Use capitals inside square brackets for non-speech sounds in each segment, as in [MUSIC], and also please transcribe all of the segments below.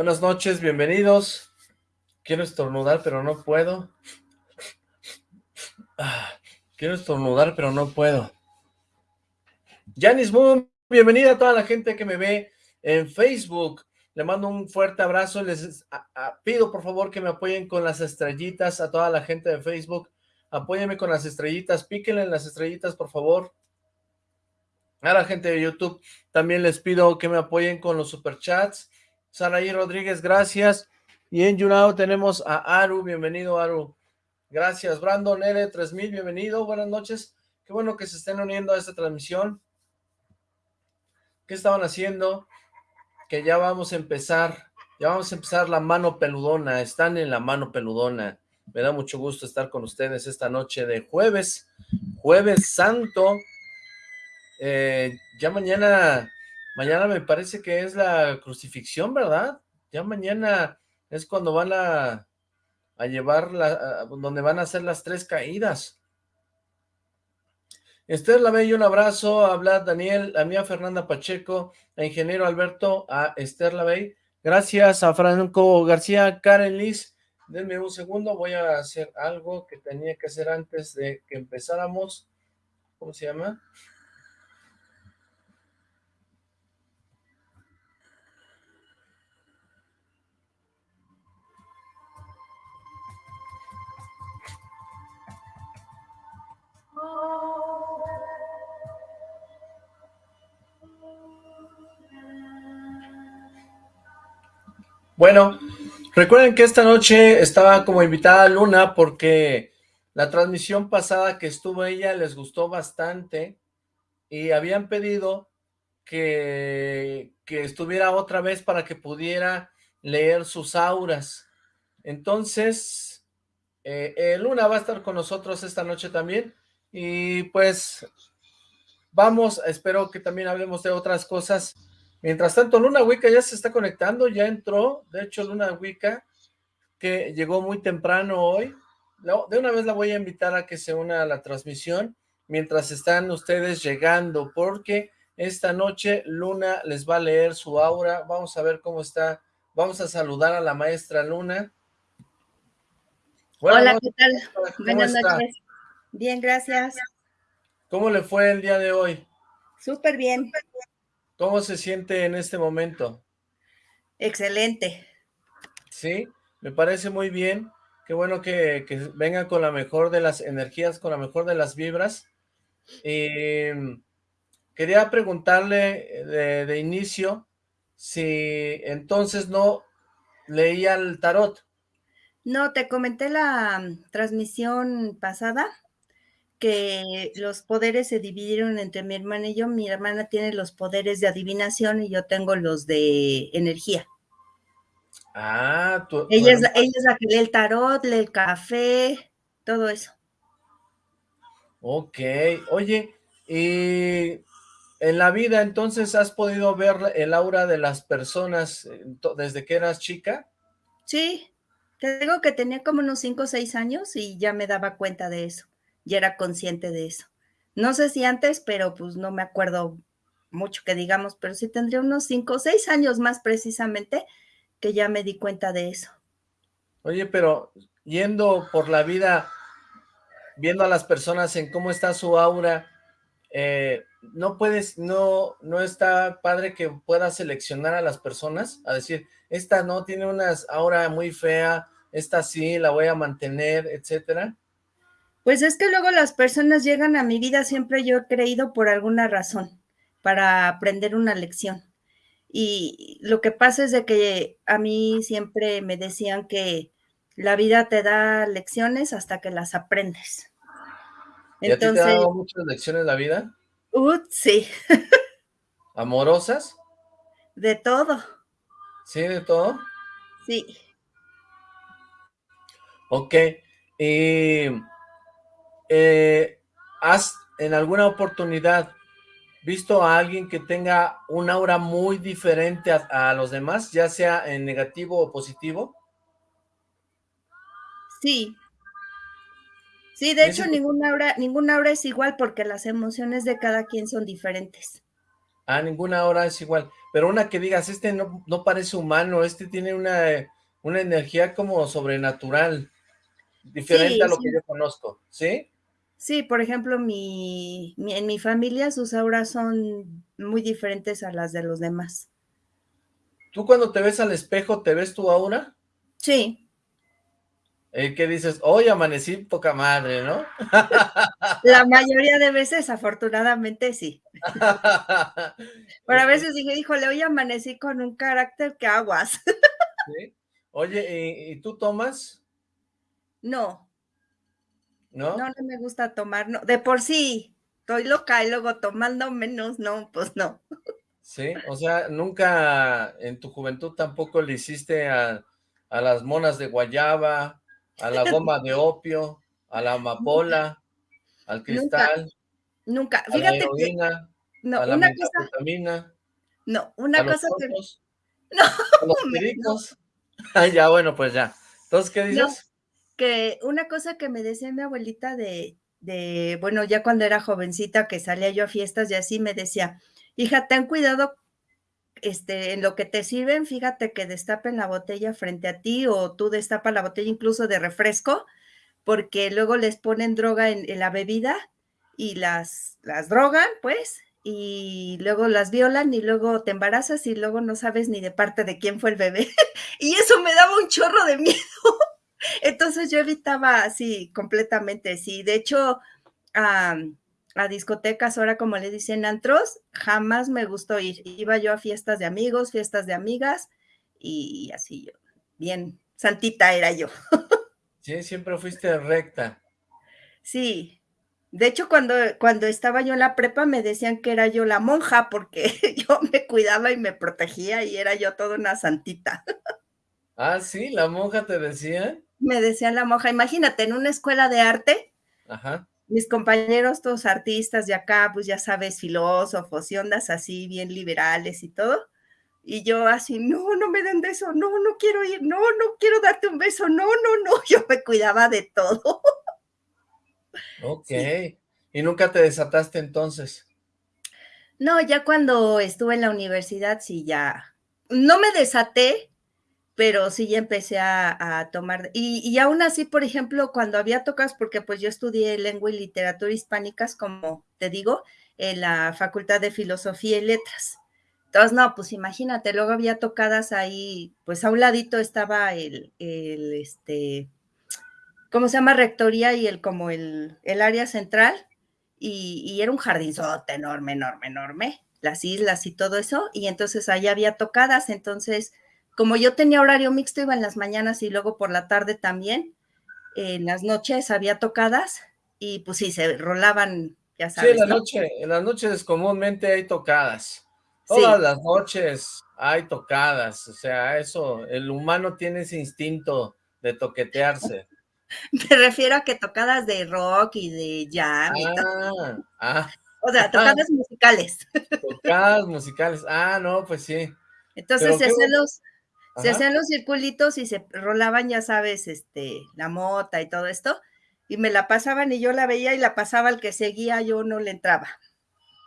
Buenas noches, bienvenidos. Quiero estornudar, pero no puedo. Ah, quiero estornudar, pero no puedo. Janice Moon, bienvenida a toda la gente que me ve en Facebook. Le mando un fuerte abrazo. Les pido por favor que me apoyen con las estrellitas a toda la gente de Facebook. Apóyenme con las estrellitas, píquenle en las estrellitas por favor. A la gente de YouTube también les pido que me apoyen con los superchats. Saraí Rodríguez, gracias. Y en YouNow tenemos a Aru, bienvenido Aru. Gracias, Brandon L3000, bienvenido, buenas noches. Qué bueno que se estén uniendo a esta transmisión. ¿Qué estaban haciendo? Que ya vamos a empezar, ya vamos a empezar la mano peludona, están en la mano peludona. Me da mucho gusto estar con ustedes esta noche de jueves, jueves santo. Eh, ya mañana, mañana me parece que es la crucifixión, ¿verdad? Ya mañana es cuando van a, llevar, la, donde van a hacer las tres caídas. Esther Lavey, un abrazo, a Daniel, a mía Fernanda Pacheco, a Ingeniero Alberto, a Esther Lavey, gracias a Franco García, Karen Liz, denme un segundo, voy a hacer algo que tenía que hacer antes de que empezáramos, ¿cómo se llama? Bueno, recuerden que esta noche estaba como invitada Luna porque la transmisión pasada que estuvo ella les gustó bastante y habían pedido que, que estuviera otra vez para que pudiera leer sus auras. Entonces, eh, eh, Luna va a estar con nosotros esta noche también y pues vamos, espero que también hablemos de otras cosas Mientras tanto, Luna Wicca ya se está conectando, ya entró, de hecho Luna Wicca, que llegó muy temprano hoy, de una vez la voy a invitar a que se una a la transmisión, mientras están ustedes llegando, porque esta noche Luna les va a leer su aura, vamos a ver cómo está, vamos a saludar a la maestra Luna. Hola, ¿qué tal? Buenas noches. Bien, gracias. ¿Cómo le fue el día de hoy? Súper bien. ¿Cómo se siente en este momento? Excelente. Sí, me parece muy bien. Qué bueno que, venga con la mejor de las energías, con la mejor de las vibras. quería preguntarle de, de, inicio si entonces no leía el tarot. No, te comenté la transmisión pasada que los poderes se dividieron entre mi hermana y yo. Mi hermana tiene los poderes de adivinación y yo tengo los de energía. Ah, tú, ella, es, ella es la que lee el tarot, lee el café, todo eso. Ok, oye, y en la vida entonces has podido ver el aura de las personas desde que eras chica? Sí, te digo que tenía como unos 5 o 6 años y ya me daba cuenta de eso ya era consciente de eso. No sé si antes, pero pues no me acuerdo mucho que digamos, pero sí tendría unos cinco o seis años más precisamente que ya me di cuenta de eso. Oye, pero yendo por la vida, viendo a las personas en cómo está su aura, eh, no puedes, no, no está padre que puedas seleccionar a las personas, a decir, esta no tiene una aura muy fea, esta sí, la voy a mantener, etcétera. Pues es que luego las personas llegan a mi vida, siempre yo he creído por alguna razón, para aprender una lección. Y lo que pasa es de que a mí siempre me decían que la vida te da lecciones hasta que las aprendes. ¿Y Entonces, a ti te ha dado muchas lecciones la vida? Uh, sí. [LAUGHS] ¿Amorosas? De todo. ¿Sí, de todo? Sí. Ok. Y eh, ¿has en alguna oportunidad visto a alguien que tenga un aura muy diferente a, los demás, ya sea en negativo o positivo? Sí. Sí, de hecho ninguna aura, ninguna aura es igual porque las emociones de cada quien son diferentes. Ah, ninguna hora es igual. Pero una que digas, este no, no parece humano, este tiene una, una energía como sobrenatural, diferente a lo que yo conozco, ¿sí? Sí, por ejemplo, mi, en mi familia sus auras son muy diferentes a las de los demás. ¿Tú cuando te ves al espejo, te ves tu aura? Sí. Eh, ¿Qué dices? Hoy amanecí poca madre, ¿no? [LAUGHS] La mayoría de veces, afortunadamente, sí. [LAUGHS] Pero a veces dije, híjole, hoy amanecí con un carácter que aguas. Oye, ¿y, tú tomas? No. ¿No? No, no me gusta tomar, no. De por sí, estoy loca y luego tomando menos, no, pues no. Sí, o sea, nunca en tu juventud tampoco le hiciste a, a las monas de guayaba, a la [LAUGHS] goma de opio, a la amapola, al cristal, nunca, Fíjate a la heroína, no, a la una cosa, No, una cosa que... [LAUGHS] No, a los pericos. [LAUGHS] ya, bueno, pues ya. Entonces, ¿qué dices? Una cosa que me decía mi abuelita de, bueno, ya cuando era jovencita, que salía yo a fiestas y así, me decía, hija, ten cuidado este, en lo que te sirven, fíjate que destapen la botella frente a ti o tú destapas la botella incluso de refresco, porque luego les ponen droga en, la bebida y las, las drogan, pues, y luego las violan y luego te embarazas y luego no sabes ni de parte de quién fue el bebé. [LAUGHS] y eso me daba un chorro de miedo. Entonces yo evitaba así completamente, sí. De hecho, a discotecas, ahora como le dicen antros, jamás me gustó ir. Iba yo a fiestas de amigos, fiestas de amigas y así yo, bien santita era yo. [LAUGHS] Sí, siempre fuiste recta. Sí. De hecho, cuando, cuando estaba yo en la prepa me decían que era yo la monja porque [LAUGHS] yo me cuidaba y me protegía y era yo toda una santita. Ah, sí, la monja te decía. Me decían la monja, imagínate, en una escuela de arte, Ajá mis compañeros, todos artistas de acá, pues ya sabes, filósofos y ondas así, bien liberales y todo. Y yo así, no, no me den beso, no, no quiero ir, no, no quiero darte un beso, no, no, no, [LAUGHS] yo me cuidaba de todo. Ok, ¿y nunca te desataste entonces? No, ya cuando estuve en la universidad, sí, ya, no me desaté, pero sí ya empecé a, tomar, y, y, aún así, por ejemplo, cuando había tocas, porque pues yo estudié lengua y literatura hispánicas, como te digo, en la Facultad de Filosofía y Letras. Entonces, no, pues imagínate, luego había tocadas ahí, pues a un ladito estaba el, el este, ¿cómo se llama? Rectoría y el, como el, el área central, y, y era un jardinzote enorme, enorme, enorme, las islas y todo eso, y entonces ahí había tocadas, entonces como yo tenía horario mixto, iba en las mañanas y luego por la tarde también. En las noches había tocadas y pues sí, se rolaban, ya sabes. Sí, en la noche, en las noches comúnmente hay tocadas. Todas las noches hay tocadas, o sea, eso, el humano tiene ese instinto de toquetearse. [LAUGHS] Me refiero a que tocadas de rock y de jam y ah, ah, O sea, tocadas [LAUGHS] musicales. Tocadas musicales, ah, no, pues sí. Entonces, se se hacían los circulitos y se rolaban, ya sabes, este, la mota y todo esto, y me la pasaban y yo la veía y la pasaba al que seguía, yo no le entraba.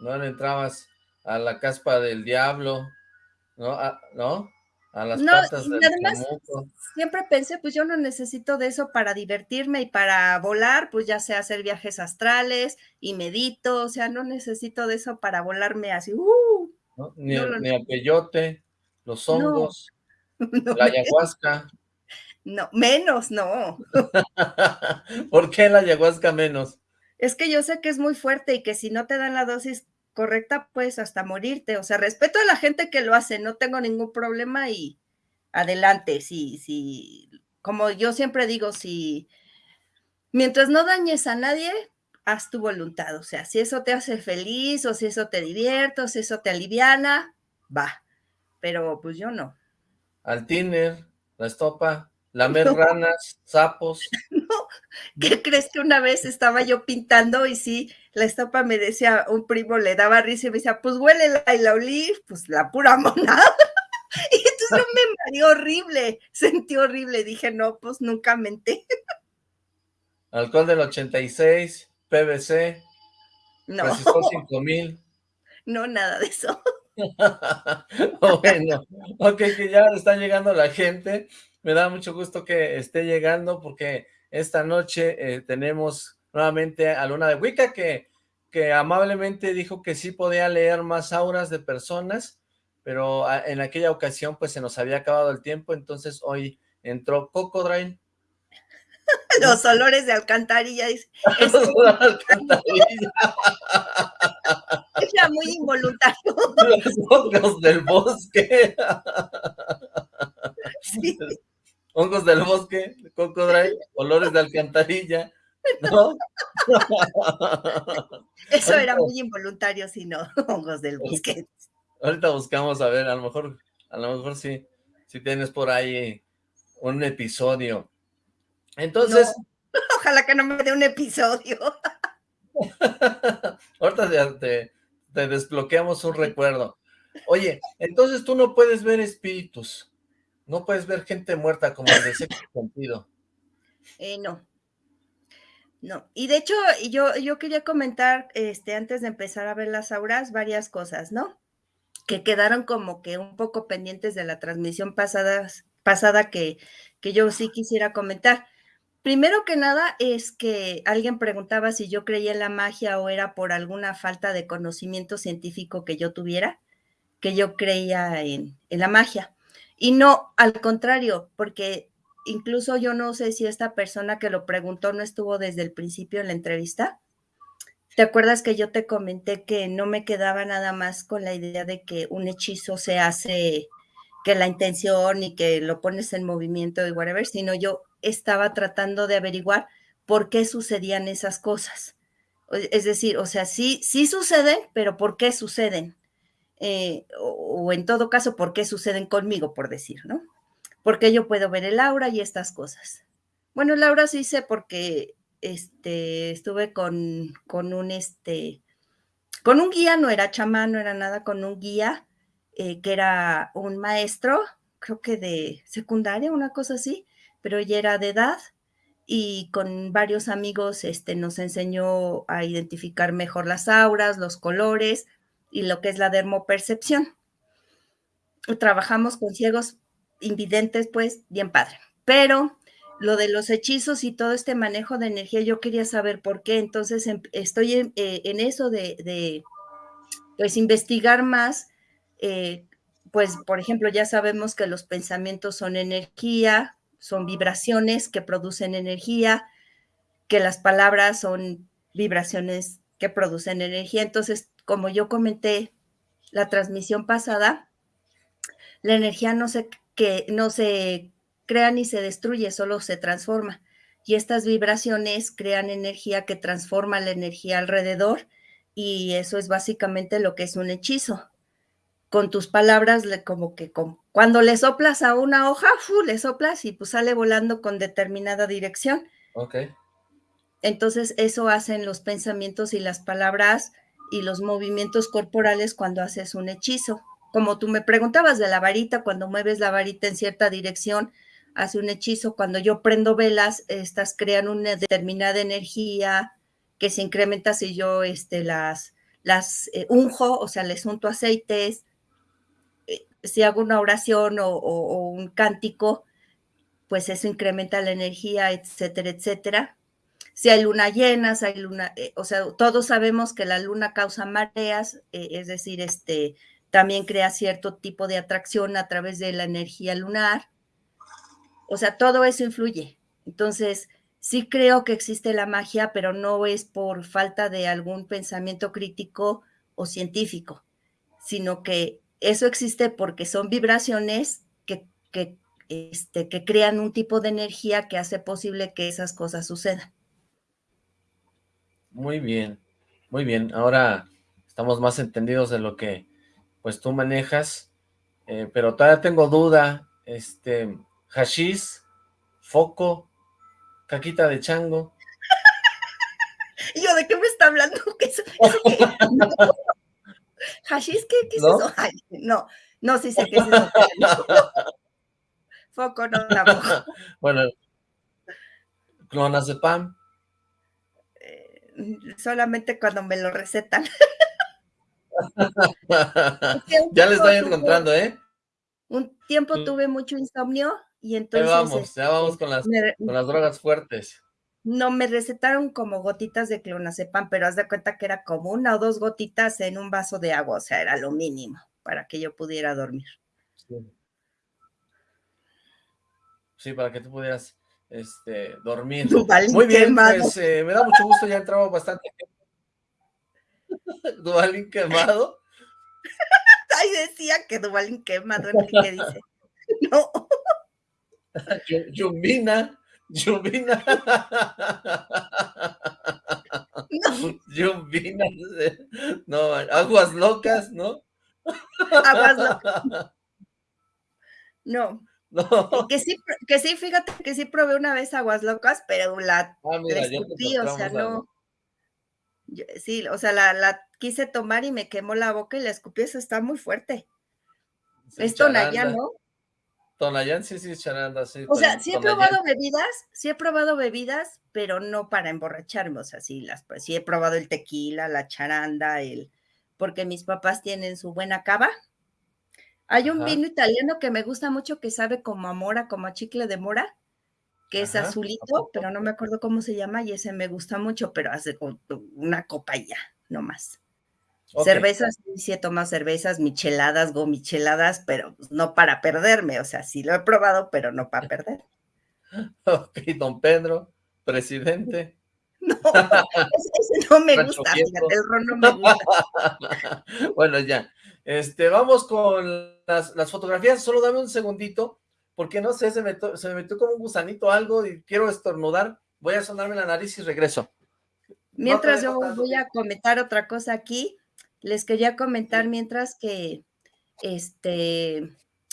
No le entrabas a la caspa del diablo, ¿no? A, ¿no? A las patas del además, siempre pensé, pues yo no necesito de eso para divertirme y para volar, pues ya sea hacer viajes astrales y medito, o sea, no necesito de eso para volarme así, uh, Ni, ni a peyote, los hongos. [LAUGHS] la ayahuasca. No, menos, no. [LAUGHS] ¿Por qué la ayahuasca menos? Es que yo sé que es muy fuerte y que si no te dan la dosis correcta, pues hasta morirte. O sea, respeto a la gente que lo hace, no tengo ningún problema y adelante. Si, si, como yo siempre digo, si mientras no dañes a nadie, haz tu voluntad. O sea, si eso te hace feliz o si eso te divierte o si eso te aliviana, va. Pero pues yo no al tiner, la estopa, lamer [LAUGHS] ranas, sapos. [LAUGHS] No, ¿qué crees que una vez estaba yo pintando y sí, la estopa me decía, un primo le daba risa y me decía, pues huele y la olí, pues la pura [LAUGHS] monada. Y entonces me mareó horrible, sentí horrible, dije, no, pues nunca menté. Alcohol del 86, PVC, no. 5000. No, nada de eso. [LAUGHS] bueno, ok, que ya está llegando la gente. Me da mucho gusto que esté llegando porque esta noche eh, tenemos nuevamente a Luna de Wicca que, que amablemente dijo que sí podía leer más auras de personas, pero ah, en aquella ocasión pues se nos había acabado el tiempo, entonces hoy entró Cocodrile. [LAUGHS] Los olores de alcantarilla. [LAUGHS] Es, Era muy involuntario. [LAUGHS] Los hongos del bosque. Hongos del bosque, cocodrile, olores de alcantarilla. ¿No? Eso era muy involuntario, si no, [LAUGHS] hongos del bosque. Ahorita buscamos, a ver, a lo mejor, a lo mejor sí, si tienes por ahí un episodio. Entonces... ojalá que no me dé un episodio. [LAUGHS] Ahorita te, te desbloqueamos un recuerdo. Oye, entonces tú no puedes ver espíritus, no puedes ver gente muerta como el de [COUGHS] sexto sentido. Eh, no. No, y de hecho yo, yo quería comentar, este, antes de empezar a ver las auras, varias cosas, ¿no? Que quedaron como que un poco pendientes de la transmisión pasada, pasada que, que yo sí quisiera comentar. Primero que nada es que alguien preguntaba si yo creía en la magia o era por alguna falta de conocimiento científico que yo tuviera, que yo creía en, la magia. Y no, al contrario, porque incluso yo no sé si esta persona que lo preguntó no estuvo desde el principio en la entrevista. ¿Te acuerdas que yo te comenté que no me quedaba nada más con la idea de que un hechizo se hace, que la intención y que lo pones en movimiento y whatever, sino yo estaba tratando de averiguar por qué sucedían esas cosas. Es decir, o sea, sí, sí suceden, pero ¿por qué suceden? Eh, o, en todo caso, ¿por qué suceden conmigo, por decir, ¿no? Porque yo puedo ver el aura y estas cosas. Bueno, el aura sí sé porque este, estuve con, con un, este, con un guía, no era chamán, no era nada, con un guía eh, que era un maestro, creo que de secundaria, una cosa así, pero ella era de edad y con varios amigos este, nos enseñó a identificar mejor las auras, los colores y lo que es la dermopercepción. Trabajamos con ciegos invidentes, pues bien padre. Pero lo de los hechizos y todo este manejo de energía, yo quería saber por qué. Entonces em, estoy en, eh, eso de, pues investigar más. Eh, pues, por ejemplo, ya sabemos que los pensamientos son energía, son vibraciones que producen energía, que las palabras son vibraciones que producen energía. Entonces, como yo comenté la transmisión pasada, la energía no se, que, no se crea ni se destruye, solo se transforma. Y estas vibraciones crean energía que transforma la energía alrededor y eso es básicamente lo que es un hechizo con tus palabras, como que cuando le soplas a una hoja, le soplas y pues sale volando con determinada dirección. Ok. Entonces, eso hacen los pensamientos y las palabras y los movimientos corporales cuando haces un hechizo. Como tú me preguntabas de la varita, cuando mueves la varita en cierta dirección, hace un hechizo. Cuando yo prendo velas, estas crean una determinada energía que se incrementa si yo este, las, las eh, unjo, o sea, les unto aceites si hago una oración o, un cántico, pues eso incrementa la energía, etcétera, etcétera. Si hay luna llena, si hay luna, eh, o sea, todos sabemos que la luna causa mareas, eh, es decir, este, también crea cierto tipo de atracción a través de la energía lunar. O sea, todo eso influye. Entonces, sí creo que existe la magia, pero no es por falta de algún pensamiento crítico o científico, sino que eso existe porque son vibraciones que, este, que crean un tipo de energía que hace posible que esas cosas sucedan. Muy bien, muy bien. Ahora estamos más entendidos de lo que pues tú manejas, eh, pero todavía tengo duda, este, hashish, foco, caquita de chango. [LAUGHS] yo, ¿de qué me está hablando? [LAUGHS] [LAUGHS] ¿Hashish qué, qué es ¿No? eso? no, no, sí sé qué es eso. [LAUGHS] [LAUGHS] Foco no tampoco. bueno, clonas de pan. Eh, solamente cuando me lo recetan. [LAUGHS] ya le estoy encontrando, ¿eh? Un tiempo tuve mucho insomnio y entonces... Ya vamos, ya vamos con las, con las drogas fuertes. No, me recetaron como gotitas de clonazepam, pero haz de cuenta que era como una o dos gotitas en un vaso de agua, o sea, era lo mínimo para que yo pudiera dormir. Sí, para que tú pudieras este, dormir. Muy bien, pues eh, me da mucho gusto, ya entraba bastante [LAUGHS] Duvalín quemado. [LAUGHS] Ay, decía que Duvalín quemado, Enrique dice. [LAUGHS] No. Yumbina, Yumbina. No. No, aguas locas, ¿no? Aguas locas. No. No. Que sí, que sí, fíjate que sí probé una vez aguas locas, pero la, ah, escupí, o sea, no. sí, o sea, la, quise tomar y me quemó la boca y la escupí, eso está muy fuerte. es Tonayán, ¿no? Tonayán, sí, sí, charanda, sí. O sea, sí he probado bebidas, sí he probado bebidas, pero no para emborracharme, o sea, sí, las, pues, sí he probado el tequila, la charanda, el, porque mis papás tienen su buena cava, hay un vino italiano que me gusta mucho que sabe como a mora, como a chicle de mora, que es azulito, pero no me acuerdo cómo se llama y ese me gusta mucho, pero hace una copa ya, no más. Cervezas, sí he tomado cervezas, micheladas, gomicheladas, pero pues, no para perderme, o sea, sí lo he probado, pero no para perder. [LAUGHS] Ok, don Pedro, presidente. [LAUGHS] No, ese, no me gusta, fíjate, el ron no me gusta. [LAUGHS] bueno, ya. Este, vamos con las, fotografías, solo dame un segundito, porque no sé, se me, se me metió como un gusanito algo y quiero estornudar, voy a sonarme la nariz y regreso. Mientras yo voy a comentar otra cosa aquí, les quería comentar mientras que, este,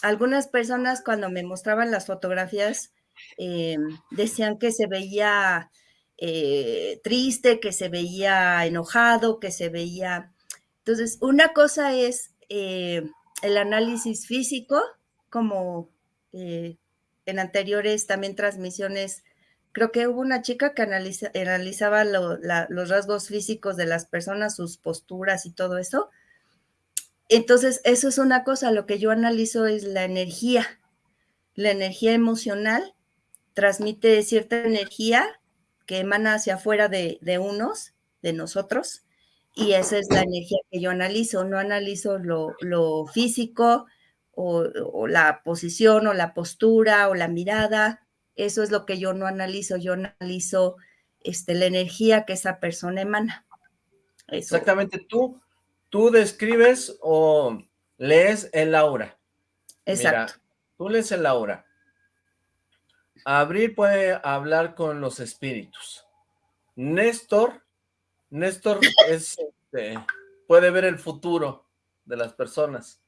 algunas personas cuando me mostraban las fotografías eh, decían que se veía eh, triste, que se veía enojado, que se veía... Entonces, una cosa es eh, el análisis físico, como en anteriores también transmisiones, creo que hubo una chica que analizaba los rasgos físicos de las personas, sus posturas y todo eso. Entonces, eso es una cosa, lo que yo analizo es la energía, la energía emocional transmite cierta energía que emana hacia afuera de, de unos, de nosotros, y esa es la energía que yo analizo, no analizo lo, físico o, la posición o la postura o la mirada, eso es lo que yo no analizo, yo analizo este, la energía que esa persona emana. Exactamente, tú, tú describes o lees el aura. Exacto. tú lees el aura. Abril puede hablar con los espíritus. Néstor Néstor [LAUGHS] es, este, puede ver el futuro de las personas.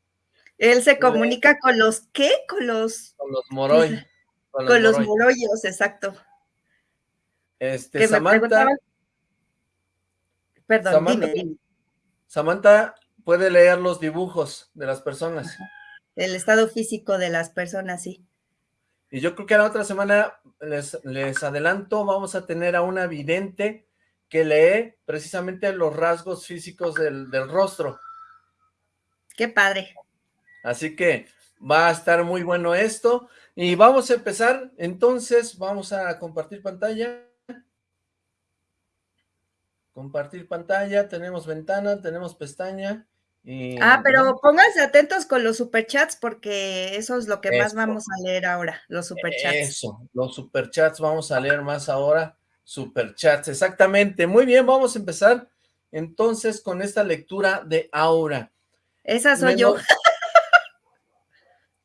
Él se comunica con los ¿qué? Con los... Con los Moroy. Con, los, Moroyos, exacto. Este, Samantha... Perdón, dime, Samantha puede leer los dibujos de las personas. El estado físico de las personas, sí. Y yo creo que la otra semana, les, les adelanto, vamos a tener a una vidente que lee precisamente los rasgos físicos del, rostro. Qué padre. Así que va a estar muy bueno esto. Y vamos a empezar, entonces vamos a compartir pantalla. Compartir pantalla, tenemos ventana, tenemos pestaña. Y, ah, pero pónganse atentos con los superchats porque eso es lo que más vamos a leer ahora, los superchats. Eso, los superchats vamos a leer más ahora. Superchats, exactamente. Muy bien, vamos a empezar entonces con esta lectura de Aura. Esa soy yo. [LAUGHS]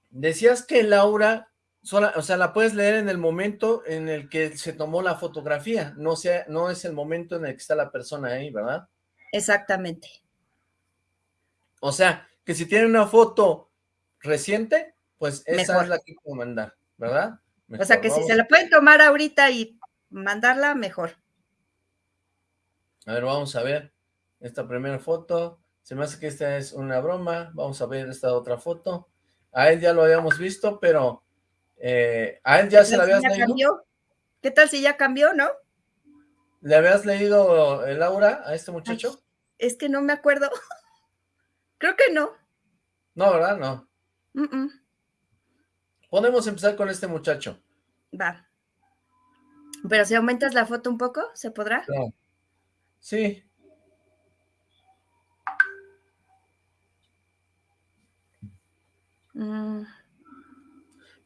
Decías que el o sea, la puedes leer en el momento en el que se tomó la fotografía, no, sea, no es el momento en el que está la persona ahí, ¿verdad? Exactamente. O sea, que si tiene una foto reciente, pues esa es la que puedo mandar, ¿verdad? o sea, que si se la pueden tomar ahorita y mandarla mejor. A ver, vamos a ver esta primera foto. Se me hace que esta es una broma. Vamos a ver esta otra foto. A él ya lo habíamos visto, pero eh, a él ya se la habías leído. ¿Qué tal si ya cambió, no? ¿Le habías leído el aura a este muchacho? es que no me acuerdo. [LAUGHS] Creo que no. No, ¿verdad? No. Podemos empezar con este muchacho. Va. Pero si aumentas la foto un poco, ¿se podrá? No. Sí. Mm.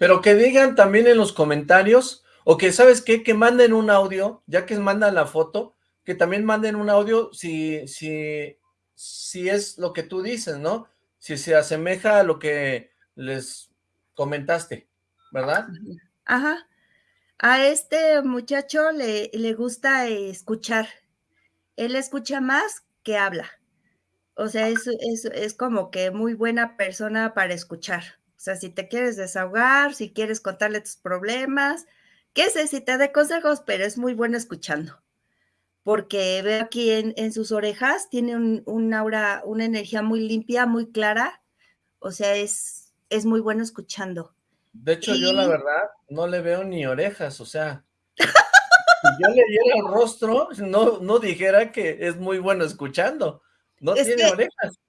Pero que digan también en los comentarios, o que, ¿sabes qué? Que manden un audio, ya que mandan la foto, que también manden un audio si, si, si es lo que tú dices, ¿no? Si se asemeja a lo que les comentaste, ¿verdad? Ajá. A este muchacho le, le gusta escuchar. Él escucha más que habla. O sea, es, es, es, como que muy buena persona para escuchar. O sea, si te quieres desahogar, si quieres contarle tus problemas, qué sé si te da consejos, pero es muy bueno escuchando. Porque veo aquí en, sus orejas, tiene un, aura, una energía muy limpia, muy clara. O sea, es, es muy bueno escuchando. De hecho, yo la verdad no le veo ni orejas, o sea, si yo le diera el rostro, no, no dijera que es muy bueno escuchando. No tiene orejas.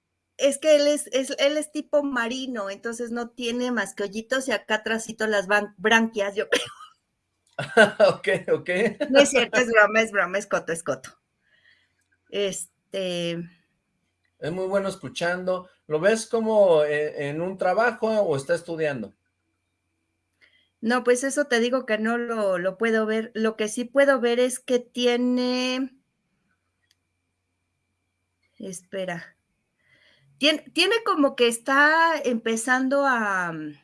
Es que él es, él es tipo marino, entonces no tiene más que hoyitos y acá atrásito las branquias, yo creo. [LAUGHS] ok, ok. No es cierto, es broma, es broma, es coto, es coto. Este... Es muy bueno escuchando. ¿Lo ves como eh, en un trabajo o está estudiando? No, pues eso te digo que no lo, lo puedo ver. Lo que sí puedo ver es que tiene Espera. Tiene, tiene como que está empezando a, mm,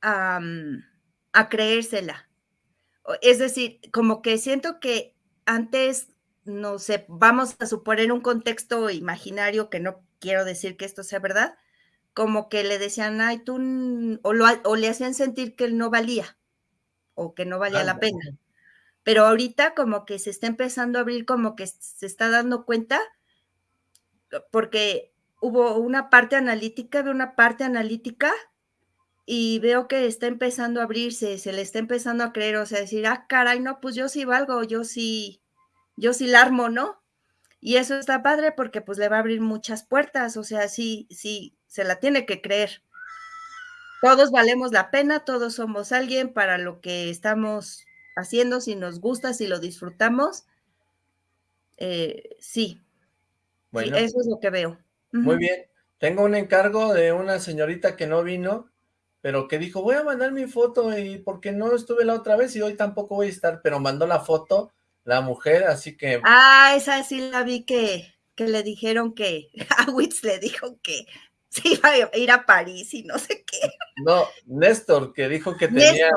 a, mm, a creérsela. Es decir, como que siento que antes, no sé, vamos a suponer un contexto imaginario que no quiero decir que esto sea verdad, como que le decían, ay, tú, o, o le hacían sentir que él no valía, o que no valía la pena. Pero ahorita como que se está empezando a abrir, como que se está dando cuenta porque hubo una parte analítica, de una parte analítica y veo que está empezando a abrirse, se le está empezando a creer, o sea, decir, ah, caray, no, pues yo sí valgo, yo sí, yo sí la armo, ¿no? Y eso está padre porque pues le va a abrir muchas puertas, o sea, sí, sí, se la tiene que creer. Todos valemos la pena, todos somos alguien para lo que estamos haciendo, si nos gusta, si lo disfrutamos, eh, sí, Bueno, eso es lo que veo. Muy bien. Tengo un encargo de una señorita que no vino, pero que dijo, voy a mandar mi foto y porque no estuve la otra vez y hoy tampoco voy a estar, pero mandó la foto la mujer, así que... Ah, esa sí la vi que, que le dijeron que, [LAUGHS] a Witz le dijo que se iba a ir a París y no sé qué. No, Néstor, que dijo que tenía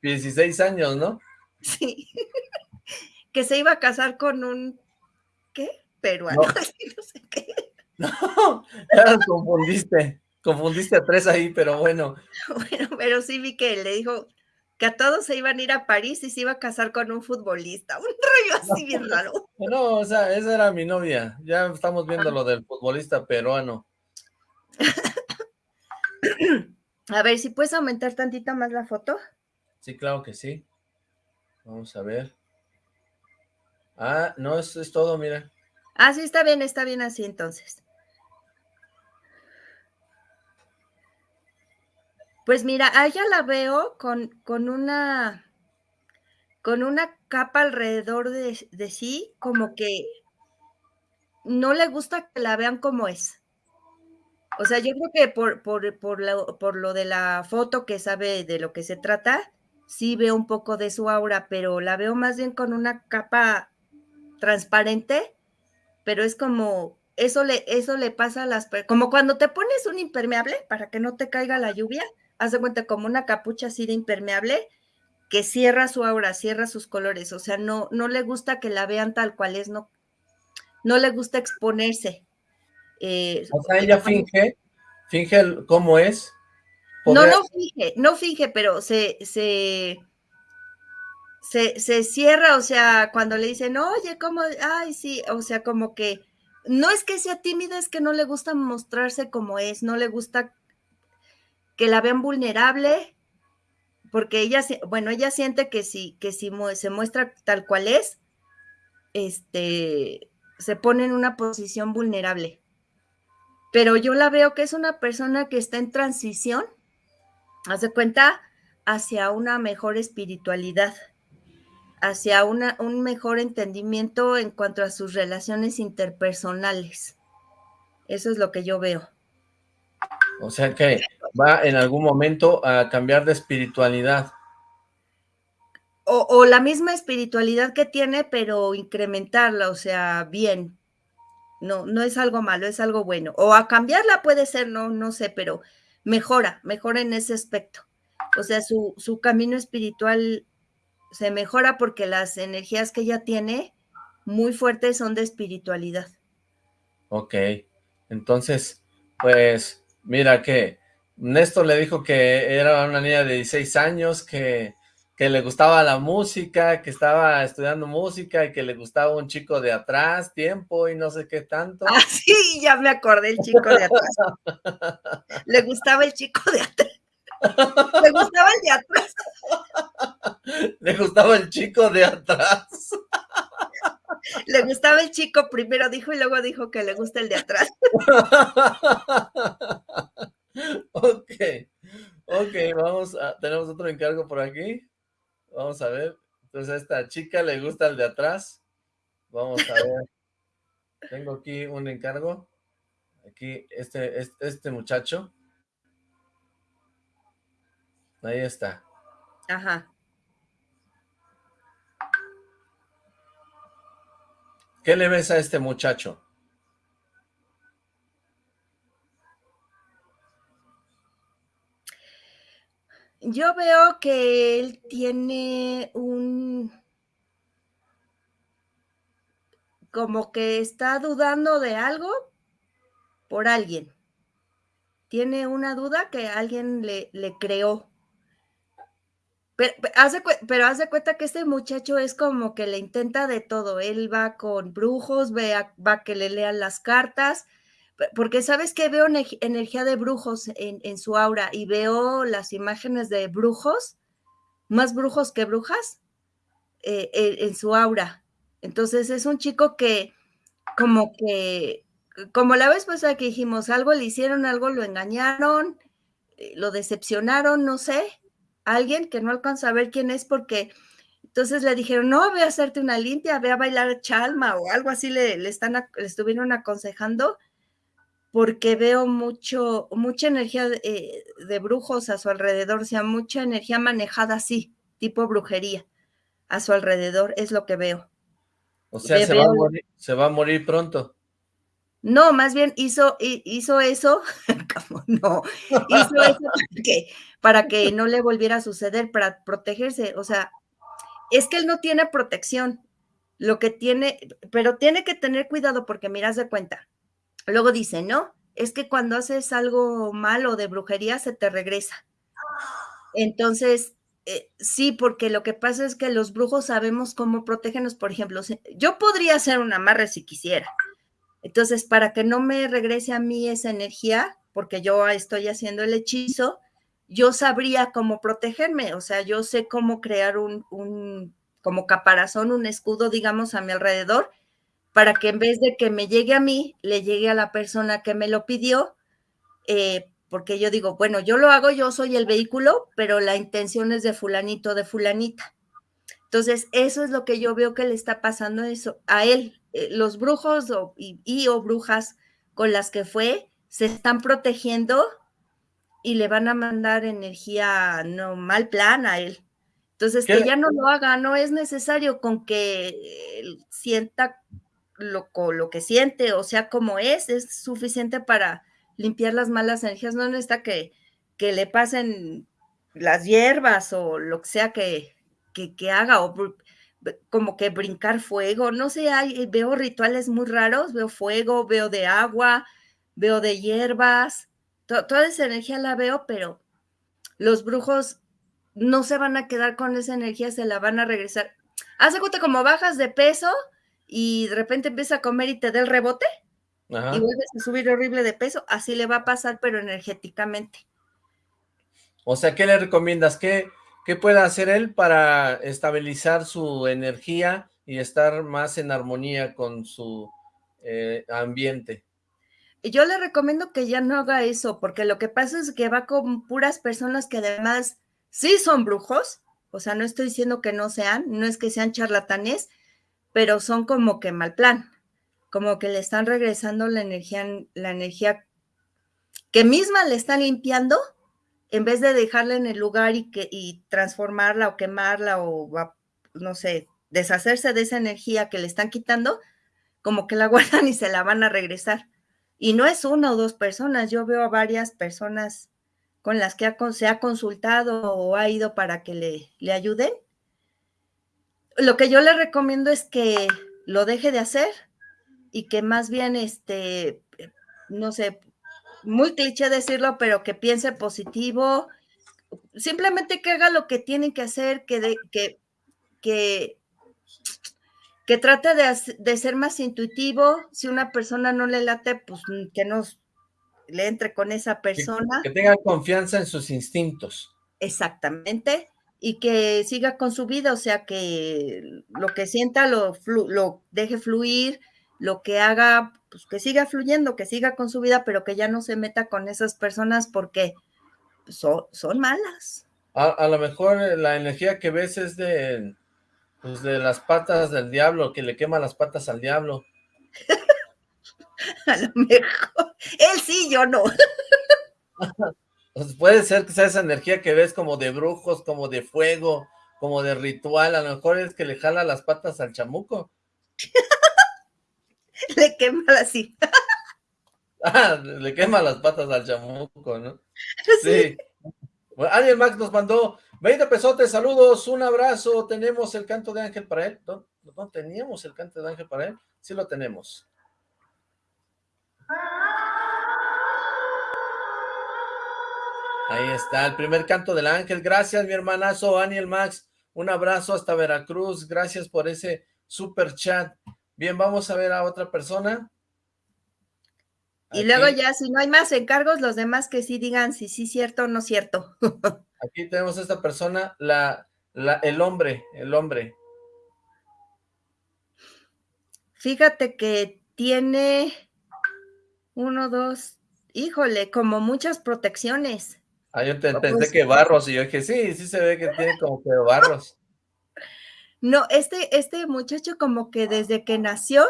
16 años, ¿no? Sí, [LAUGHS] que se iba a casar con un, ¿qué? Peruano, no, [LAUGHS] no sé qué. No, [LAUGHS] ya confundiste, confundiste a tres ahí, pero bueno. [LAUGHS] Bueno, pero sí vi que le dijo que a todos se iban a ir a París y se iba a casar con un futbolista, un rollo así bien [LAUGHS] raro. No, o sea, esa era mi novia, ya estamos viendo ah. lo del futbolista peruano. A ver, si puedes aumentar tantito más la foto. Sí, claro que sí. Vamos a ver. Ah, no, eso es todo, mira. Ah, sí, está bien, está bien así entonces. Pues mira, a ella la veo con, con una con una capa alrededor de, sí, como que no le gusta que la vean como es. O sea, yo creo que por, por, por, lo, por lo de la foto que sabe de lo que se trata, sí veo un poco de su aura, pero la veo más bien con una capa transparente, pero es como, eso le, eso le pasa a las, como cuando te pones un impermeable para que no te caiga la lluvia, haz de cuenta como una capucha así de impermeable que cierra su aura, cierra sus colores, o sea, no, no le gusta que la vean tal cual es, no, no le gusta exponerse. Eh, o sea, ella finge, finge cómo es. No, no finge, no finge, pero se, se, se, se cierra, o sea, cuando le dicen, oye, ¿cómo? Ay, sí, o sea, como que no es que sea tímida, es que no le gusta mostrarse como es, no le gusta que la vean vulnerable, porque ella, bueno, ella siente que si, que si se muestra tal cual es, este, se pone en una posición vulnerable. pero yo la veo que es una persona que está en transición, hace cuenta, hacia una mejor espiritualidad, hacia una, un mejor entendimiento en cuanto a sus relaciones interpersonales. Eso es lo que yo veo. O sea que va en algún momento a cambiar de espiritualidad. O, o, la misma espiritualidad que tiene, pero incrementarla, o sea, bien, no, no es algo malo, es algo bueno. O a cambiarla puede ser, no, no sé, pero mejora, mejora en ese aspecto. O sea, su, su camino espiritual se mejora porque las energías que ella tiene muy fuertes son de espiritualidad. Ok, entonces, pues, mira que Néstor le dijo que era una niña de 16 años, que que le gustaba la música, que estaba estudiando música y que le gustaba un chico de atrás, tiempo y no sé qué tanto. Ah, [LAUGHS] sí, ya me acordé el chico de atrás. [LAUGHS] le gustaba el chico de atrás. Le gustaba el de atrás. Le gustaba el chico de atrás. Le gustaba el chico, primero dijo y luego dijo que le gusta el de atrás. [LAUGHS] Ok, ok, vamos a, tenemos otro encargo por aquí. Vamos a ver. Entonces a esta chica le gusta el de atrás. Vamos a ver. [LAUGHS] Tengo aquí un encargo. Aquí, este, este, este muchacho. Ahí está. Ajá. ¿Qué le ves a este muchacho? Yo veo que él tiene un... como que está dudando de algo por alguien. Tiene una duda que alguien le, le creó. Pero, hace, pero hace cuenta que este muchacho es como que le intenta de todo. Él va con brujos, va a que le lean las cartas, porque sabes que veo energía de brujos en, su aura y veo las imágenes de brujos, más brujos que brujas, eh, en, su aura. Entonces es un chico que como que, como la vez pasada que dijimos, algo le hicieron, algo lo engañaron, eh, lo decepcionaron, no sé, alguien que no alcanza a ver quién es porque entonces le dijeron, no, ve a hacerte una limpia, ve a bailar chalma o algo así le, le están, le estuvieron aconsejando porque veo mucho, mucha energía eh, de, brujos a su alrededor, o sea, mucha energía manejada así, tipo brujería, a su alrededor, es lo que veo. O sea, se, va a morir, se, va a morir, pronto. No, más bien hizo, hizo eso, [LAUGHS] no, hizo eso [LAUGHS] para que, para que no le volviera a suceder, para protegerse, o sea, es que él no tiene protección, lo que tiene, pero tiene que tener cuidado porque miras de cuenta, Luego dice, no, es que cuando haces algo malo de brujería se te regresa. Entonces, eh, sí, porque lo que pasa es que los brujos sabemos cómo protegernos. Por ejemplo, yo podría hacer un amarre si quisiera. Entonces, para que no me regrese a mí esa energía, porque yo estoy haciendo el hechizo, yo sabría cómo protegerme. O sea, yo sé cómo crear un, un como caparazón, un escudo, digamos, a mi alrededor para que en vez de que me llegue a mí, le llegue a la persona que me lo pidió, eh, porque yo digo, bueno, yo lo hago, yo soy el vehículo, pero la intención es de fulanito, de fulanita. Entonces, eso es lo que yo veo que le está pasando eso, a él. Eh, los brujos y, o brujas con las que fue se están protegiendo y le van a mandar energía no mal plan a él. Entonces, que ya no lo haga, no es necesario con que sienta lo, lo que siente, o sea, como es, es suficiente para limpiar las malas energías, no necesita que, que le pasen las hierbas o lo que sea que, que, haga, o como que brincar fuego, no sé, hay, veo rituales muy raros, veo fuego, veo de agua, veo de hierbas, toda esa energía la veo, pero los brujos no se van a quedar con esa energía, se la van a regresar. Hace cuenta como bajas de peso, y de repente empieza a comer y te da el rebote y vuelves a subir horrible de peso, así le va a pasar, pero energéticamente. O sea, ¿qué le recomiendas? ¿Qué, qué puede hacer él para estabilizar su energía y estar más en armonía con su eh, ambiente? Yo le recomiendo que ya no haga eso, porque lo que pasa es que va con puras personas que además sí son brujos, o sea, no estoy diciendo que no sean, no es que sean charlatanes, pero son como que mal plan, como que le están regresando la energía, la energía que misma le están limpiando, en vez de dejarla en el lugar y, que, y transformarla o quemarla o, no sé, deshacerse de esa energía que le están quitando, como que la [LAUGHS] guardan y se la van a regresar. Y no es una o dos personas, yo veo a varias personas con las que se ha consultado o ha ido para que le, le ayuden. Lo que yo le recomiendo es que lo deje de hacer y que más bien, este, no sé, muy cliché decirlo, pero que piense positivo, simplemente que haga lo que tiene que hacer, que, de, que, que, que trate de, de, ser más intuitivo. Si una persona no le late, pues que no le entre con esa persona. Que, que tenga confianza en sus instintos. Exactamente. Y que siga con su vida, o sea, que lo que sienta lo, lo deje fluir, lo que haga, pues que siga fluyendo, que siga con su vida, pero que ya no se meta con esas personas porque son, son malas. A, lo mejor eh, la energía que ves es de, pues de las patas del diablo, que le quema las patas al diablo. [LAUGHS] a lo mejor. Él sí, yo no. [LAUGHS] pues puede ser que sea esa energía que ves como de brujos, como de fuego, como de ritual, a lo mejor es que le jala las patas al chamuco. [LAUGHS] [LAUGHS] le quema así. Ah, le quema las patas al chamuco, ¿no? [LAUGHS] Sí. Alguien Max nos mandó 20 pesotes, saludos, un abrazo, tenemos el canto de ángel para él. ¿No, ¿No teníamos el canto de ángel para él? Sí lo tenemos. Ahí está, el primer canto del ángel. Gracias, mi hermanazo Aniel Max. Un abrazo hasta Veracruz. Gracias por ese super chat. Bien, vamos a ver a otra persona. Y luego ya, si no hay más encargos, los demás que sí digan si sí cierto o no cierto. [LAUGHS] Aquí tenemos a esta persona, la, la, el hombre, el hombre. Fíjate que tiene uno, dos, híjole, como muchas protecciones. Ah, yo pensé pues que barros, y yo dije, sí, sí se ve que tiene como que barros. No, este, este muchacho como que desde que nació.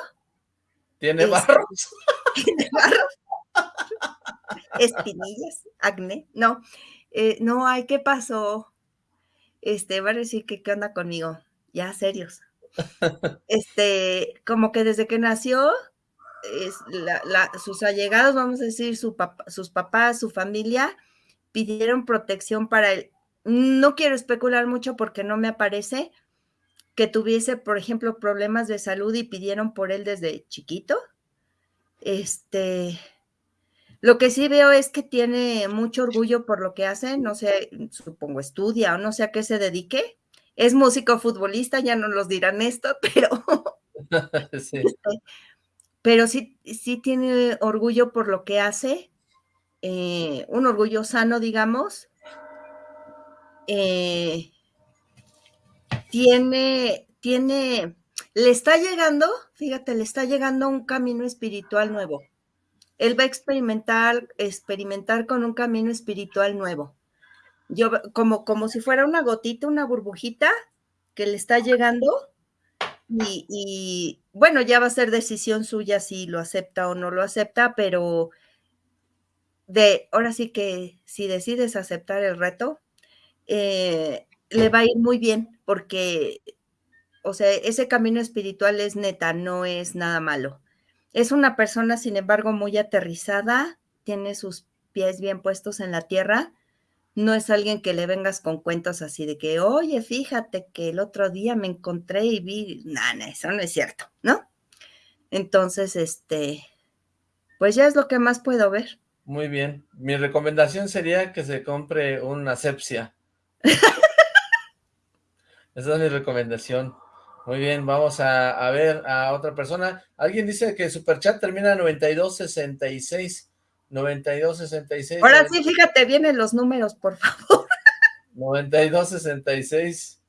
Tiene barros. [LAUGHS] Tiene barros. Espinillas, acné. No, eh, no, ay, ¿qué pasó? Este, va a decir que qué onda conmigo. Ya, serios. Este, como que desde que nació, es sus allegados, vamos a decir, su sus papás, su familia, pidieron protección para él. No quiero especular mucho porque no me aparece, que tuviese, por ejemplo, problemas de salud y pidieron por él desde chiquito. Este, lo que sí veo es que tiene mucho orgullo por lo que hace, no sé, supongo estudia o no sé a qué se dedique. Es músico futbolista, ya no los dirán esto, [LAUGHS] pero [LAUGHS] sí. Este, pero sí, sí tiene orgullo por lo que hace, eh, un orgullo sano, digamos. Eh, tiene, tiene, le está llegando, fíjate, le está llegando un camino espiritual nuevo. Él va a experimentar, experimentar con un camino espiritual nuevo. Yo, como, como si fuera una gotita, una burbujita que le está llegando. Y, y, bueno, ya va a ser decisión suya si lo acepta o no lo acepta, pero de ahora sí que si decides aceptar el reto, eh, le va a ir muy bien porque, o sea, ese camino espiritual es neta, no es nada malo. Es una persona, sin embargo, muy aterrizada, tiene sus pies bien puestos en la tierra. No es alguien que le vengas con cuentos así de que, oye, fíjate que el otro día me encontré y vi, nada, eso no es cierto, ¿no? Entonces, este, pues ya es lo que más puedo ver. Muy bien. Mi recomendación sería que se compre una asepsia. [LAUGHS] Esa es mi recomendación. Muy bien, vamos a, ver a otra persona. Alguien dice que Superchat termina en 9266. 9266. Ahora sí, fíjate bien en los números, por favor. 9266.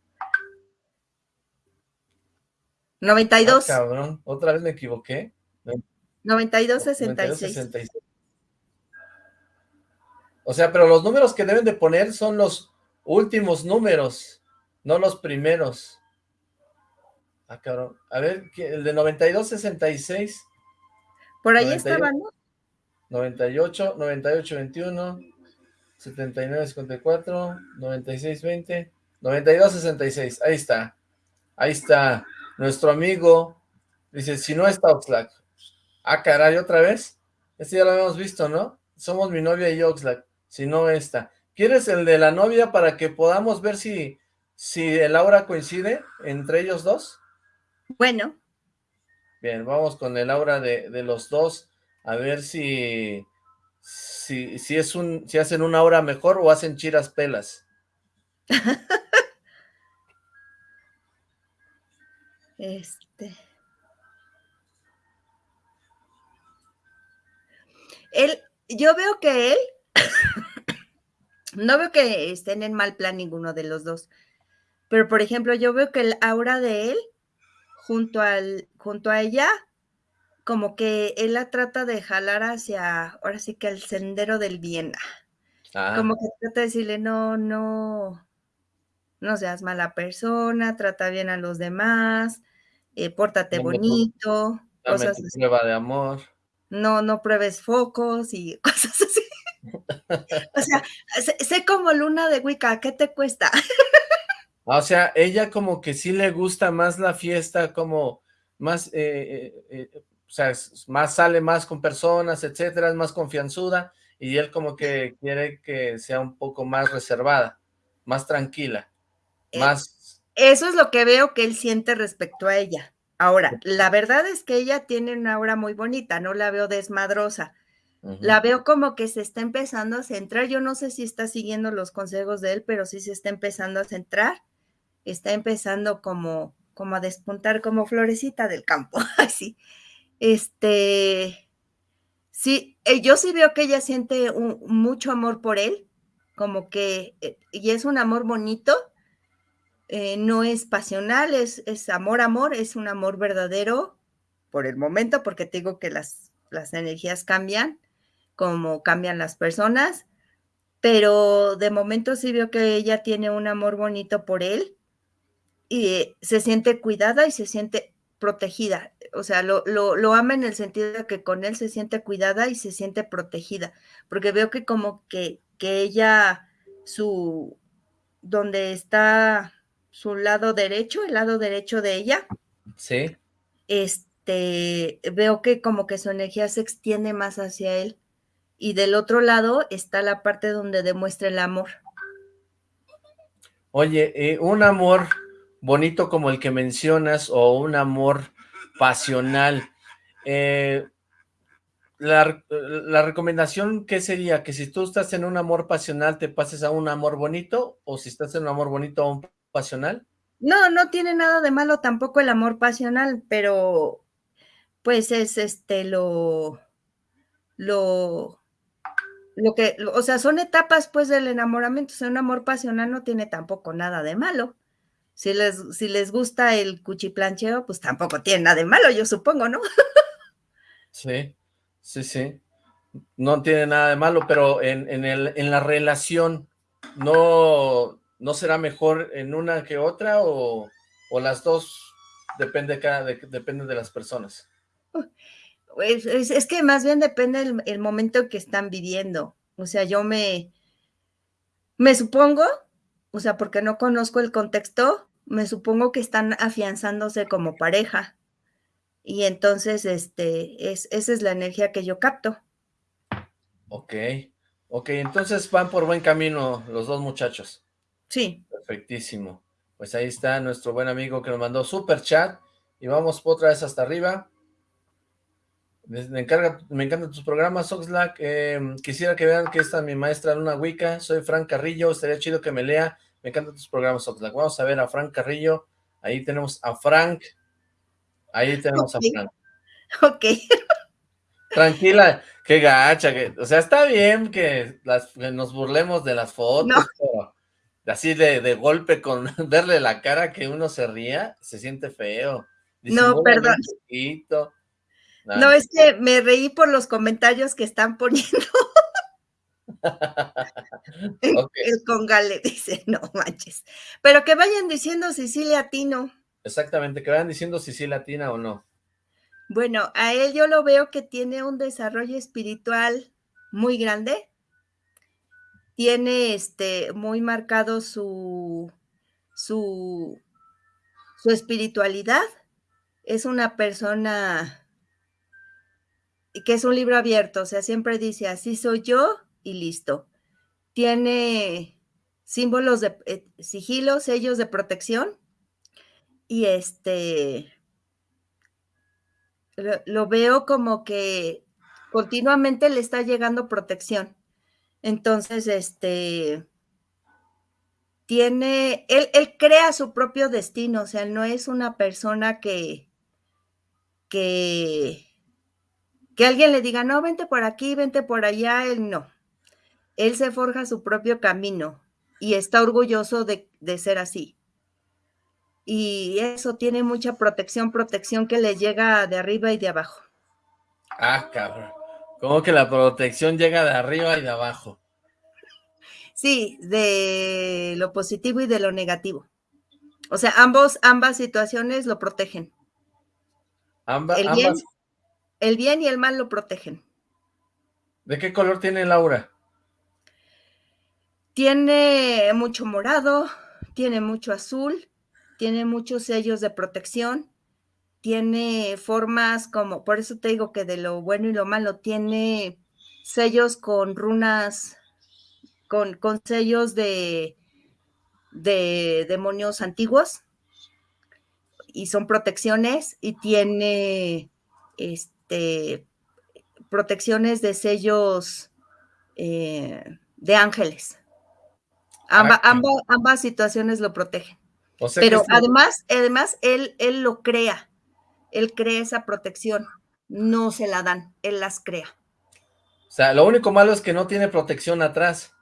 92. Ah, cabrón, otra vez me equivoqué. 9266. O sea, pero los números que deben de poner son los últimos números, no los primeros. Ah, cabrón. A ver, el de 9266. Por ahí estaba, ¿no? 98, 98, 21, 79, 54, 96, 20, 92, 66. Ahí está. Ahí está. Nuestro amigo dice, si no está Oxlack. Ah, caray, ¿otra vez? Este ya lo habíamos visto, ¿no? Somos mi novia y Oxlack. Si no está. ¿Quieres el de la novia para que podamos ver si, si el aura coincide entre ellos dos? Bueno. Bien, vamos con el aura de, de los dos a ver si, si, si, es un, si hacen una hora mejor o hacen chiras pelas. [LAUGHS] este. Él, yo veo que él, [COUGHS] no veo que estén en mal plan ninguno de los dos, pero por ejemplo, yo veo que el aura de él, junto, al, junto a ella, como que él la trata de jalar hacia, ahora sí que al sendero del bien. Ah. Como que trata de decirle, no, no, no seas mala persona, trata bien a los demás, eh, pórtate bonito, cosas así. prueba de amor. No, no pruebes focos y [LAUGHS] cosas así. [LAUGHS] o sea, sé, como luna de Wicca, ¿qué te cuesta? [LAUGHS] o sea, ella como que sí le gusta más la fiesta, como más eh, eh, o sea, más sale más con personas, etcétera, es más confianzuda, y él como que quiere que sea un poco más reservada, más tranquila, eh, más... Eso es lo que veo que él siente respecto a ella. Ahora, la verdad es que ella tiene una aura muy bonita, no la veo desmadrosa. La veo como que se está empezando a centrar. Yo no sé si está siguiendo los consejos de él, pero sí se está empezando a centrar. Está empezando como, como a despuntar como florecita del campo, [LAUGHS] así. Este, sí, eh, yo sí veo que ella siente mucho amor por él, como que, eh, y es un amor bonito, eh, no es pasional, es, es, amor, amor, es un amor verdadero por el momento, porque te digo que las, las energías cambian, como cambian las personas, pero de momento sí veo que ella tiene un amor bonito por él y se siente cuidada y se siente protegida, o sea, lo, lo, ama en el sentido de que con él se siente cuidada y se siente protegida, porque veo que como que, que ella, su, donde está su lado derecho, el lado derecho de ella, sí. este, veo que como que su energía se extiende más hacia él, y del otro lado está la parte donde demuestra el amor. Oye, eh, un amor bonito como el que mencionas o un amor pasional. Eh, la, recomendación, ¿qué sería? Que si tú estás en un amor pasional, te pases a un amor bonito, o si estás en un amor bonito, a un pasional. No, no tiene nada de malo tampoco el amor pasional, pero pues es este lo, lo, lo que, o sea, son etapas pues del enamoramiento, o sea, un amor pasional no tiene tampoco nada de malo. Si les, si les gusta el cuchiplancheo, pues tampoco tiene nada de malo, yo supongo, ¿no? [LAUGHS] sí, sí, sí. No tiene nada de malo, pero en, el, en la relación, ¿no, ¿no será mejor en una que otra o, las dos depende, cada, de, depende de las personas? Pues, es, que más bien depende el, el momento que están viviendo. O sea, yo me, me supongo, o sea, porque no conozco el contexto, me supongo que están afianzándose como pareja. Y entonces, este, es, esa es la energía que yo capto. Ok, ok, entonces van por buen camino los dos muchachos. Sí. Perfectísimo. Pues ahí está nuestro buen amigo que nos mandó super chat. Y vamos otra vez hasta arriba. Me, encarga, me encantan tus programas, Oxlack. Em, quisiera que vean que esta es mi maestra Luna Wicca. Soy Frank Carrillo. Estaría chido que me lea me encantan tus programas, Oxlack. Vamos a ver a Frank Carrillo. Ahí tenemos a Frank. Ahí tenemos a Frank. Ok. Tranquila, qué gacha. Que, o sea, está bien que, nos burlemos de las fotos, pero así de, golpe con [LAUGHS] verle la cara que uno se ría, se siente feo. no, perdón. No, es que me reí por los comentarios que están [LAUGHS] poniendo. [LAUGHS] El congale dice, no manches. Pero que vayan diciendo si sí latino. Exactamente, que vayan diciendo si sí latina o no. Bueno, a él yo lo veo que tiene un desarrollo espiritual muy grande. Tiene este muy marcado su, su, su espiritualidad. Es una persona que es un libro abierto, o sea, siempre dice, así soy yo y listo. Tiene símbolos de eh, sigilo, sellos de protección y este lo, veo como que continuamente le está llegando protección. Entonces, este tiene, él, él crea su propio destino, o sea, no es una persona que, que, que alguien le diga, no, vente por aquí, vente por allá, él no. Él se forja su propio camino y está orgulloso de, ser así. Y eso tiene mucha protección, protección que le llega de arriba y de abajo. Ah, cabrón. ¿Cómo que la protección llega de arriba y de abajo? Sí, de lo positivo y de lo negativo. O sea, ambos, ambas situaciones lo protegen. ambas el bien y el mal lo protegen. ¿De qué color tiene Laura? Tiene mucho morado, tiene mucho azul, tiene muchos sellos de protección, tiene formas como, por eso te digo que de lo bueno y lo malo, tiene sellos con runas, con, con sellos de, de demonios antiguos y son protecciones y tiene este, protecciones de sellos eh, de ángeles. Ah, ambas situaciones lo protegen. Pero además, además él, él lo crea, él crea esa protección, no se la dan, él las crea. O sea, lo único malo es que no tiene protección atrás.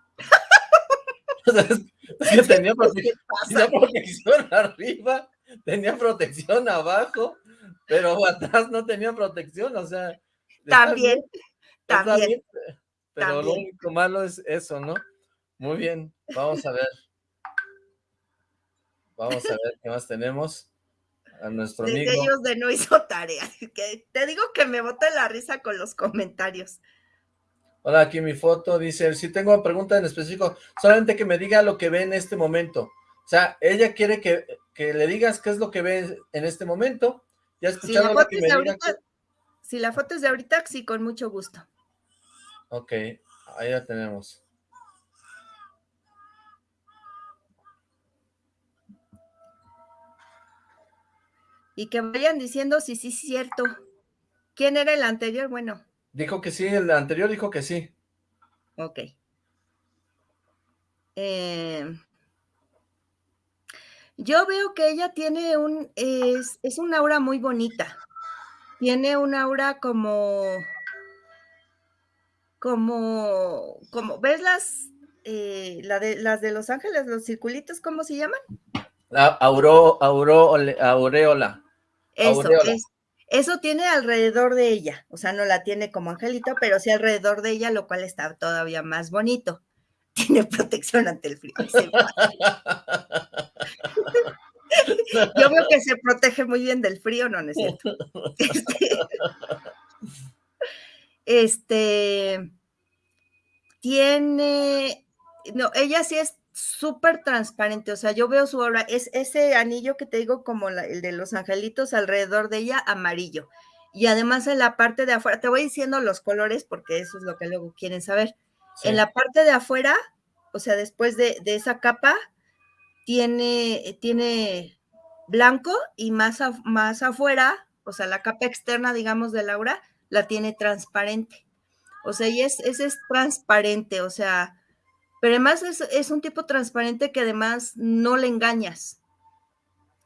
[LAUGHS] tenía protección [LAUGHS] arriba, tenía protección abajo, pero atrás no tenía protección, o sea. También, también. pero lo único malo es eso, ¿no? Muy bien, vamos a ver. Vamos a ver qué más tenemos. A nuestro amigo. ellos de no hizo tarea. [LAUGHS] Que te digo que me bote la risa con los comentarios. Hola, aquí mi foto dice, si tengo una pregunta en específico, solamente que me diga lo que ve en este momento. O sea, ella quiere que, que le digas qué es lo que ve en este momento ¿Ya si la, foto es de ahorita, si la foto es de ahorita, sí, con mucho gusto. Ok, ahí la tenemos. Y que vayan diciendo si sí es cierto. ¿Quién era el anterior? Bueno. Dijo que sí, el anterior dijo que sí. Ok. Eh, yo veo que ella tiene un, es, es un aura muy bonita. Tiene un aura como, como, como, ¿ves las, eh, la de, las de Los Ángeles, los circulitos, ¿cómo se llaman? La auro, auro, aureola. Eso, eso tiene alrededor de ella, o sea, no la tiene como angelito, pero sí alrededor de ella, lo cual está todavía más bonito. [LAUGHS] Tiene protección ante el frío. [LAUGHS] Yo veo que se protege muy bien del frío, no, es cierto. Este, [LAUGHS] este, tiene, no, ella sí es súper transparente, o sea, yo veo su obra, es ese anillo que te digo como el de los angelitos alrededor de ella, amarillo. Y además en la parte de afuera, te voy diciendo los colores porque eso es lo que luego quieren saber. En la parte de afuera, o sea, después de, de esa capa, tiene, tiene blanco y más, más afuera, o sea, la capa externa, digamos, de Laura, la tiene transparente. O sea, y es, ese es transparente, o sea, pero además es, un tipo transparente que además no le engañas.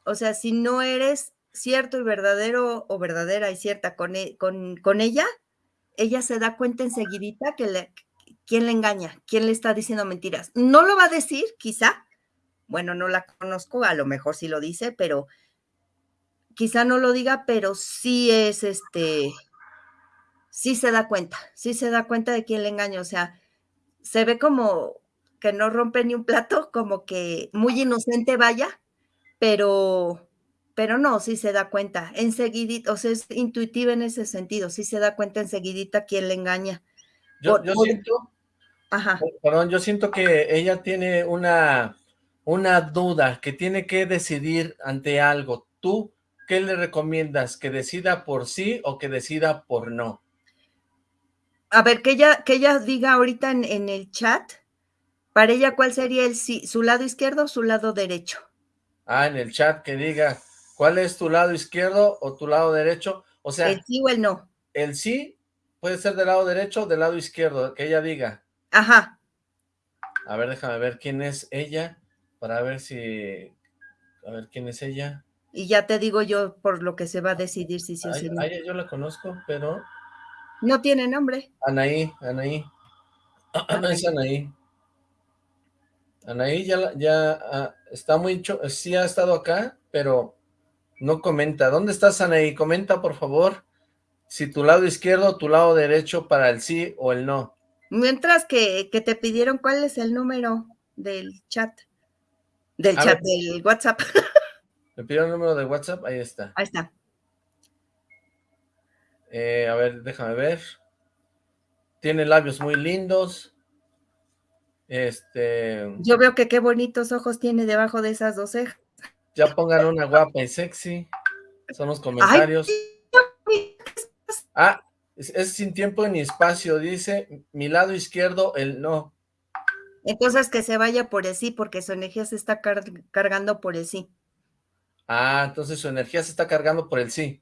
O sea, si no eres cierto y verdadero o verdadera y cierta con, e, con, con ella, ella se da cuenta enseguidita que quién le engaña, quién le está diciendo mentiras. No lo va a decir, quizá, bueno, no la conozco, a lo mejor sí lo dice, pero quizá no lo diga, pero sí es este, sí se da cuenta, sí se da cuenta de quién le engaña, o sea, se ve como que no rompe ni un plato, como que muy inocente vaya, pero, pero no, sí se da cuenta, enseguidita, o sea, es intuitiva en ese sentido, sí se da cuenta enseguidita quién le engaña. Yo, por, yo por, siento, Ajá. perdón, yo siento que ella tiene una, una duda, que tiene que decidir ante algo. ¿Tú qué le recomiendas? ¿Que decida por sí o que decida por no? A ver, que ella, que ella diga ahorita en, en el chat, para ella, ¿cuál sería el sí? ¿Su lado izquierdo o su lado derecho? Ah, en el chat que diga, ¿cuál es tu lado izquierdo o tu lado derecho? O sea... El sí o el no. El sí puede ser del lado derecho o del lado izquierdo, que ella diga. Ajá. A ver, déjame ver quién es ella, para ver si... A ver, ¿quién es ella? Y ya te digo yo por lo que se va a decidir si sí o si no. yo la conozco, pero... No tiene nombre. Anaí, Anaí. No [CLEARS THROAT] es Anaí. Anaí ya, ya uh, está muy... Sí ha estado acá, pero no comenta. ¿Dónde estás, Anaí? Comenta, por favor, si tu lado izquierdo o tu lado derecho para el sí o el no. Mientras que, que te pidieron cuál es el número del chat. Del A chat, ver. del WhatsApp. [LAUGHS] ¿Me pidieron el número de WhatsApp? Ahí está. Ahí está. Eh, a ver, déjame ver. Tiene labios muy lindos. Este... Yo veo que qué bonitos ojos tiene debajo de esas dos cejas. Ya pongan una guapa y sexy. Son los comentarios. Ay, Ah, es, es sin tiempo ni espacio. Dice, mi lado izquierdo, el no. Entonces que se vaya por el sí, porque su energía se está car cargando por el sí. Ah, entonces su energía se está cargando por el sí.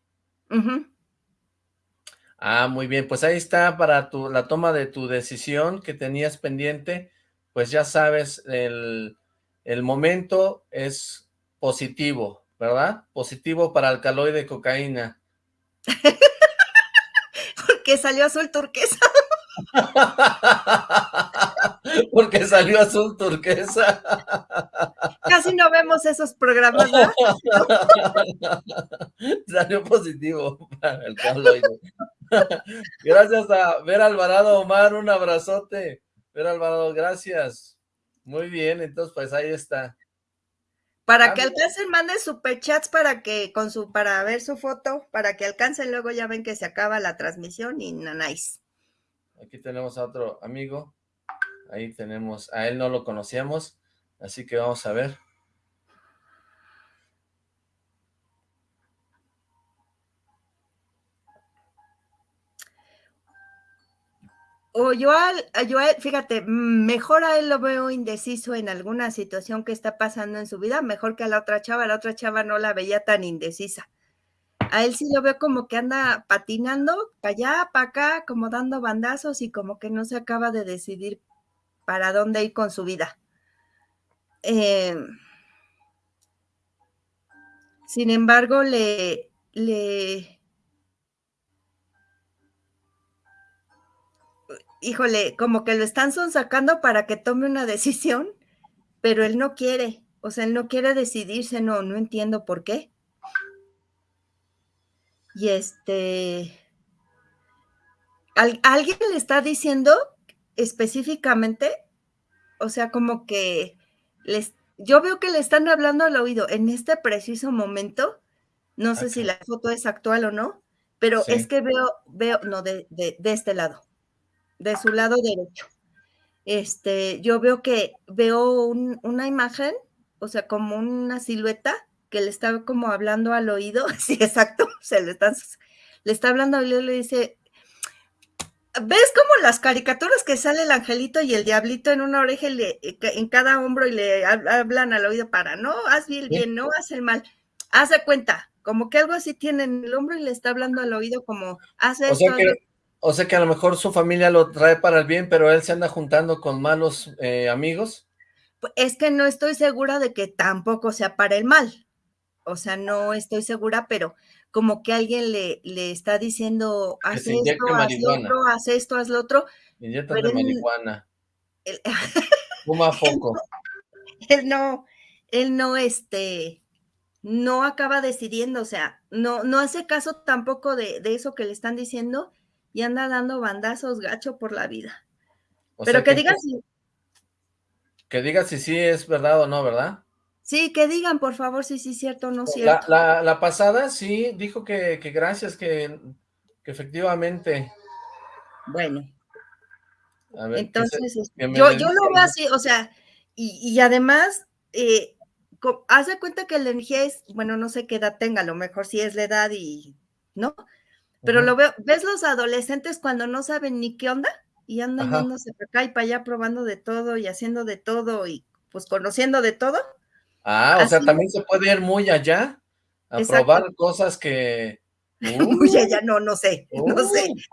Ah, muy bien, pues ahí está para tu, la toma de tu decisión que tenías pendiente, pues ya sabes, el, el momento es positivo, ¿verdad? Positivo para alcaloide cocaína. [LAUGHS] Porque salió azul turquesa. [LAUGHS] Porque salió azul turquesa. [LAUGHS] Casi no vemos esos programas, ¿verdad? Salió positivo para el alcaloide. Gracias a Ver Alvarado Omar, un abrazote. Ver Alvarado, gracias. Muy bien, entonces pues ahí está. Para Ah, que alcancen, manden superchats para que, con su, para ver su foto, para que alcancen, luego ya ven que se acaba la transmisión y nanáis. Aquí tenemos a otro amigo. Ahí tenemos, a él no lo conocíamos, así que vamos a ver. O yo, a yo fíjate, mm, mejor a él lo veo indeciso en alguna situación que está pasando en su vida, mejor que a la otra chava, la otra chava no la veía tan indecisa. A él sí lo veo como que anda patinando para allá, para acá, como dando bandazos y como que no se acaba de decidir para dónde ir con su vida. Eh, sin embargo, le, le, híjole, como que lo están sacando para que tome una [LAUGHS] decisión, pero él no quiere, o sea, él no quiere decidirse, no, no entiendo por qué. Y este, ¿al- ¿alguien le está diciendo específicamente? O sea, como que les, yo veo que le están hablando al oído en este preciso momento, no sé si la foto es actual o no, pero Sí. es que veo, veo, no, de, de, de este lado, de su lado derecho. Este, yo veo que veo un- una imagen, o sea, como una silueta que le está como hablando al oído, [LAUGHS] sí, exacto, se le está, le está hablando al oído y le dice, ¿ves como las caricaturas que sale el angelito y el diablito en una oreja y le- en cada hombro y le hab- hablan al oído para, no, haz bien, no, haz el mal, haz de cuenta, como que algo así tiene en el hombro y le está hablando al oído como, haz O esto, sea haz que, lo o sea que a lo mejor su familia lo trae para el bien, pero él se anda juntando con malos eh, amigos. Pu- Es que no estoy segura de que tampoco sea para el mal. O sea, no estoy segura, pero como que alguien le, le está diciendo, haz esto, haz lo otro, haz esto, haz lo otro, de marihuana. [LAUGHS] él- Fuma él no, él no, este, no acaba decidiendo, o sea, no, no hace caso tampoco de, de eso que le están diciendo y anda dando bandazos gacho por la vida. Pero que, digan si... Que diga si sí es verdad o no, ¿verdad? Sí, que digan, por favor, si sí es cierto o no es cierto. La, pasada sí dijo que, gracias, que, efectivamente. Bueno. Entonces, este, yo, yo lo veo así, o sea, y, además, eh, haz de cuenta que la energía es, bueno, no sé qué edad tenga, a lo mejor sí es la edad y, ¿no? Pero lo veo, ¿ves los adolescentes cuando no saben ni qué onda? Y andan yéndose para acá y para allá probando de todo y haciendo de todo y pues conociendo de todo. Ah, o sea, también se puede ir muy allá a probar cosas que... [LAUGHS] muy allá, no, no sé, [LAUGHS] no sé. [LAUGHS]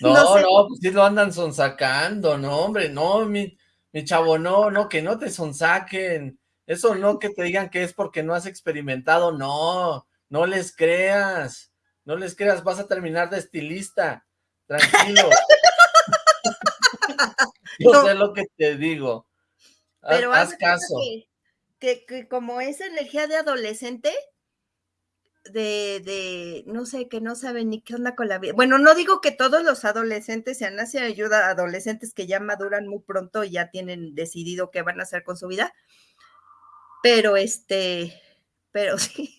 No, no, pues sí lo andan sonsacando, no, hombre, no, mi, mi chavo, no, no, que no te sonsaquen. Eso no que te digan que es porque no has experimentado, no, no les creas, no les creas, vas a terminar de estilista, tranquilo. [LAUGHS] Yo sé lo que te digo. Pero haz, caso. Que, que, como esa energía de adolescente, de, de, no sé, que no saben ni qué onda con la vida. Bueno, no digo que todos los adolescentes sean así, ayuda a adolescentes que ya maduran muy pronto y ya tienen decidido qué van a hacer con su vida, pero este, pero [LAUGHS] sí.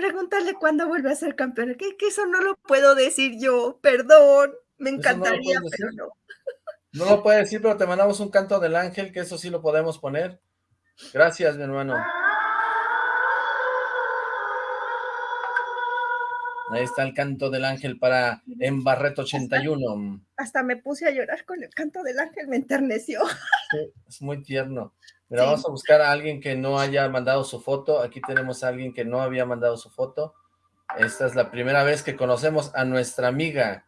Pregúntale cuándo vuelve a ser campeón. Que, que eso no lo puedo decir yo, perdón. Me encantaría, pero no. No lo puede decir, pero te mandamos un canto del ángel, que eso sí lo podemos poner. Gracias, mi hermano. Ahí está el canto del ángel para Embarreto 81. Hasta, me puse a llorar con el canto del ángel, me enterneció. es muy tierno. Mira, vamos a buscar a alguien que no haya mandado su foto. Aquí tenemos a alguien que no había mandado su foto. Esta es la primera vez que conocemos a nuestra amiga.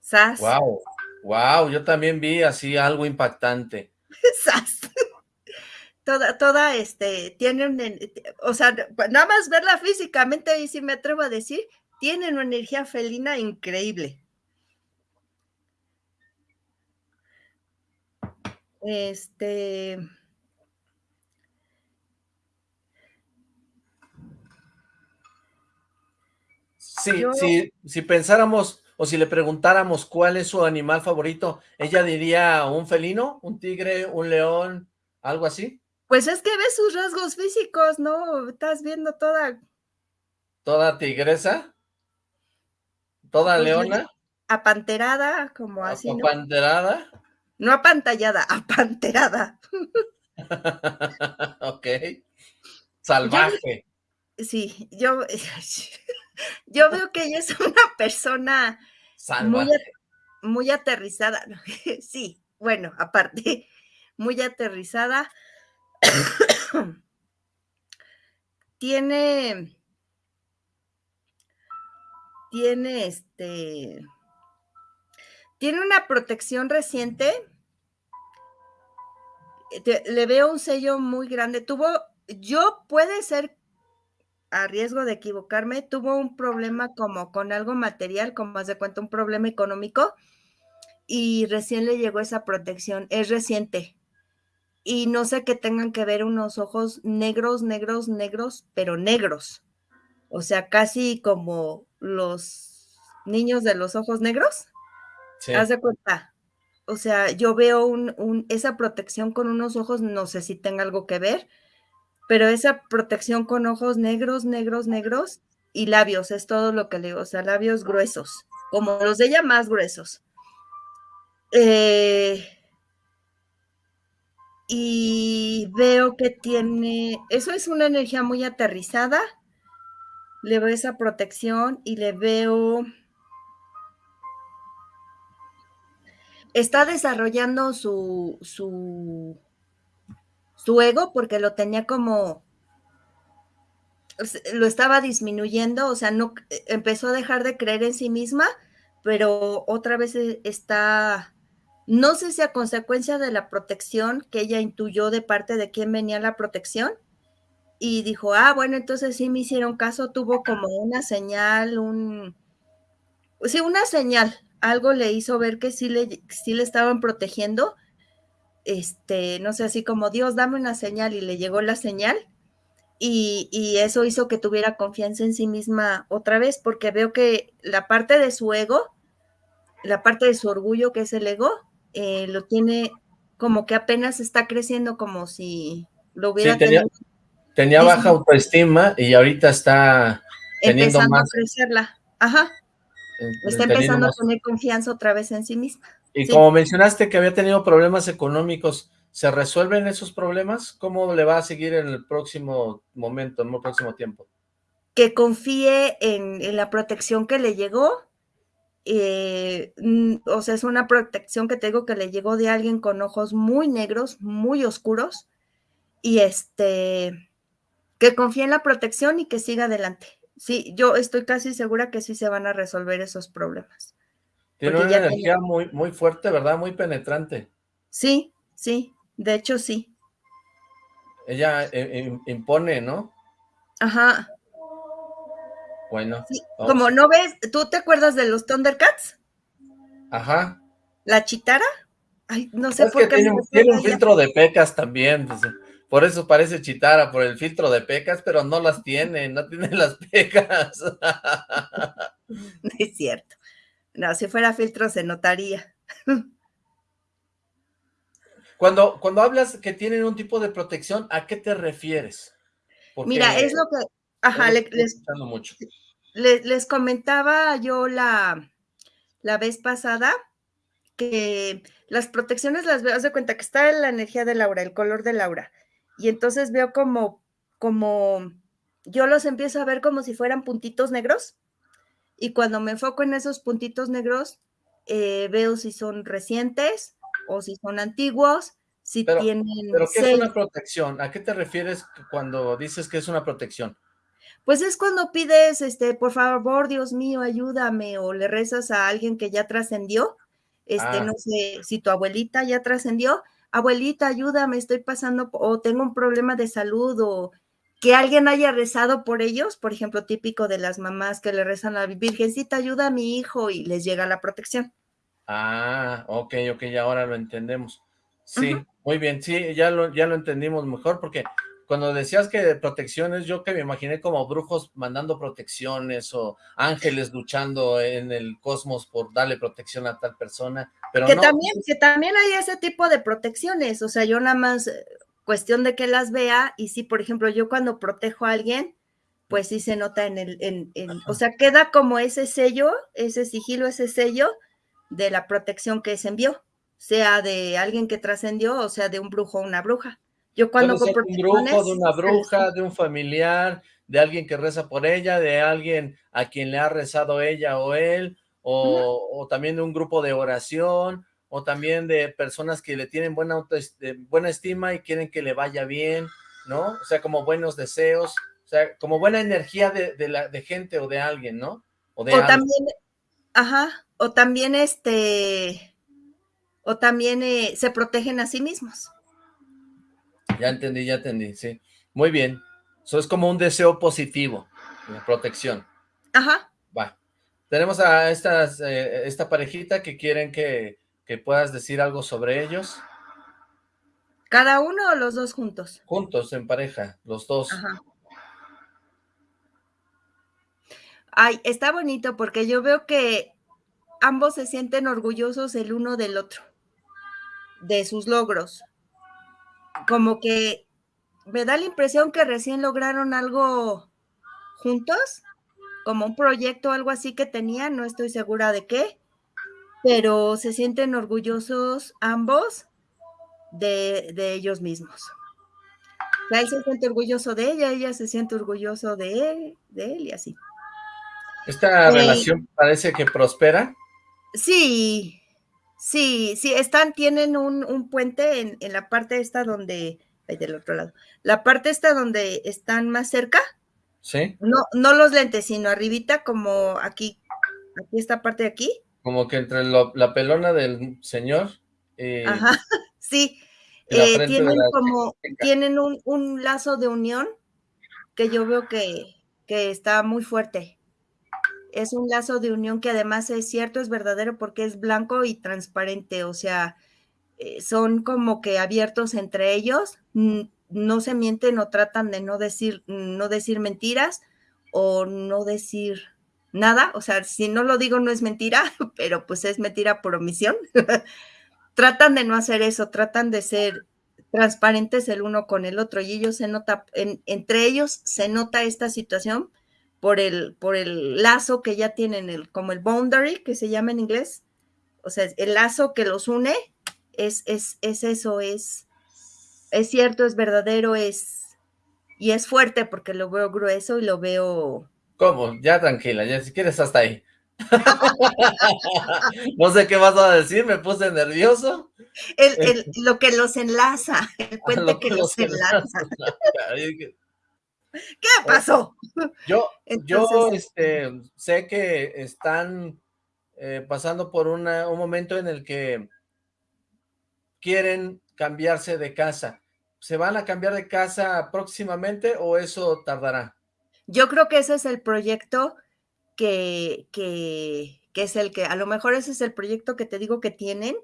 Sas. Wow, wow, yo también vi así algo impactante. [LAUGHS] Sas. Toda, toda, este, tienen, o sea, nada más verla físicamente, y sí me atrevo a decir, tienen una energía felina increíble. Este. Sí, sí, si pensáramos o si le preguntáramos cuál es su animal favorito, ella diría un felino, un tigre, un león, algo así. Pues es que ves sus rasgos físicos, ¿no? Estás viendo toda... ¿Toda tigresa? ¿Toda leona? Apanterada, como así, ¿Apanterada? No apantallada, [LAUGHS] apanterada. [LAUGHS] ok. Salvaje. sí, yo, [LAUGHS] yo veo que ella es una persona muy, muy aterrizada. sí, bueno, aparte, muy aterrizada. [COUGHS] tiene, tiene este, tiene una protección reciente le veo un sello muy grande. Tuvo, yo puede ser a riesgo de equivocarme, tuvo un problema como con algo material, como más de cuenta, un problema económico, y recién le llegó esa protección, es reciente. Y no sé que tengan que ver unos ojos negros, negros, negros, pero negros. O sea, casi como los niños de los ojos negros. Haz de cuenta, o sea, yo veo un, esa protección con unos ojos, no sé si tenga algo que ver, pero esa protección con ojos negros, negros, negros y labios, es todo lo que le digo, o sea, labios gruesos, como los de ella más gruesos. Eh, y veo que tiene, eso es una energía muy aterrizada, le veo esa protección y le veo está desarrollando su, su, su ego porque lo tenía como, lo estaba disminuyendo, o sea, no, empezó a dejar de creer en sí misma, pero otra vez e, está, no sé si a consecuencia de la protección que ella intuyó de parte de quién venía la protección, y dijo, ah, bueno, entonces sí me hicieron caso, tuvo como una señal, un, sí, una señal, algo le hizo ver que sí le, sí le estaban protegiendo, este, no sé, así como Dios, dame una señal y le llegó la señal y, eso hizo que tuviera confianza en sí misma otra vez, porque veo que la parte de su ego, la parte de su orgullo, que es el ego, eh, lo tiene como que apenas está creciendo, como si lo hubiera tenido. Tenía baja autoestima y ahorita está teniendo empezando a crecerla. Ajá. Está empezando a tener confianza otra vez en sí misma. Y como mencionaste que había tenido problemas económicos, ¿Se resuelven esos problemas? ¿Cómo le va a seguir en el próximo momento, en el próximo tiempo? Que confíe en, la protección que le llegó. Eh, o sea, es una protección que tengo que le llegó de alguien con ojos muy negros, muy oscuros. Y este, que confíe en la protección y que siga adelante. Sí, yo estoy casi segura que sí se van a resolver esos problemas. Tiene una energía muy, muy fuerte, ¿verdad? Muy penetrante. Sí, sí. De hecho, sí. Ella eh, impone, ¿no? Ajá. Bueno. Como no ves, ¿tú te acuerdas de los Thundercats? Ajá. ¿La chitara? Ay, no sé por qué. Tiene, tiene un filtro de pecas también. Por eso parece chitara, por el filtro de pecas, pero no las tiene, no tiene [LAUGHS] las pecas. No [LAUGHS] es cierto. No, si fuera filtro se notaría. [LAUGHS] Cuando, cuando hablas que tienen un tipo de protección, ¿a qué te refieres? Mira, es lo que, ajá, les, Les, comentaba yo la, la vez pasada que las protecciones las veo, haz de cuenta que está la energía de Laura, el color de Laura, y entonces veo como, como, yo los empiezo a ver como si fueran puntitos negros, y cuando me enfoco en esos puntitos negros, eh, veo si son recientes, o si son antiguos, si tienen... Pero ¿qué es una protección? ¿A qué te refieres cuando dices que es una protección? Pues es cuando pides, este, por favor, Dios mío, ayúdame, o le rezas a alguien que ya trascendió, este, ah. no sé, si tu abuelita ya trascendió, abuelita, ayúdame, estoy pasando, o tengo un problema de salud, o que alguien haya rezado por ellos, por ejemplo, típico de las mamás que le rezan a la Virgencita, ayuda a mi hijo, y les llega la protección. Ah, ok, ok, ya ahora lo entendemos. Sí, muy bien, sí, ya lo, ya lo entendimos mejor, porque cuando decías que protecciones, yo que me imaginé como brujos mandando protecciones o ángeles luchando en el cosmos por darle protección a tal persona, pero que también Que también hay ese tipo de protecciones, o sea, yo nada más eh, cuestión de que las vea y si, por ejemplo, yo cuando protejo a alguien, pues sí se nota en el, en, o sea, queda como ese sello, ese sigilo, ese sello, de la protección que se envió, sea de alguien que trascendió o sea de un brujo o una bruja. Yo cuando compro un brujo, de una bruja, de un familiar, de alguien que reza por ella, de alguien a quien le ha rezado ella o él, o, también de un grupo de oración, o también de personas que le tienen buena, buena estima y quieren que le vaya bien, ¿no? O sea, como buenos deseos, o sea, como buena energía de, la, de gente o de alguien, ¿no? O, de también, ajá, o también este, o también eh, se protegen a sí mismos. Ya entendí, ya entendí, sí. Muy bien. Eso es como un deseo positivo, de protección. Ajá. Va. Tenemos a estas, eh, esta parejita que quieren que, que puedas decir algo sobre ellos. ¿Cada uno o los dos juntos? Juntos, en pareja, los dos. Ajá. Ay, está bonito porque yo veo que ambos se sienten orgullosos el uno del otro, de sus logros. Como que me da la impresión que recién lograron algo juntos, como un proyecto o algo así que tenían, no estoy segura de qué, pero se sienten orgullosos ambos de, ellos mismos. él se siente orgulloso de ella, ella se siente orgulloso de él, de él y así. ¿Esta eh, relación parece que prospera? Sí, sí, sí, están, tienen un, puente en, la parte esta donde, ahí del otro lado, la parte esta donde están más cerca. Sí. No, no los lentes, sino arribita, como aquí, aquí esta parte de aquí. Como que entre la pelona del señor. Ajá, [LAUGHS] sí. Eh, tienen como, tienen un, un, lazo de unión que yo veo que, que está muy fuerte es un lazo de unión que además es cierto, es verdadero porque es blanco y transparente, o sea, eh, son como que abiertos entre ellos. No se mienten o tratan de no decir, no decir mentiras o no decir nada, o sea, si no lo digo no es mentira, [LAUGHS] pero pues es mentira por omisión. [LAUGHS] tratan de no hacer eso, tratan de ser transparentes el uno con el otro y ellos se nota, entre ellos se nota esta situación por el, por el lazo que ya tienen, el, como el boundary que se llama en inglés, o sea, el lazo que los une es, es, es eso, es, es cierto, es verdadero, es, y es fuerte porque lo veo grueso y lo veo... ¿Cómo? Ya tranquila, ya si quieres hasta ahí. [LAUGHS] no sé qué vas a decir, me puse nervioso. El, lo que los enlaza, el [LAUGHS] puente que, los enlaza. ¿Qué pasó? Yo, yo este, sé que están eh, pasando por un momento en el que quieren cambiarse de casa. ¿Se van a cambiar de casa próximamente o eso tardará? Yo creo que ese es el proyecto que, que, es el que, a lo mejor ese es el proyecto que te digo que tienen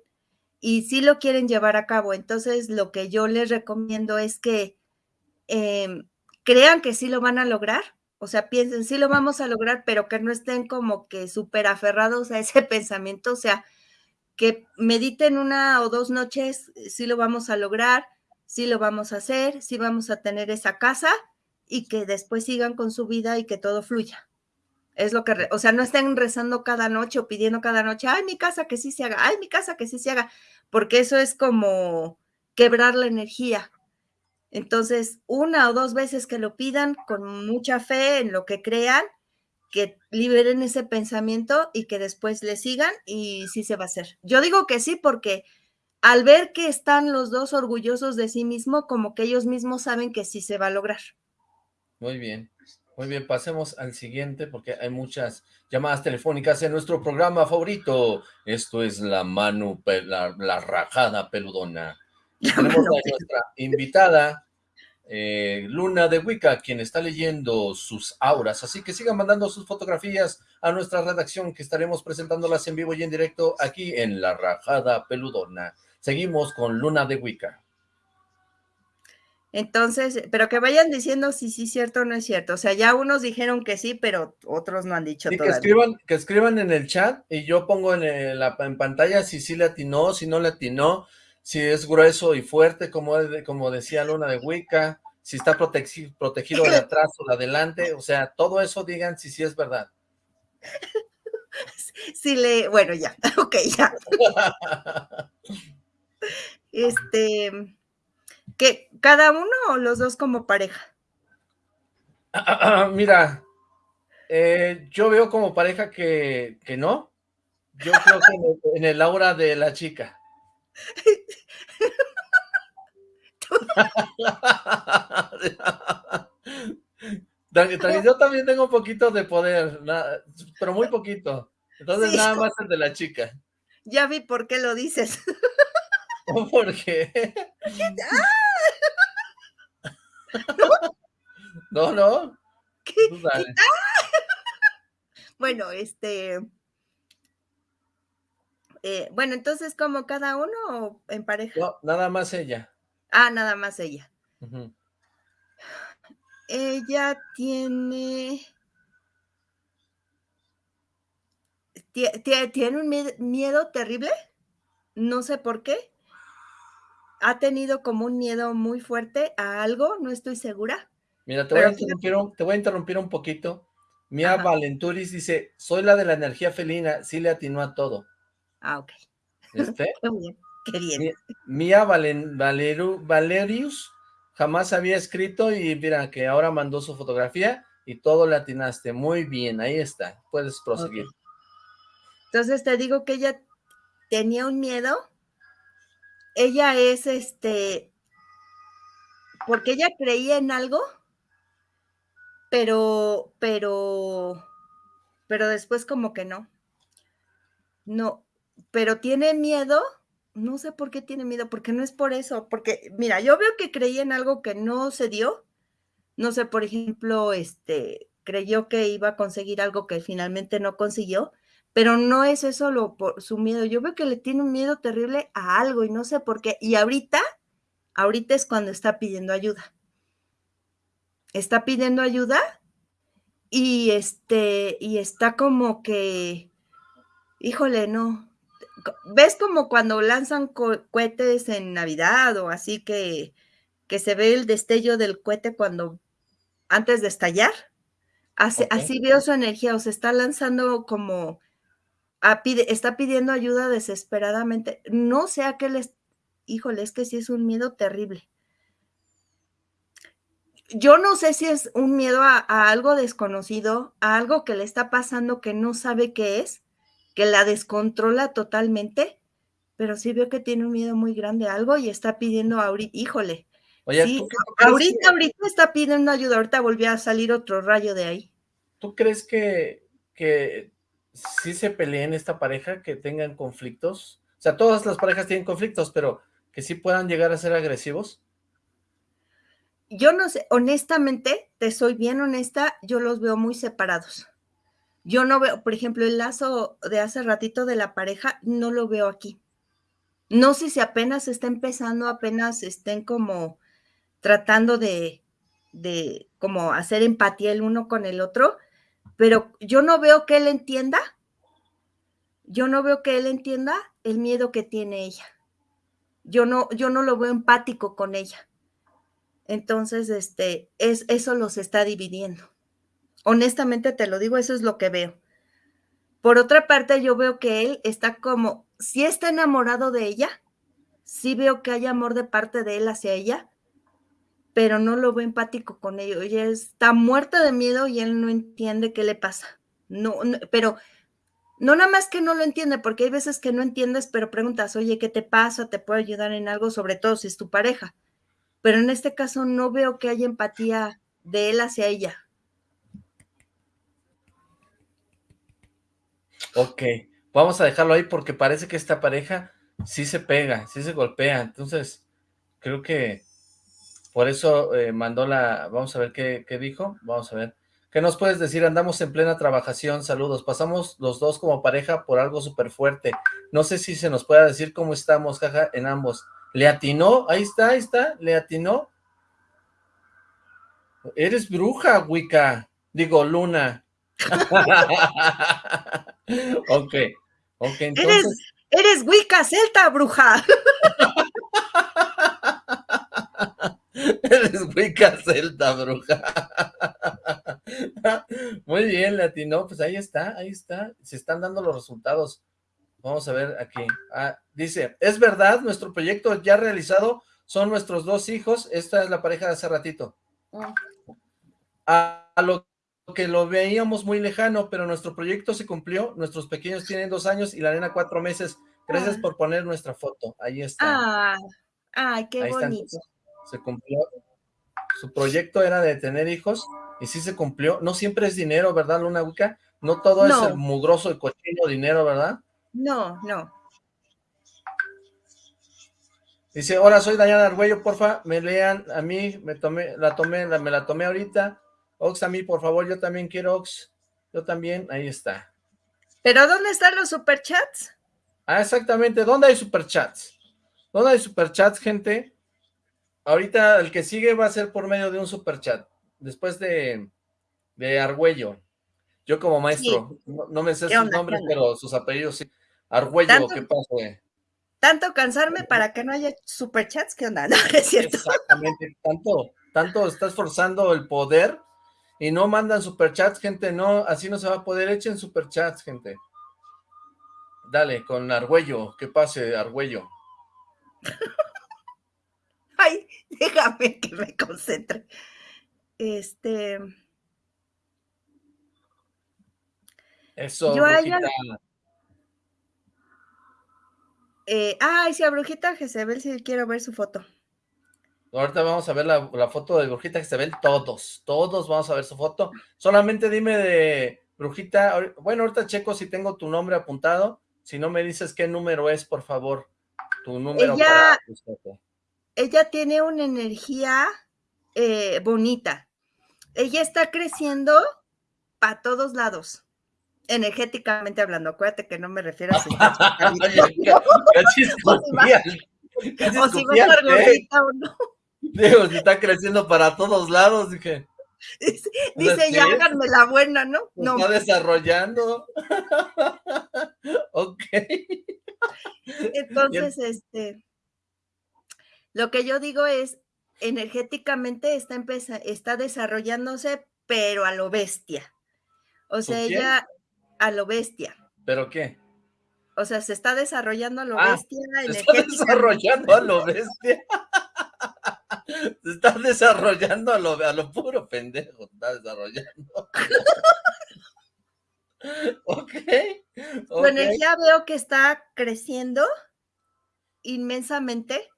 y sí lo quieren llevar a cabo. Entonces, lo que yo les recomiendo es que em, crean que sí lo van a lograr, o sea, piensen, sí lo vamos a lograr, pero que no estén como que súper aferrados a ese [LAUGHS] pensamiento, o sea, que mediten una o dos noches, sí lo vamos a lograr, sí lo vamos a hacer, sí vamos a tener esa casa y que después sigan con su vida y que todo fluya. Es lo que, o sea, no estén rezando cada noche o pidiendo cada noche, ay, mi casa que sí se haga, ay, mi casa que sí se haga, porque eso es como quebrar la energía. Entonces, una o dos veces que lo pidan con mucha fe en lo que crean, que liberen ese pensamiento y que después le sigan y sí se va a hacer. Yo digo que sí porque al ver que están los dos orgullosos de sí mismo, como que ellos mismos saben que sí se va a lograr. Muy bien, muy bien, pasemos al siguiente porque hay muchas llamadas telefónicas en nuestro programa favorito. Esto es la Manu, la, la rajada peludona. Tenemos a nuestra invitada, eh, Luna de Wicca, quien está leyendo sus auras. Así que sigan mandando sus fotografías a nuestra redacción, que estaremos presentándolas en vivo y en directo aquí en La Rajada Peludona. Seguimos con Luna de Wicca. Entonces, pero que vayan diciendo si sí es cierto o no es cierto. O sea, ya unos dijeron que sí, pero otros no han dicho sí, Que escriban, que escriban en el chat y yo pongo en, la, en pantalla si sí le atinó, si no le atinó si es grueso y fuerte, como, como decía Luna de Wicca, si está protegido, protegido de atrás o de adelante, o sea, todo eso digan si sí es verdad. [LAUGHS] Si le, bueno, ya, [LAUGHS] ok, ya. [LAUGHS] Este, que cada uno o los dos como pareja. [CLEARS THROAT] Mira, eh, yo veo como pareja que, que no. Yo creo que en el aura de la chica. [LAUGHS] yo también tengo un poquito de poder, pero muy poquito. Entonces nada más el de la chica. Ya vi por qué lo dices. [LAUGHS] ¿Por qué? [LAUGHS] No, no. Bueno, este... Eh, bueno, entonces, ¿como cada uno o en pareja? No, nada más ella. Ah, nada más ella. Ella tiene... Tiene un miedo terrible, no sé por qué. Ha tenido como un miedo muy fuerte a algo, no estoy segura. Mira, te voy, a interrumpir un, te voy a interrumpir un poquito. Mia Valenturis dice, soy la de la energía felina, sí le atinó a todo. Ah, ok. ¿Este? [LAUGHS] Qué bien, qué bien. Mía Valerius jamás había escrito y mira que ahora mandó su fotografía y todo le atinaste. Muy bien, ahí está. Puedes proseguir. Entonces te digo que ella tenía un miedo. Ella es este, porque ella creía en algo, pero, pero, pero después como que no. No, pero tiene miedo, no sé por qué tiene miedo, porque no es por eso, porque mira, yo veo que creía en algo que no se dio, no sé, por ejemplo, este, creyó que iba a conseguir algo que finalmente no consiguió, pero no es eso lo por su miedo, yo veo que le tiene un miedo terrible a algo y no sé por qué, y ahorita Ahorita es cuando está pidiendo ayuda. Está pidiendo ayuda y este, y está como que, híjole, no. ¿Ves como cuando lanzan cohetes en Navidad o así que, que se ve el destello del cohete cuando antes de estallar? Así, así veo su energía, o se está lanzando como, está pidiendo ayuda desesperadamente. No sé a qué les, híjole, es que sí es un miedo terrible yo no sé si es un miedo a, algo desconocido, a algo que le está pasando que no sabe qué es, que la descontrola totalmente, pero sí veo que tiene un miedo muy grande a algo y está pidiendo ahorita, híjole. sí, ahorita, ahorita está pidiendo ayuda, ahorita volvió a salir otro rayo de ahí. ¿Tú crees que, que sí se peleen esta pareja, que tengan conflictos? O sea, todas las parejas tienen conflictos, pero que sí puedan llegar a ser agresivos yo no sé, honestamente, te soy bien honesta, yo los veo muy separados. Yo no veo, por ejemplo, el lazo de hace ratito de la pareja, no lo veo aquí. No sé si apenas está empezando, apenas estén como tratando de, de como hacer empatía el uno con el otro, pero yo no veo que él entienda, yo no veo que él entienda el miedo que tiene ella. Yo no, yo no lo veo empático con ella. Entonces, este, es, eso los está dividiendo. Honestamente te lo digo, eso es lo que veo. Por otra parte, yo veo que él está como, si está enamorado de ella, sí veo que hay amor de parte de él hacia ella, pero no lo veo empático con ello. Ella está muerta de miedo y él no entiende qué le pasa. No, pero no nada más que no lo entiende, porque hay veces que no entiendes, pero preguntas, oye, ¿qué te pasa? ¿Te puedo ayudar en algo? Sobre todo si es tu pareja pero en este caso no veo que haya empatía de él hacia ella. Ok, vamos a dejarlo ahí porque parece que esta pareja sí se pega, sí se golpea, entonces creo que por eso eh, mandó la, vamos a ver qué, dijo, vamos a ver. ¿Qué nos puedes decir? Andamos en plena trabajación, saludos. Pasamos los dos como pareja por algo súper fuerte. No sé si se nos pueda decir cómo estamos, jaja, en ambos. ¿Le atinó? Ahí está, ahí está, le atinó. Eres bruja, Wicca. Digo, Luna. [LAUGHS] [LAUGHS] ok, ok, entonces... Eres, eres Wicca celta, bruja. [LAUGHS] eres Wicca celta, bruja. [LAUGHS] Muy bien, le atinó. Pues ahí está, ahí está. Se están dando los resultados. Vamos a ver aquí. Ah, dice, es verdad, nuestro proyecto ya realizado son nuestros dos hijos. Esta es la pareja de hace ratito. Ah. A, lo que lo veíamos muy lejano, pero nuestro proyecto se cumplió. Nuestros pequeños tienen dos años y la nena cuatro meses. Gracias ah. por poner nuestra foto. Ahí está. Ah, ay, qué bonito. Se cumplió. Su proyecto era de tener hijos y sí se cumplió. No siempre es dinero, ¿verdad, Luna Wicca? No todo es el mugroso y cochino dinero, ¿verdad? No, no. Dice, hola, soy Dayana Argüello, porfa, me lean a mí, me tomé, la tomé, me la tomé ahorita. Ox, a mí, por favor, yo también quiero Ox. Yo también, ahí está. ¿Pero dónde están los superchats? Ah, exactamente, ¿dónde hay superchats? ¿Dónde hay superchats, gente? Ahorita el que sigue va a ser por medio de un superchat, después de, de Argüello. Yo como maestro, no, me sé sus nombres, pero sus apellidos sí. Argüello, ¿qué pasa? Tanto cansarme para que no haya superchats, ¿qué onda? [LAUGHS] No, es cierto. Exactamente, tanto, tanto estás forzando el poder y no mandan superchats, gente, no, así no se va a poder, echen superchats, gente. Dale, con Argüello, que pase, Argüello. [LAUGHS] Ay, déjame que me concentre. Este... Eso, Yo brujita. Eh, ay, sí, a Brujita Jezebel sí quiero ver su foto. Ahorita vamos a ver la, foto de Brujita Jezebel, todos, todos vamos a ver su foto. Solamente dime de Brujita, bueno, ahorita checo si tengo tu nombre apuntado, si no me dices qué número es, por favor, tu número ella, Ella tiene una energía eh, bonita. Ella está creciendo para todos lados energéticamente hablando, acuérdate que no me refiero a su [LAUGHS] [LAUGHS] o si va a gordita o no. Digo, si está creciendo para todos lados, dije. Dice, ya háganme la buena, ¿no? No. Está desarrollando. [LAUGHS] ok. Entonces, este, lo que yo digo es, energéticamente está, está desarrollándose, pero a lo bestia. O sea, ella a lo bestia. ¿Pero qué? O sea, se está desarrollando a lo ah, bestia. Se está desarrollando a lo bestia. [LAUGHS] se está desarrollando a lo, a puro pendejo. Está desarrollando. [LAUGHS] ok. Su energía veo que está creciendo inmensamente.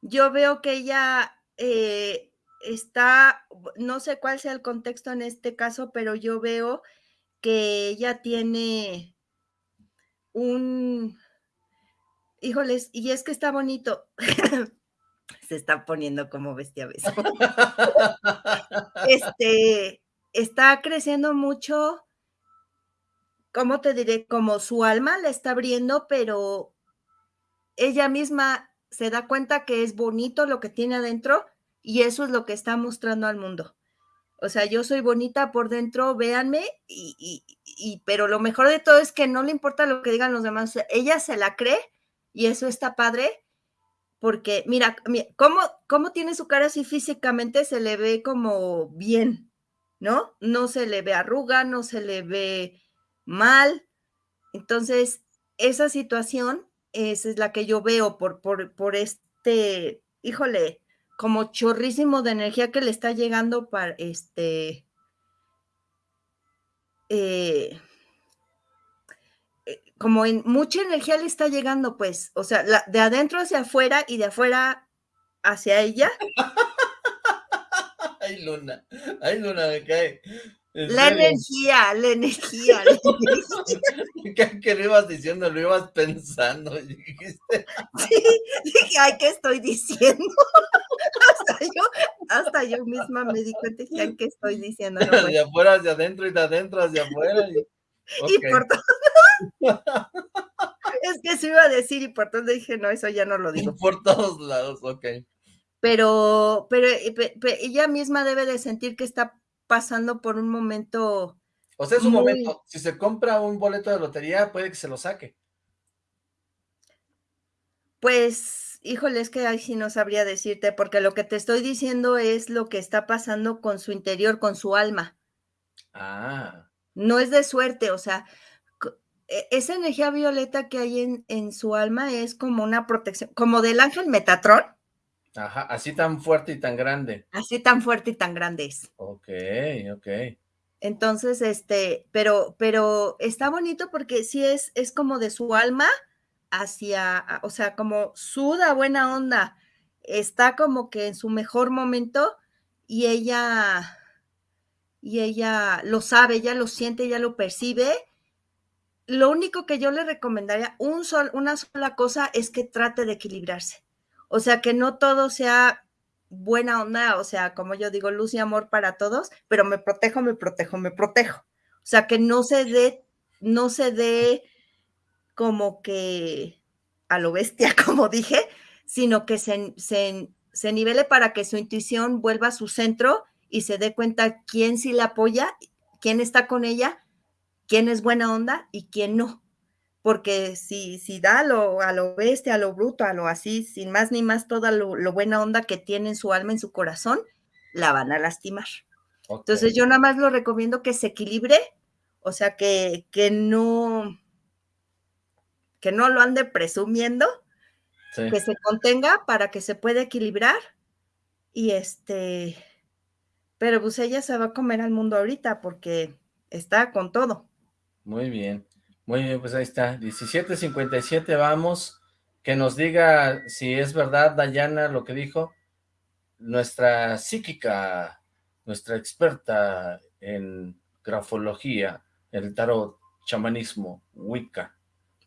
Yo veo que ella eh, está, no sé cuál sea el contexto en este caso, pero yo veo que ella tiene un, híjoles, y es que está bonito. [LAUGHS] Se está poniendo como bestia beso. [LAUGHS] este, está creciendo mucho, ¿cómo te diré? Como su alma la está abriendo, pero ella misma se da cuenta que es bonito lo que tiene adentro y eso es lo que está mostrando al mundo. O sea, yo soy bonita por dentro, véanme, y, y, pero lo mejor de todo es que no le importa lo que digan los demás, ella se la cree y eso está padre, porque mira, ¿cómo, cómo tiene su cara así físicamente, se le ve como bien, ¿no? No se le ve arruga, no se le ve mal. Entonces, esa situación esa es la que yo veo por, por, por este, híjole, como chorrísimo de energía que le está llegando para este. Eh, como en mucha energía le está llegando, pues, o sea, de adentro hacia afuera y de afuera hacia ella. [LAUGHS] ay, Luna, ay, Luna, me cae. La energía, la [LAUGHS] energía, ¿Qué, lo ibas diciendo? Lo ibas pensando. [LAUGHS] Dijiste. Sí, dije, ay, ¿qué estoy diciendo? hasta, yo, hasta yo misma me di cuenta de ¿qué estoy diciendo? de afuera hacia adentro y de adentro hacia afuera. Y, por todo. Es que se iba a decir y por todo dije, no, eso ya no lo digo. [LAUGHS] Por todos lados, ok. Pero, pero, pero ella misma debe de sentir que está pasando por un momento. O sea, es un momento. Si se compra un boleto de lotería, puede que se lo saque. Pues, híjole, es que ahí sí no sabría decirte, porque lo que te estoy diciendo es lo que está pasando con su interior, con su alma. Ah. No es de suerte, o sea, esa energía violeta que hay en, en su alma es como una protección, como del ángel Metatrón. Ajá, así tan fuerte y tan grande. Así tan fuerte y tan grande es. Ok, ok. Entonces, este, pero, pero está bonito porque sí es, es como de su alma hacia, o sea, como suda buena onda, está como que en su mejor momento y ella, y ella lo sabe, ella lo siente, ella lo percibe. Lo único que yo le recomendaría, un sol, una sola cosa es que trate de equilibrarse o sea, que no todo sea buena onda, o sea, como yo digo, luz y amor para todos, pero me protejo, me protejo, me protejo. O sea, que no se dé, no se dé como que a lo bestia, [LAUGHS] como dije, sino que se, se, nivele para que su intuición vuelva a su centro y se dé cuenta quién sí la apoya, quién está con ella, quién es buena onda y quién no porque si, si da a lo, a lo bestia, a lo bruto, a lo así, sin más ni más, toda lo, buena onda que tiene en su alma, en su corazón, la van a lastimar. Entonces yo nada más lo recomiendo que se equilibre, o sea, que, que no, que no lo ande presumiendo, que se contenga para que se pueda equilibrar y este, pero pues ella se va a comer al mundo ahorita porque está con todo. Muy bien. Muy bien, pues ahí está, 17.57, vamos, que nos diga si es verdad, Dayana, lo que dijo, nuestra psíquica, nuestra experta en grafología, el tarot, chamanismo, Wicca,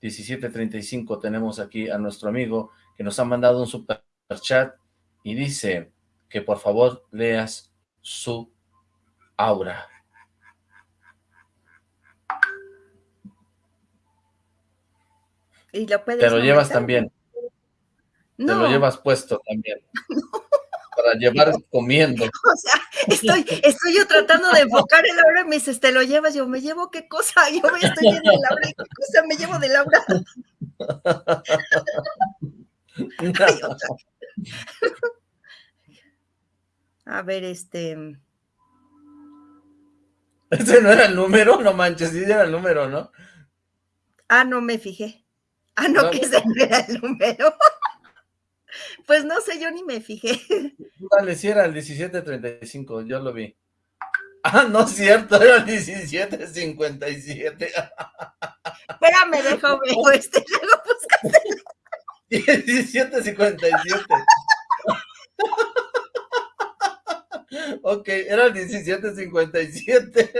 17.35, tenemos aquí a nuestro amigo que nos ha mandado un super chat y dice que por favor leas su aura. Y lo puedes Te lo llevas también. Te lo llevas puesto también. [LAUGHS] Para llevar [LAUGHS] comiendo. O sea, estoy, estoy yo tratando de enfocar el Laura y me dices, te lo llevas, yo me llevo qué cosa, [LAUGHS] yo me estoy viendo de Laura, ¿qué cosa me llevo de Laura? A ver, este. ¿Ese no era el número? No manches, sí era el número, ¿no? Ah, no me fijé. [LAUGHS] Ah, no, que ese no era el número. [LAUGHS] Pues no sé, yo ni me fijé. Dale, si era el 1735, yo lo vi. Ah, no es cierto, era el 1757. [LAUGHS] Espérame, dejo veo este, luego búscate. 1757. ok, era el 1757.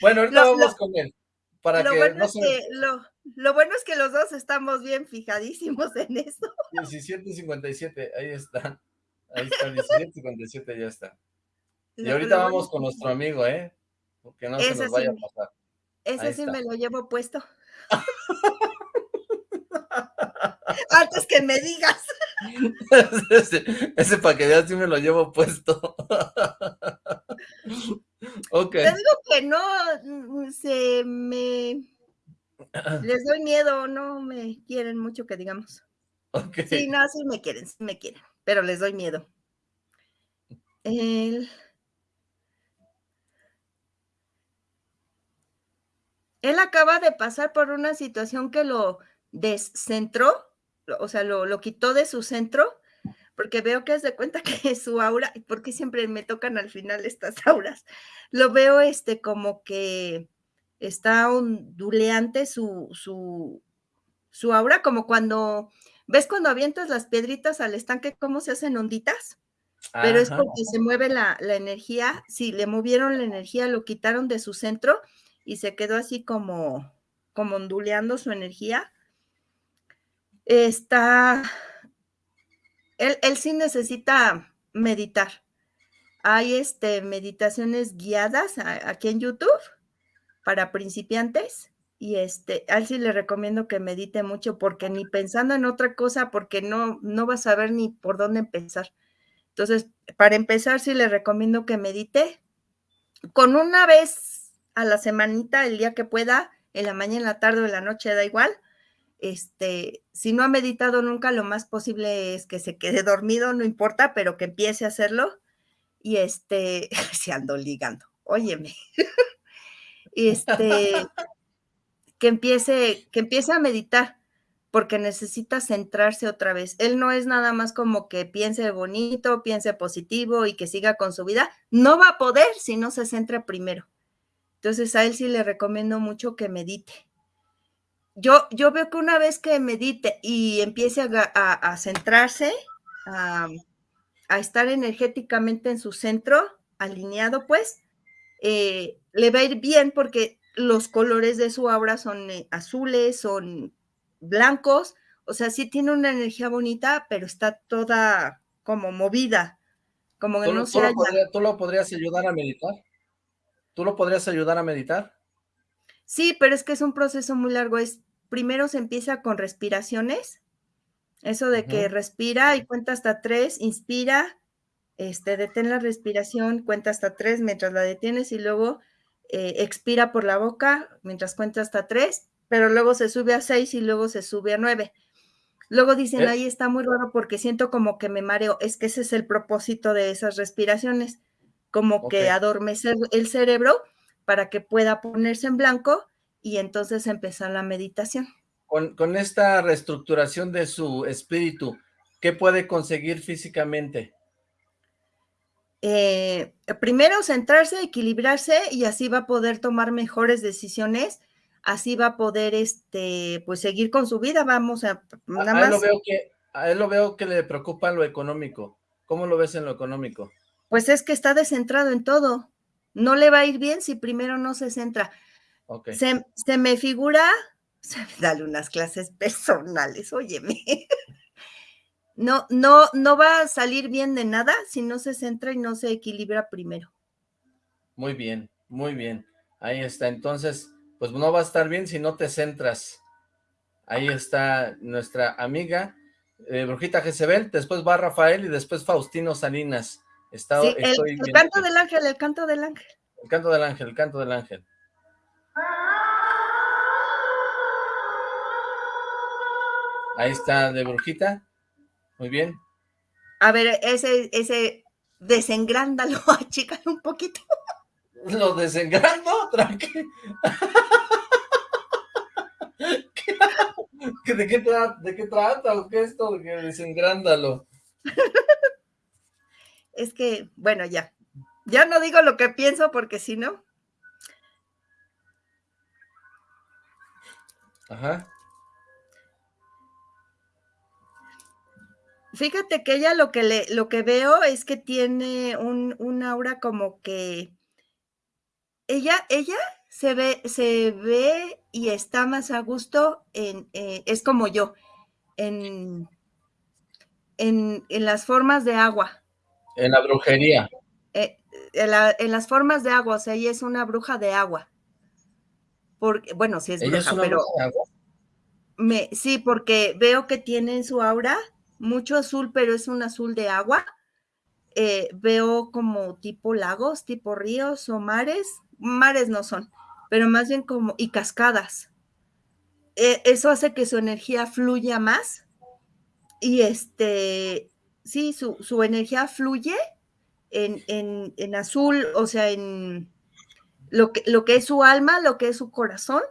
bueno, ahorita vamos con él. Para lo, que bueno no es que, lo, lo, bueno es que los dos estamos bien fijadísimos [LAUGHS] en eso. 1757, ahí está. Ahí está, 1757 ya está. Y ahorita vamos con nuestro amigo, ¿eh? Porque no se nos vaya a pasar. Ese sí me lo llevo puesto. [LAUGHS] Antes que me digas. ese, ese para que veas si me lo llevo puesto. [LAUGHS] ok. Te digo que no, mm, se me... [CLEARS THROAT] Les doy miedo, no me quieren mucho que digamos. Okay. Sí, no, sí me quieren, sí me quieren, pero les doy miedo. El... Él acaba de pasar por una situación que lo descentró, o sea, lo, lo quitó de su centro, porque veo que es de cuenta que [LAUGHS] su aura, porque siempre me tocan al final estas [LAUGHS] auras, lo veo este como que está onduleante su, su, su aura, como cuando, ¿ves cuando avientas las piedritas al estanque, cómo se hacen onditas? Pero es porque se mueve la, la energía, sí, le movieron la energía, lo quitaron de su centro y se quedó así como, como onduleando su energía. Está, él, él sí necesita meditar. Hay este, meditaciones guiadas a, aquí en YouTube para principiantes y este, a él sí le recomiendo que medite mucho porque ni pensando en otra cosa, porque no, no va a saber ni por dónde empezar. Entonces, para empezar, sí le recomiendo que medite con una vez a la semanita, el día que pueda, en la mañana, en la tarde o en la noche, da igual. Este, si no ha meditado nunca, lo más posible es que se quede [LAUGHS] dormido, no importa, pero que empiece a hacerlo. Y este, [LAUGHS] se ando ligando, óyeme. [LAUGHS] este, que empiece, que empiece a meditar, porque necesita centrarse otra vez. Él no es nada más como que piense bonito, piense positivo y que siga con su vida. No va a poder si no se centra primero. Entonces a él sí le recomiendo mucho que medite. Yo, yo veo que una vez que medite y empiece a, centrarse, a, a, estar energéticamente en su centro, alineado, pues, eh, le va a ir bien porque los colores de su aura son eh, azules, son blancos, o sea, sí tiene una energía bonita, pero está toda como movida, como que ¿Tú, no tú se ¿Tú lo podrías ayudar a meditar? ¿Tú lo podrías ayudar a meditar? Sí, pero es que es un proceso muy largo. Es primero se empieza con respiraciones, eso de que respira y cuenta hasta tres, inspira, este, detén la respiración, cuenta hasta tres mientras la detienes y luego eh, expira por la boca mientras cuenta hasta tres, pero luego se sube a seis y luego se sube a nueve. Luego dicen, ¿Eh? ahí está muy raro porque siento como que me mareo. Es que ese es el propósito de esas respiraciones, como que adormecer el cerebro para que pueda ponerse en blanco y entonces empezar la meditación. Con, con esta reestructuración de su espíritu, ¿qué puede conseguir físicamente? Eh, primero centrarse, equilibrarse y así va a poder tomar mejores decisiones, así va a poder este, pues seguir con su vida, vamos a nada A, a él lo más, veo que, a él lo veo que le preocupa lo económico. ¿Cómo lo ves en lo económico? pues es que está descentrado en todo. No le va a ir bien si primero no se centra. Se, se me figura, [LAUGHS] dale unas clases personales, óyeme. No, no, no va a salir bien de nada si no se centra y no se equilibra primero. Muy bien, muy bien. Ahí está. Entonces, pues no va a estar bien si no te centras. Ahí está nuestra amiga. eh, Brujita Jezebel, después va Rafael y después Faustino Salinas. Está, sí, el, canto del ángel, el canto del ángel. El canto del ángel, el canto del ángel. Ahí está de Brujita. Muy bien. A ver, ese, ese, desengrándalo, [LAUGHS] chica, un poquito. ¿Lo desengrando? Tranqui. ¿De qué, trata? ¿De qué trata? ¿Qué es esto? Desengrándalo. Es que, bueno, ya. Ya no digo lo que pienso porque si no. Ajá. Fíjate que ella lo que le, lo que veo es que tiene un, un aura como que ella, ella se ve, se ve y está más a gusto en, eh, es como yo, en, en, en, las formas de agua. En la brujería. Eh, en, las formas de agua, o sea, ella es una bruja de agua. Porque, bueno, sí es bruja, pero. Me, sí, porque veo que tiene en su aura mucho azul, pero es un azul de agua. Eh, veo como tipo lagos, tipo ríos o mares. Mares no son, pero más bien como, y cascadas. Eh, eso hace que su energía fluya más. Y este, sí, su, su energía fluye en, en, en, azul, o sea, en lo que, lo que es su alma, lo que es su corazón,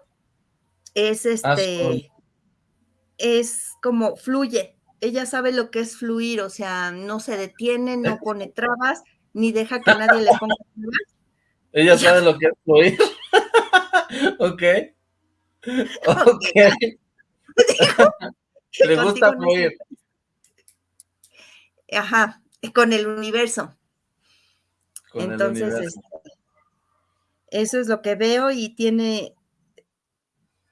es este, es como fluye, ella sabe lo que es fluir, o sea, no se detiene, no [LAUGHS] pone trabas, ni deja que nadie le ponga trabas. Ella sabe lo que es fluir. [LAUGHS] ok. Ok. le gusta fluir. Ajá, con el universo. Entonces, este, eso es lo que veo y tiene,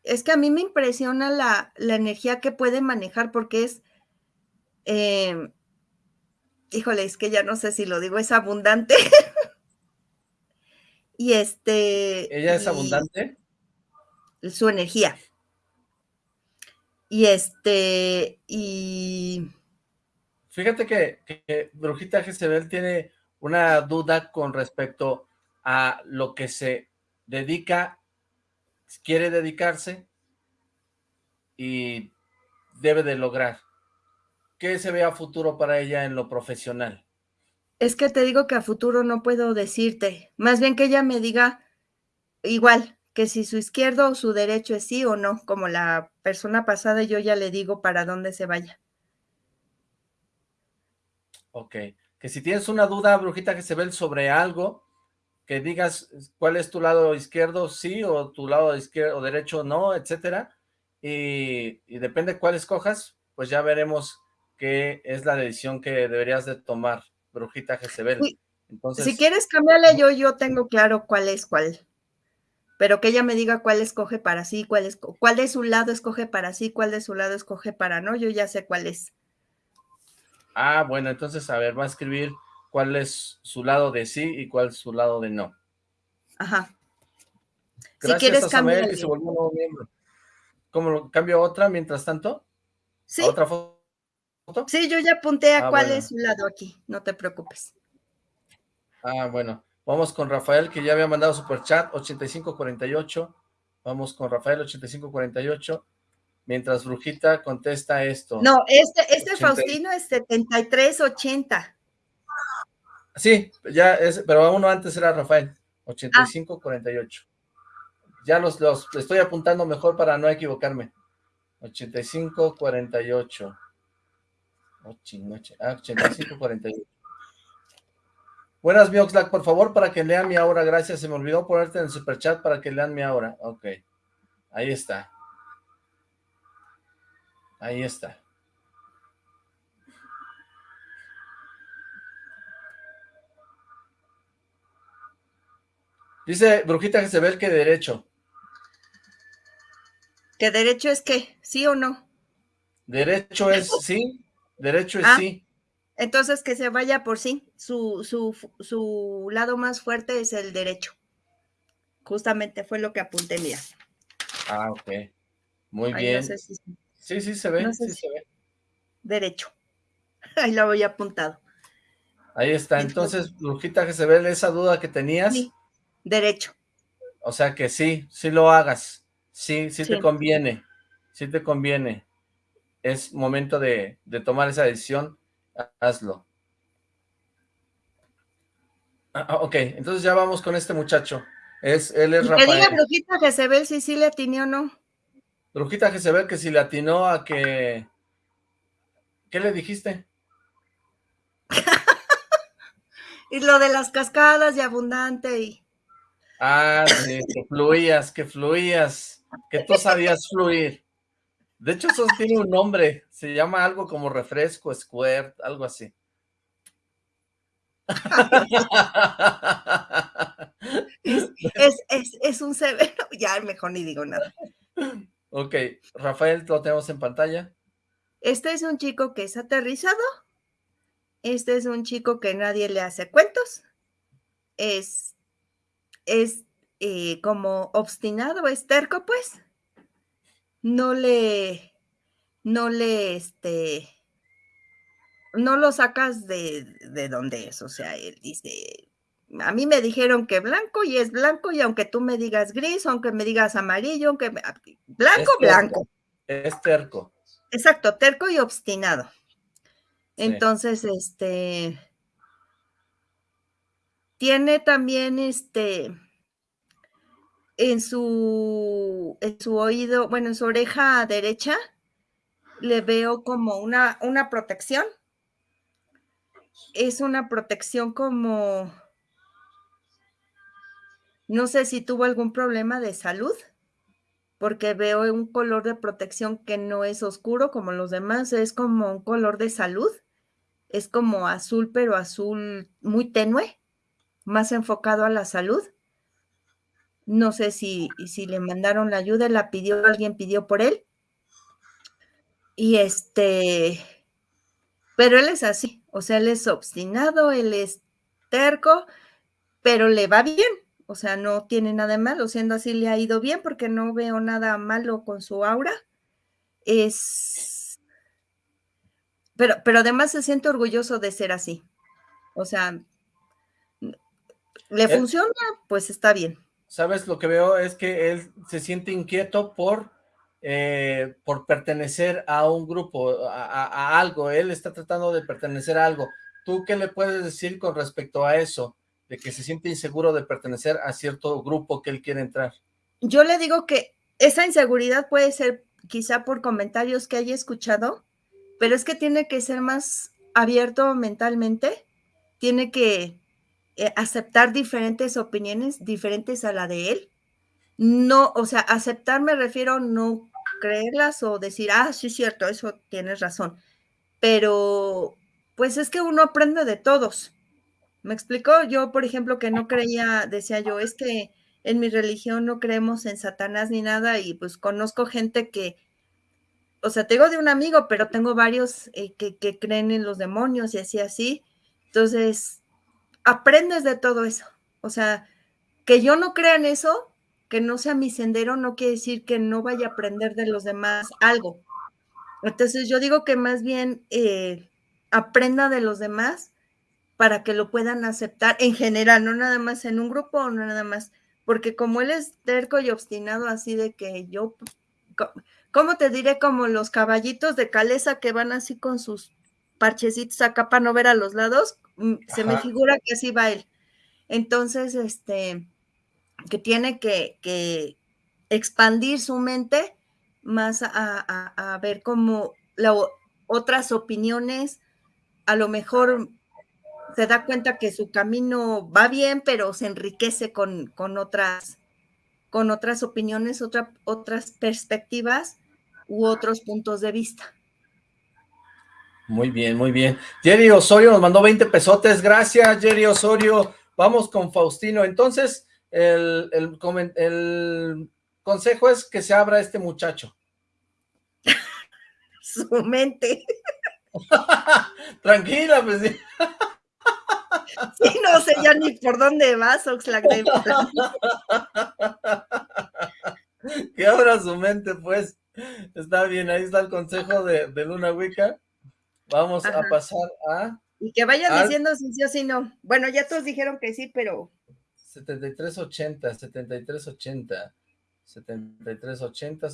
es que a mí me impresiona la, la energía que puede manejar porque es eh, híjole, es que ya no sé si lo digo, es abundante. [LAUGHS] y este... ¿Ella es abundante? Su energía. Y este, y... Fíjate que, que Brujita Jezebel tiene una duda con respecto a lo que se dedica, quiere dedicarse y debe de lograr. ¿Qué se ve a futuro para ella en lo profesional? Es que te digo que a futuro no puedo decirte. Más bien que ella me diga igual, que si su izquierdo o su derecho es sí o no, como la persona pasada yo ya le digo para dónde se vaya. Ok, que si tienes una duda, brujita, que se ve sobre algo, que digas cuál es tu lado izquierdo sí o tu lado izquierdo o derecho no, etcétera, y, y depende cuál escojas, pues ya veremos qué es la decisión que deberías de tomar, Brujita Jezebel. Entonces, si quieres cambiarle yo, yo tengo claro cuál es cuál. Pero que ella me diga cuál escoge para sí, cuál, es, cuál de su lado escoge para sí, cuál de su lado escoge para no, yo ya sé cuál es. Ah, bueno, entonces, a ver, va a escribir cuál es su lado de sí y cuál es su lado de no. Ajá. Gracias si quieres a Samuel que se volvió un nuevo miembro. ¿Cómo cambio otra mientras tanto? Sí. ¿Otra foto? Sí, yo ya apunté a ah, cuál es su lado aquí, no te preocupes. Ah, bueno. Vamos con Rafael, que ya había mandado super chat, 8548. Vamos con Rafael, 8548. Mientras Brujita contesta esto. No, este, este Faustino es 7380. Sí, ya es, pero uno antes era Rafael, 8548. Ya los, los estoy apuntando mejor para no equivocarme. 8548. Ah, 8548. Buenas, Mioxlack, por favor, para que lean mi aura, gracias. Se me olvidó ponerte en el superchat para que lean mi aura. Ok. Ahí está. Ahí está. Dice Brujita Jezebel que derecho. ¿Que derecho es qué? ¿Sí o no? Derecho es sí, Derecho es ah, sí. Entonces que se vaya por sí. Su, su, su lado más fuerte es el derecho. Justamente fue lo que apunté, mira. Ah, ok. Muy bien. sí, sí se ve, sí se ve. derecho. [LAUGHS] Ahí lo voy apuntado. Ahí está. Entonces, Brujita Jezebel, esa duda que tenías. Sí, derecho. O sea que sí, sí lo hagas. Sí, sí, te conviene. Sí te conviene. Es momento de, tomar esa decisión. Hazlo. Ah, ah, ok, entonces ya vamos con este muchacho. Es, él es Rafael. Que diga Brujita Jezebel si sí le atinó o no. Brujita Jezebel que si le atinó a que... ¿Qué le dijiste? [LAUGHS] y lo de las cascadas y abundante y... Ah, sí, que fluías, que fluías, que tú sabías fluir. De hecho, eso tiene un nombre, se llama algo como refresco, squirt, algo así. es, un severo, [LAUGHS] ya mejor ni digo nada. Ok, Rafael, lo tenemos en pantalla. Este es un chico que es aterrizado, este es un chico que nadie le hace cuentos, es, es eh, como obstinado, es terco, pues, no le, no le, este, no lo sacas de, de donde es, o sea, él dice, a mí me dijeron que blanco y es blanco, y aunque tú me digas gris, aunque me digas amarillo, aunque blanco, blanco. Es terco. Exacto, terco y obstinado. Entonces, este tiene también este en su en su oído, bueno, en su oreja derecha le veo como una una protección. Es una protección como no sé si tuvo algún problema de salud, porque veo un color de protección que no es oscuro como los demás, es como un color de salud, es como azul, pero azul muy tenue, más enfocado a la salud. No sé si, si le mandaron la ayuda, la pidió, alguien pidió por él. Y este, pero él es así, o sea, él es obstinado, él es terco, pero le va bien, o sea, no tiene nada de malo, siendo así le ha ido bien porque no veo nada malo con su aura. Es... Pero, pero además se siente orgulloso de ser así. O sea, le funciona, pues está bien. ¿Sabes? Lo que veo es que él se siente inquieto por, eh, por pertenecer a un grupo, a algo. Él está tratando de pertenecer a algo. ¿Tú qué le puedes decir con respecto a eso? de que se siente inseguro de pertenecer a cierto grupo que él quiere entrar. Yo le digo que esa inseguridad puede ser quizá por comentarios que haya escuchado, pero es que tiene que ser más abierto mentalmente, tiene que eh, aceptar diferentes opiniones diferentes a la de él. No, o sea, aceptar me refiero no creerlas o decir, ah, sí, cierto, eso tienes razón. Pero, pues es que uno aprende de todos. ¿Me explicó? Yo, por ejemplo, que no creía, decía yo, es que en mi religión no creemos en Satanás ni nada y pues conozco gente que, o sea, tengo de un amigo, pero tengo varios eh, que, que, creen en los demonios y así, así. Entonces, aprendes de todo eso. O sea, que yo no crea en eso, que no sea mi sendero, no quiere decir que no vaya a aprender de los demás algo. Entonces, yo digo que más bien eh, aprenda de los demás para que lo puedan aceptar en general, no nada más en un grupo o no nada más, porque como él es terco y obstinado así de que yo, ¿cómo te diré? Como los caballitos de caleza que van así con sus parchecitos acá para no ver a los lados, se me figura que así va él. Entonces, este, que tiene que, expandir su mente más a, ver como otras opiniones, a lo mejor se da cuenta que su camino va bien, pero se enriquece con, con otras, con otras opiniones, otras perspectivas u otros puntos de vista. Muy bien, muy bien. Jerry Osorio nos mandó 20 pesotes. Gracias, Jerry Osorio. Vamos con Faustino. Entonces, el, el consejo es que se abra este muchacho. [LAUGHS] Su mente. [LAUGHS] Tranquila, pues sí. [LAUGHS] Sí, no sé ya ni por dónde vas, Oxlack. que abra su mente, pues. Está bien, ahí está el consejo de, Luna Wicca. Vamos a pasar a... Y que vayan diciendo si sí o si no. Bueno, ya todos dijeron que sí, pero... 7380, 7380, 7380,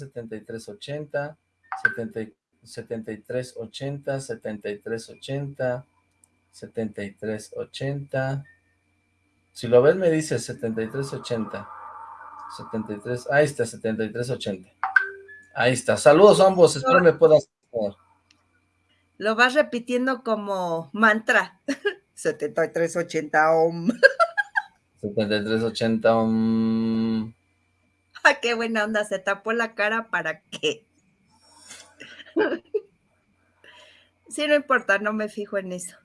7380, 7380, 7380, 7380. Si lo ves me dice 7380. 73, ahí está, 7380. Ahí está. Saludos a ambos, espero me puedas... Lo vas repitiendo como mantra. [LAUGHS] 7380 om. 7380 om. Ah, qué buena onda, se tapó la cara para qué. [LAUGHS] sí, no importa, no me fijo en eso.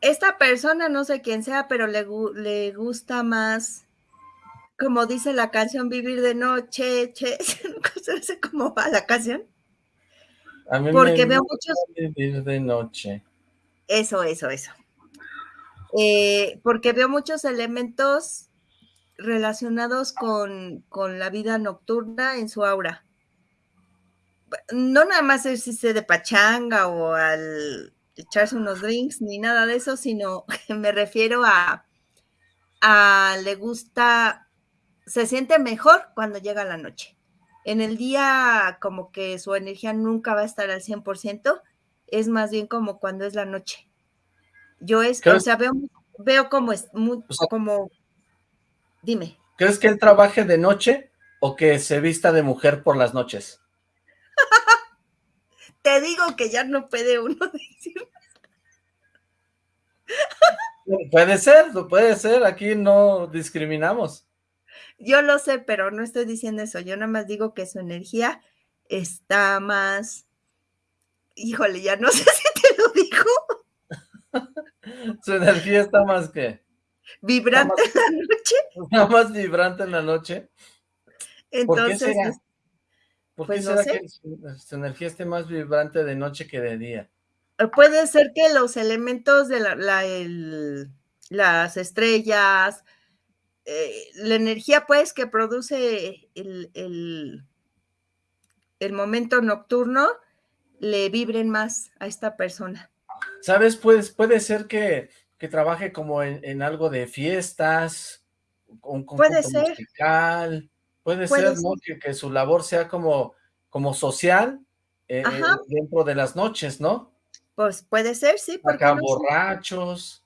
Esta persona, no sé quién sea, pero le, le gusta más como dice la canción, vivir de noche, che, [LAUGHS] sé cómo va la canción. A mí Porque me veo muchos... vivir de noche. Eso, eso, eso. Eh, porque veo muchos elementos relacionados con, con, la vida nocturna en su aura. No nada más existe de pachanga o al echarse unos drinks ni nada de eso, sino [LAUGHS] me refiero a, a le gusta se siente mejor cuando llega la noche. En el día como que su energía nunca va a estar al 100%, es más bien como cuando es la noche. Yo es, o sea, veo, veo como es, muy, como, dime. ¿Crees que él trabaje de noche o que se vista de mujer por las noches? [LAUGHS] Te digo que ya no puede uno [LAUGHS] decir. puede ser, puede ser, aquí no discriminamos. Yo lo sé, pero no estoy diciendo eso. Yo nada más digo que su energía está más. Híjole, ya no [LAUGHS] sé si te lo dijo. [LAUGHS] su energía está más que. Vibrante en la noche. [LAUGHS] Está más vibrante en la noche. Entonces. ¿Por qué será, ¿Por qué pues será que su, energía esté más vibrante de noche que de día? Eh, puede ser que los elementos de la, las estrellas, eh, la energía pues que produce el, el, momento nocturno le vibren más a esta persona. ¿Sabes? Pues, puede ser que, trabaje como en, algo de fiestas, un puede ser. musical, puede, ser, Que, su labor sea como, como social eh, eh, dentro de las noches, ¿no? Pues puede ser, sí. Acá borrachos.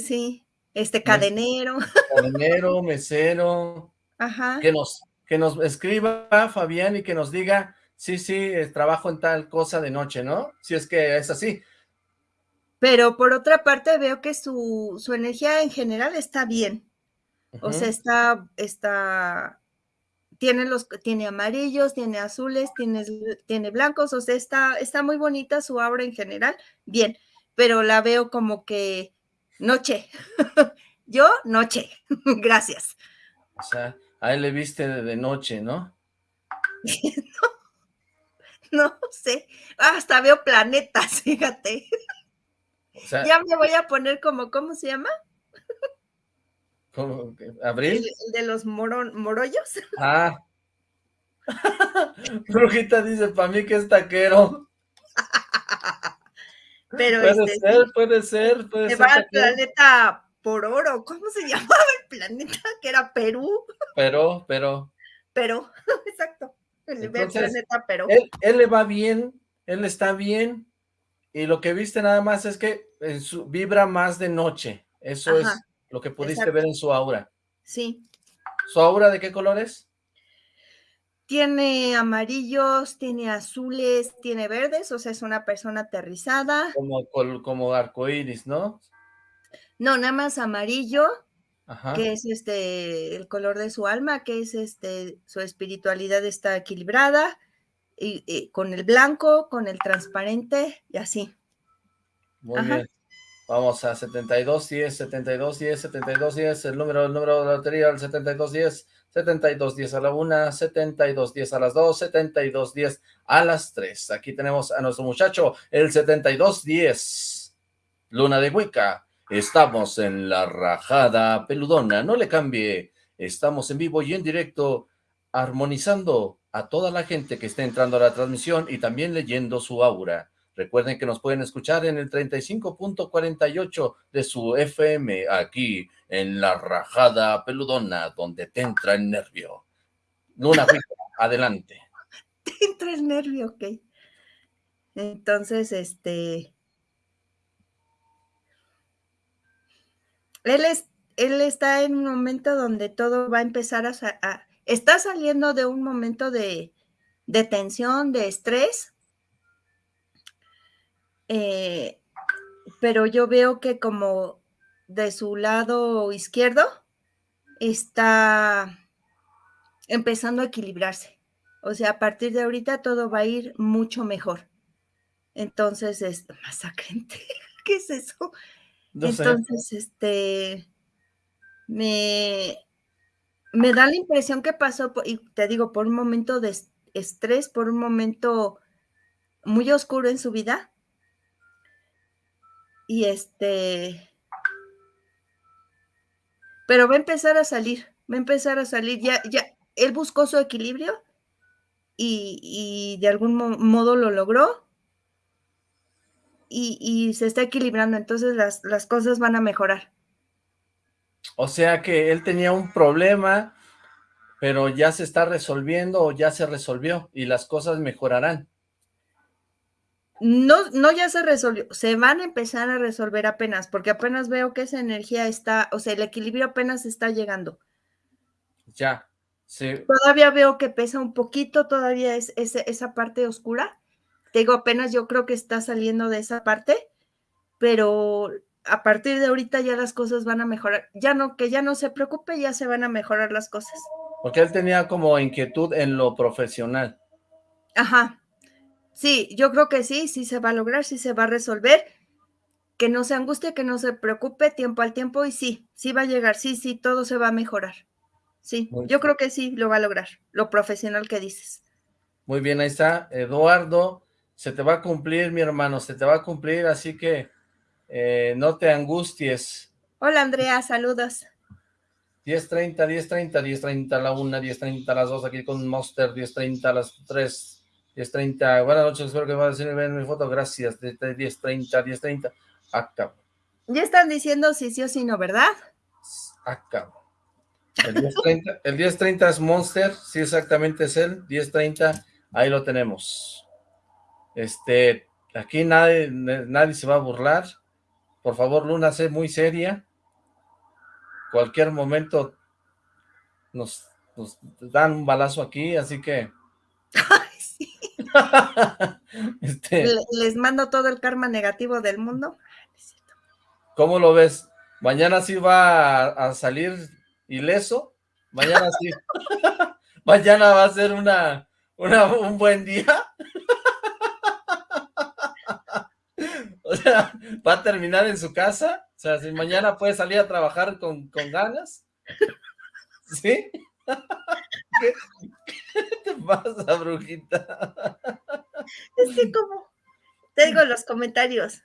Sí, este cadenero. Cadenero, [LAUGHS] mesero. Ajá. Que nos, que nos escriba Fabián y que nos diga, sí, sí, eh, trabajo en tal cosa de noche, ¿no? Si es que es así. Pero por otra parte veo que su, energía en general está bien. O sea, está, está, tiene los, tiene amarillos, tiene azules, tiene, tiene blancos, o sea, está, está muy bonita su aura en general, bien, pero la veo como que Noche. [LAUGHS] Yo, noche. [LAUGHS] Gracias. O sea, a él le viste de noche, ¿no? [LAUGHS] no, no sé. Hasta veo planetas, fíjate. ya me voy a poner como, ¿cómo se llama? ¿Cómo? ¿Abril? El, de los morollos. Ah. Brujita dice, para mí que es taquero. Pero puede este, ser, puede ser, puede ser. va al planeta por oro. ¿Cómo se [LAUGHS] llamaba el planeta? Que era Perú. Pero, pero. Pero, [LAUGHS] exacto. El, planeta Perú. Él, le va bien, él está bien, y lo que viste nada más es que su, vibra más de noche. Eso es lo que pudiste ver en su aura. Sí. ¿Su aura de qué colores? Tiene amarillos, tiene azules, tiene verdes, o sea, es una persona aterrizada. Como, como arcoíris, ¿no? No, nada más amarillo, que es este el color de su alma, que es este, su espiritualidad está equilibrada, y, con el blanco, con el transparente, y así. Muy bien. Vamos a 72, 10, 72, 10, 72, 10, el número, el número de la lotería, el 72, 10. 72.10 a la 1, 72.10 a las 2, 72.10 a las 3. Aquí tenemos a nuestro muchacho, el 72.10. Luna de Hueca. Estamos en la rajada peludona. No le cambie. Estamos en vivo y en directo, armonizando, a toda la gente que está entrando a la transmisión y también leyendo su aura. Recuerden que nos pueden escuchar en el 35.48 de su FM, aquí en La Rajada Peludona, donde te entra el nervio. Luna, [LAUGHS] adelante. Te entra el nervio, ok. Entonces, este... Él, es, él está en un momento donde todo va a empezar a... está saliendo de un momento de, de tensión, de estrés, eh, pero yo veo que como de su lado izquierdo está empezando a equilibrarse. O sea, a partir de ahorita todo va a ir mucho mejor. Entonces, [LAUGHS] es masacrente. ¿Qué es eso? Entonces, este, me, me da la impresión que pasó, y te digo, por un momento de estrés, por un momento muy oscuro en su vida, y este, pero va a empezar a salir, va a empezar a salir, ya, ya, él buscó su equilibrio y, de algún modo lo logró y, se está equilibrando, entonces las, las cosas van a mejorar. O sea que él tenía un problema, pero ya se está resolviendo o ya se resolvió y las cosas mejorarán no, no ya se resolvió, se van a empezar a resolver apenas, porque apenas veo que esa energía está, o sea, el equilibrio apenas está llegando. Ya, sí. Todavía veo que pesa un poquito, todavía es, esa parte oscura. Te digo, apenas yo creo que está saliendo de esa parte, pero a partir de ahorita ya las cosas van a mejorar. Ya no, que ya no se preocupe, ya se van a mejorar las cosas. Porque él tenía como inquietud en lo profesional. Ajá, Sí, yo creo que sí, sí se va a lograr, sí se va a resolver. Que no se angustie, que no se preocupe, tiempo al tiempo, y sí, sí va a llegar, sí, sí, todo se va a mejorar. Sí, yo creo que sí lo va a lograr, lo profesional que dices. Muy bien, ahí está, Eduardo, se te va a cumplir, mi hermano, se te va a cumplir, así que eh, no te angusties. Hola, Andrea, saludos. 10.30, 10.30, 10.30 a la 1, 10.30 a las 2, aquí con Monster, 10.30 a las 3, 10.30, buenas noches, espero que me a decir mi foto, gracias, 10.30, 10.30, acabo. Ya están diciendo si sí o si no, ¿verdad? Acabo. El 10.30 es Monster, sí exactamente es él, 10.30, ahí lo tenemos. Este, aquí nadie, nadie se va a burlar, por favor Luna, sé muy seria, cualquier momento nos, nos dan un balazo aquí, así que [LAUGHS] [LAUGHS] este, Les mando todo el karma negativo del mundo. ¿Cómo lo ves? ¿Mañana sí va a, salir ileso? Mañana sí. [LAUGHS] ¿Mañana va a ser una, un buen día? [LAUGHS] o sea, ¿va a terminar en su casa? O sea, si mañana puede salir a trabajar con, con ganas. ¿Sí? [LAUGHS] ¿Qué, te pasa, brujita? [LAUGHS] Es que como tengo los comentarios.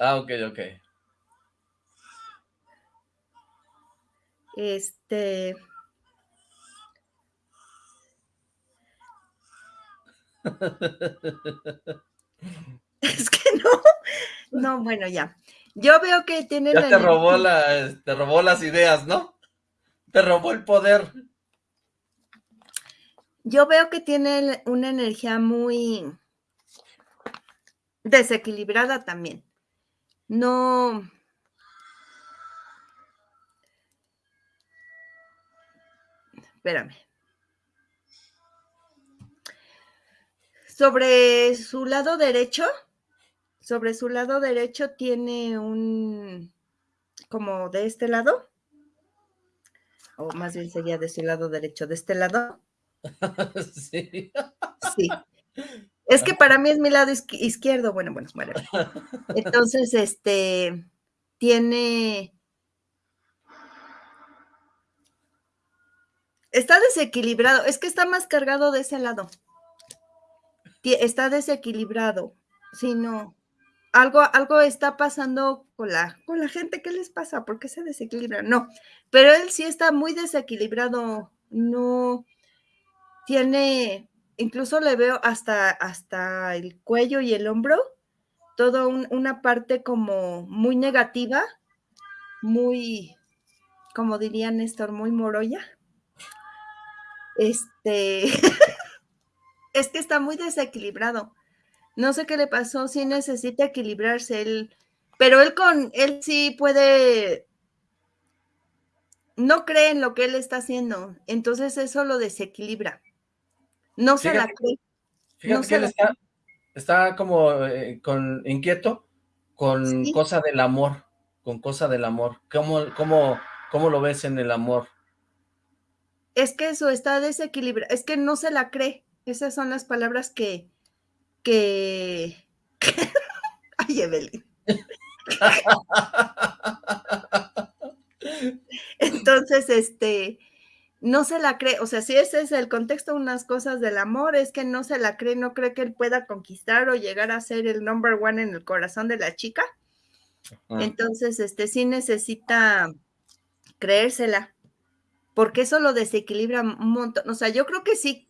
Ah, ok, ok. Este... [LAUGHS] Es que no, no, bueno, ya. Yo veo que tiene ya te robó la, te robó las ideas, ¿no? Te robó el poder. Yo veo que tiene una energía muy desequilibrada también. No. Espérame. Sobre su lado derecho, sobre su lado derecho tiene un, como de este lado, o más bien sería de su lado derecho, de este lado, [LAUGHS] sí. Sí. Es que para mí es mi lado izquierdo. Bueno, bueno, bueno. Entonces, este, tiene... Está desequilibrado. Es que está más cargado de ese lado. Está desequilibrado. Si no, algo, algo está pasando con la, con la gente. ¿Qué les pasa? ¿Por qué se desequilibra? No, pero él sí está muy desequilibrado. No, tiene, incluso le veo hasta, hasta el cuello y el hombro, toda una parte como muy negativa, muy, como diría Néstor, muy moroya. Este, [LAUGHS] es que está muy desequilibrado. No sé qué le pasó, sí necesita equilibrarse él, pero él con, él sí puede, no cree en lo que él está haciendo, entonces eso lo desequilibra. No se la cree. Fíjate que él está, está, como eh, con inquieto con cosa del amor, con cosa del amor. ¿Cómo, cómo, ¿Cómo lo ves en el amor? Es que eso está desequilibrado, es que no se la cree. Esas son las palabras que, que... [LAUGHS] Ay, Evelyn. [LAUGHS] Entonces, este, no se la cree, o sea, si ese es el contexto, unas cosas del amor, es que no se la cree, no cree que él pueda conquistar o llegar a ser el number one en el corazón de la chica. Entonces, este, sí necesita creérsela, porque eso lo desequilibra un montón. O sea, yo creo que sí,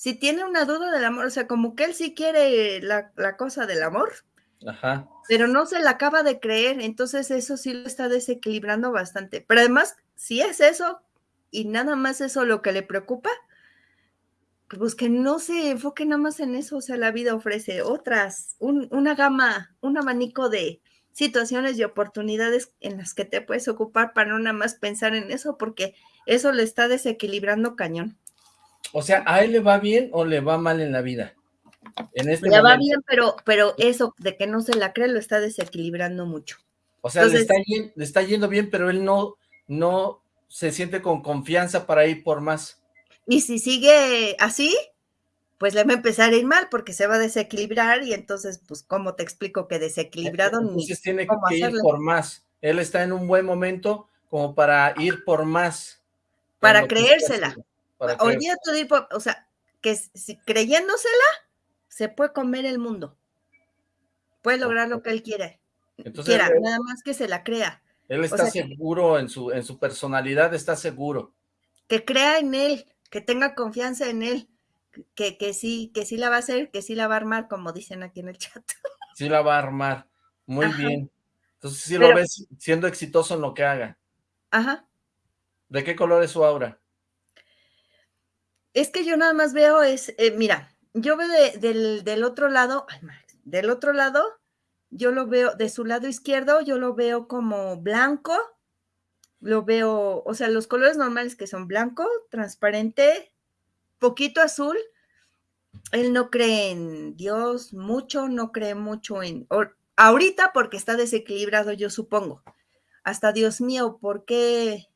si tiene una duda del amor, o sea, como que él sí quiere la, la cosa del amor, Ajá. Pero no se la acaba de creer, entonces eso sí lo está desequilibrando bastante. Pero además, si es eso y nada más eso lo que le preocupa, pues que no se enfoque nada más en eso, o sea, la vida ofrece otras, una gama, un abanico de situaciones y oportunidades en las que te puedes ocupar para no nada más pensar en eso, porque eso le está desequilibrando cañón. O sea, ¿a él le va bien o le va mal en la vida? Este le va bien, pero, pero eso de que no se la cree lo está desequilibrando mucho. O sea, le, está le, está yendo bien, pero él no, no se siente con confianza para ir por más. Y si sigue así, pues le va a empezar a ir mal porque se va a desequilibrar y entonces, pues, ¿cómo te explico que desequilibrado? Entonces tiene que ir por más. Él está en un buen momento como para ir por más. Para creérsela. Hoy día tú o sea, que si, creyéndosela, se puede comer el mundo. Puede lograr lo que él quiere. Entonces, quiera, nada más que se la crea. Él está seguro en su, en su personalidad, está seguro. Que crea en él, que tenga confianza en él, que, que sí, que sí la va a hacer, que sí la va a armar, como dicen aquí en el chat. [LAUGHS] Sí la va a armar. Muy bien. Entonces sí lo ves siendo exitoso en lo que haga. Ajá. ¿De qué color es su aura? Es que yo nada más veo es, eh, mira, yo veo del, otro lado, del otro lado, yo lo veo, de su lado izquierdo, yo lo veo como blanco, lo veo, o sea, los colores normales que son blanco, transparente, poquito azul. Él no cree en Dios mucho, no cree mucho en, ahorita porque está desequilibrado, yo supongo. Hasta Dios mío, ¿por qué?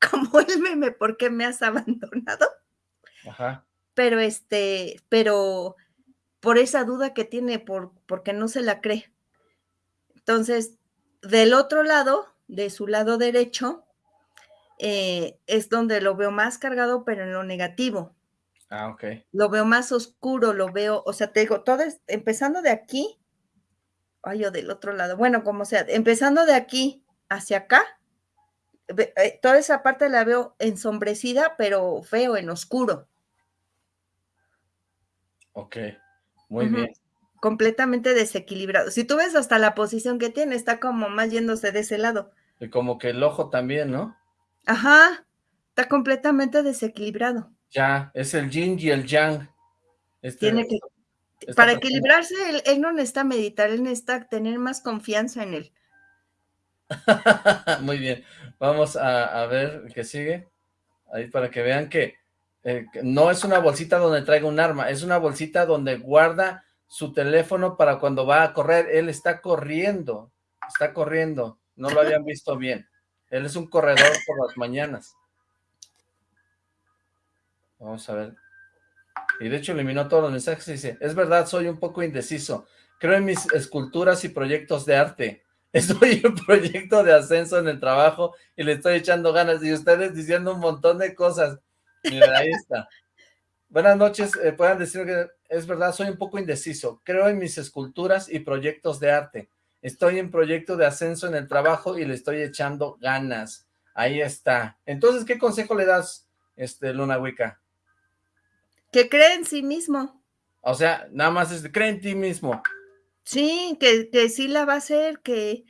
[LAUGHS] Como el meme, ¿por qué me has abandonado? Ajá pero este, pero por esa duda que tiene, por, porque no se la cree. Entonces, del otro lado, de su lado derecho, eh, es donde lo veo más cargado, pero en lo negativo. Ah, ok. Lo veo más oscuro, lo veo, o sea, te digo, todo es, empezando de aquí, ay, yo del otro lado, bueno, como sea, empezando de aquí hacia acá, eh, toda esa parte la veo ensombrecida, pero feo, en oscuro. Ok, muy bien. Completamente desequilibrado. Si tú ves hasta la posición que tiene, está como más yéndose de ese lado. Y como que el ojo también, ¿no? Ajá, está completamente desequilibrado. Ya, es el yin y el yang. Este, tiene que, para equilibrarse, él, no necesita meditar, él necesita tener más confianza en él. [LAUGHS] Muy bien, vamos a, a ver qué sigue. Ahí para que vean que eh, no es una bolsita donde traiga un arma, es una bolsita donde guarda su teléfono para cuando va a correr. Él está corriendo, está corriendo, no lo habían visto bien. Él es un corredor por las mañanas. Vamos a ver. Y de hecho eliminó todos los mensajes y dice, es verdad, soy un poco indeciso. Creo en mis esculturas y proyectos de arte. Estoy en proyecto de ascenso en el trabajo y le estoy echando ganas. Y ustedes diciendo un montón de cosas. Mira, ahí está. Buenas noches, eh, puedan decir que es verdad, soy un poco indeciso. Creo en mis esculturas y proyectos de arte. Estoy en proyecto de ascenso en el trabajo y le estoy echando ganas. Ahí está. Entonces, ¿qué consejo le das, este, Luna Wicca? Que cree en sí mismo. O sea, nada más es cree en ti mismo. Sí, que, que sí la va a hacer, que,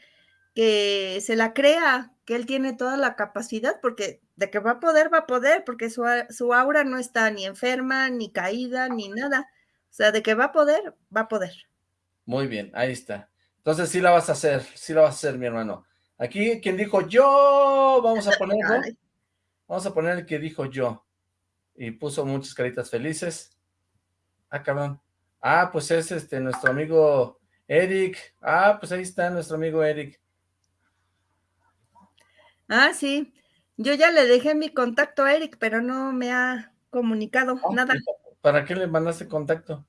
que se la crea, que él tiene toda la capacidad, porque de que va a poder, va a poder, porque su, su aura no está ni enferma, ni caída, ni nada. O sea, de que va a poder, va a poder. Muy bien, ahí está. Entonces sí la vas a hacer, sí la vas a hacer, mi hermano. Aquí, quien dijo yo, vamos a [LAUGHS] ponerlo. Vamos a poner el que dijo yo. Y puso muchas caritas felices. Ah, cabrón. Ah, pues es este nuestro amigo Eric. Ah, pues ahí está nuestro amigo Eric. Ah, sí. Yo ya le dejé mi contacto a Eric, pero no me ha comunicado ah, nada. ¿Para qué le mandaste contacto?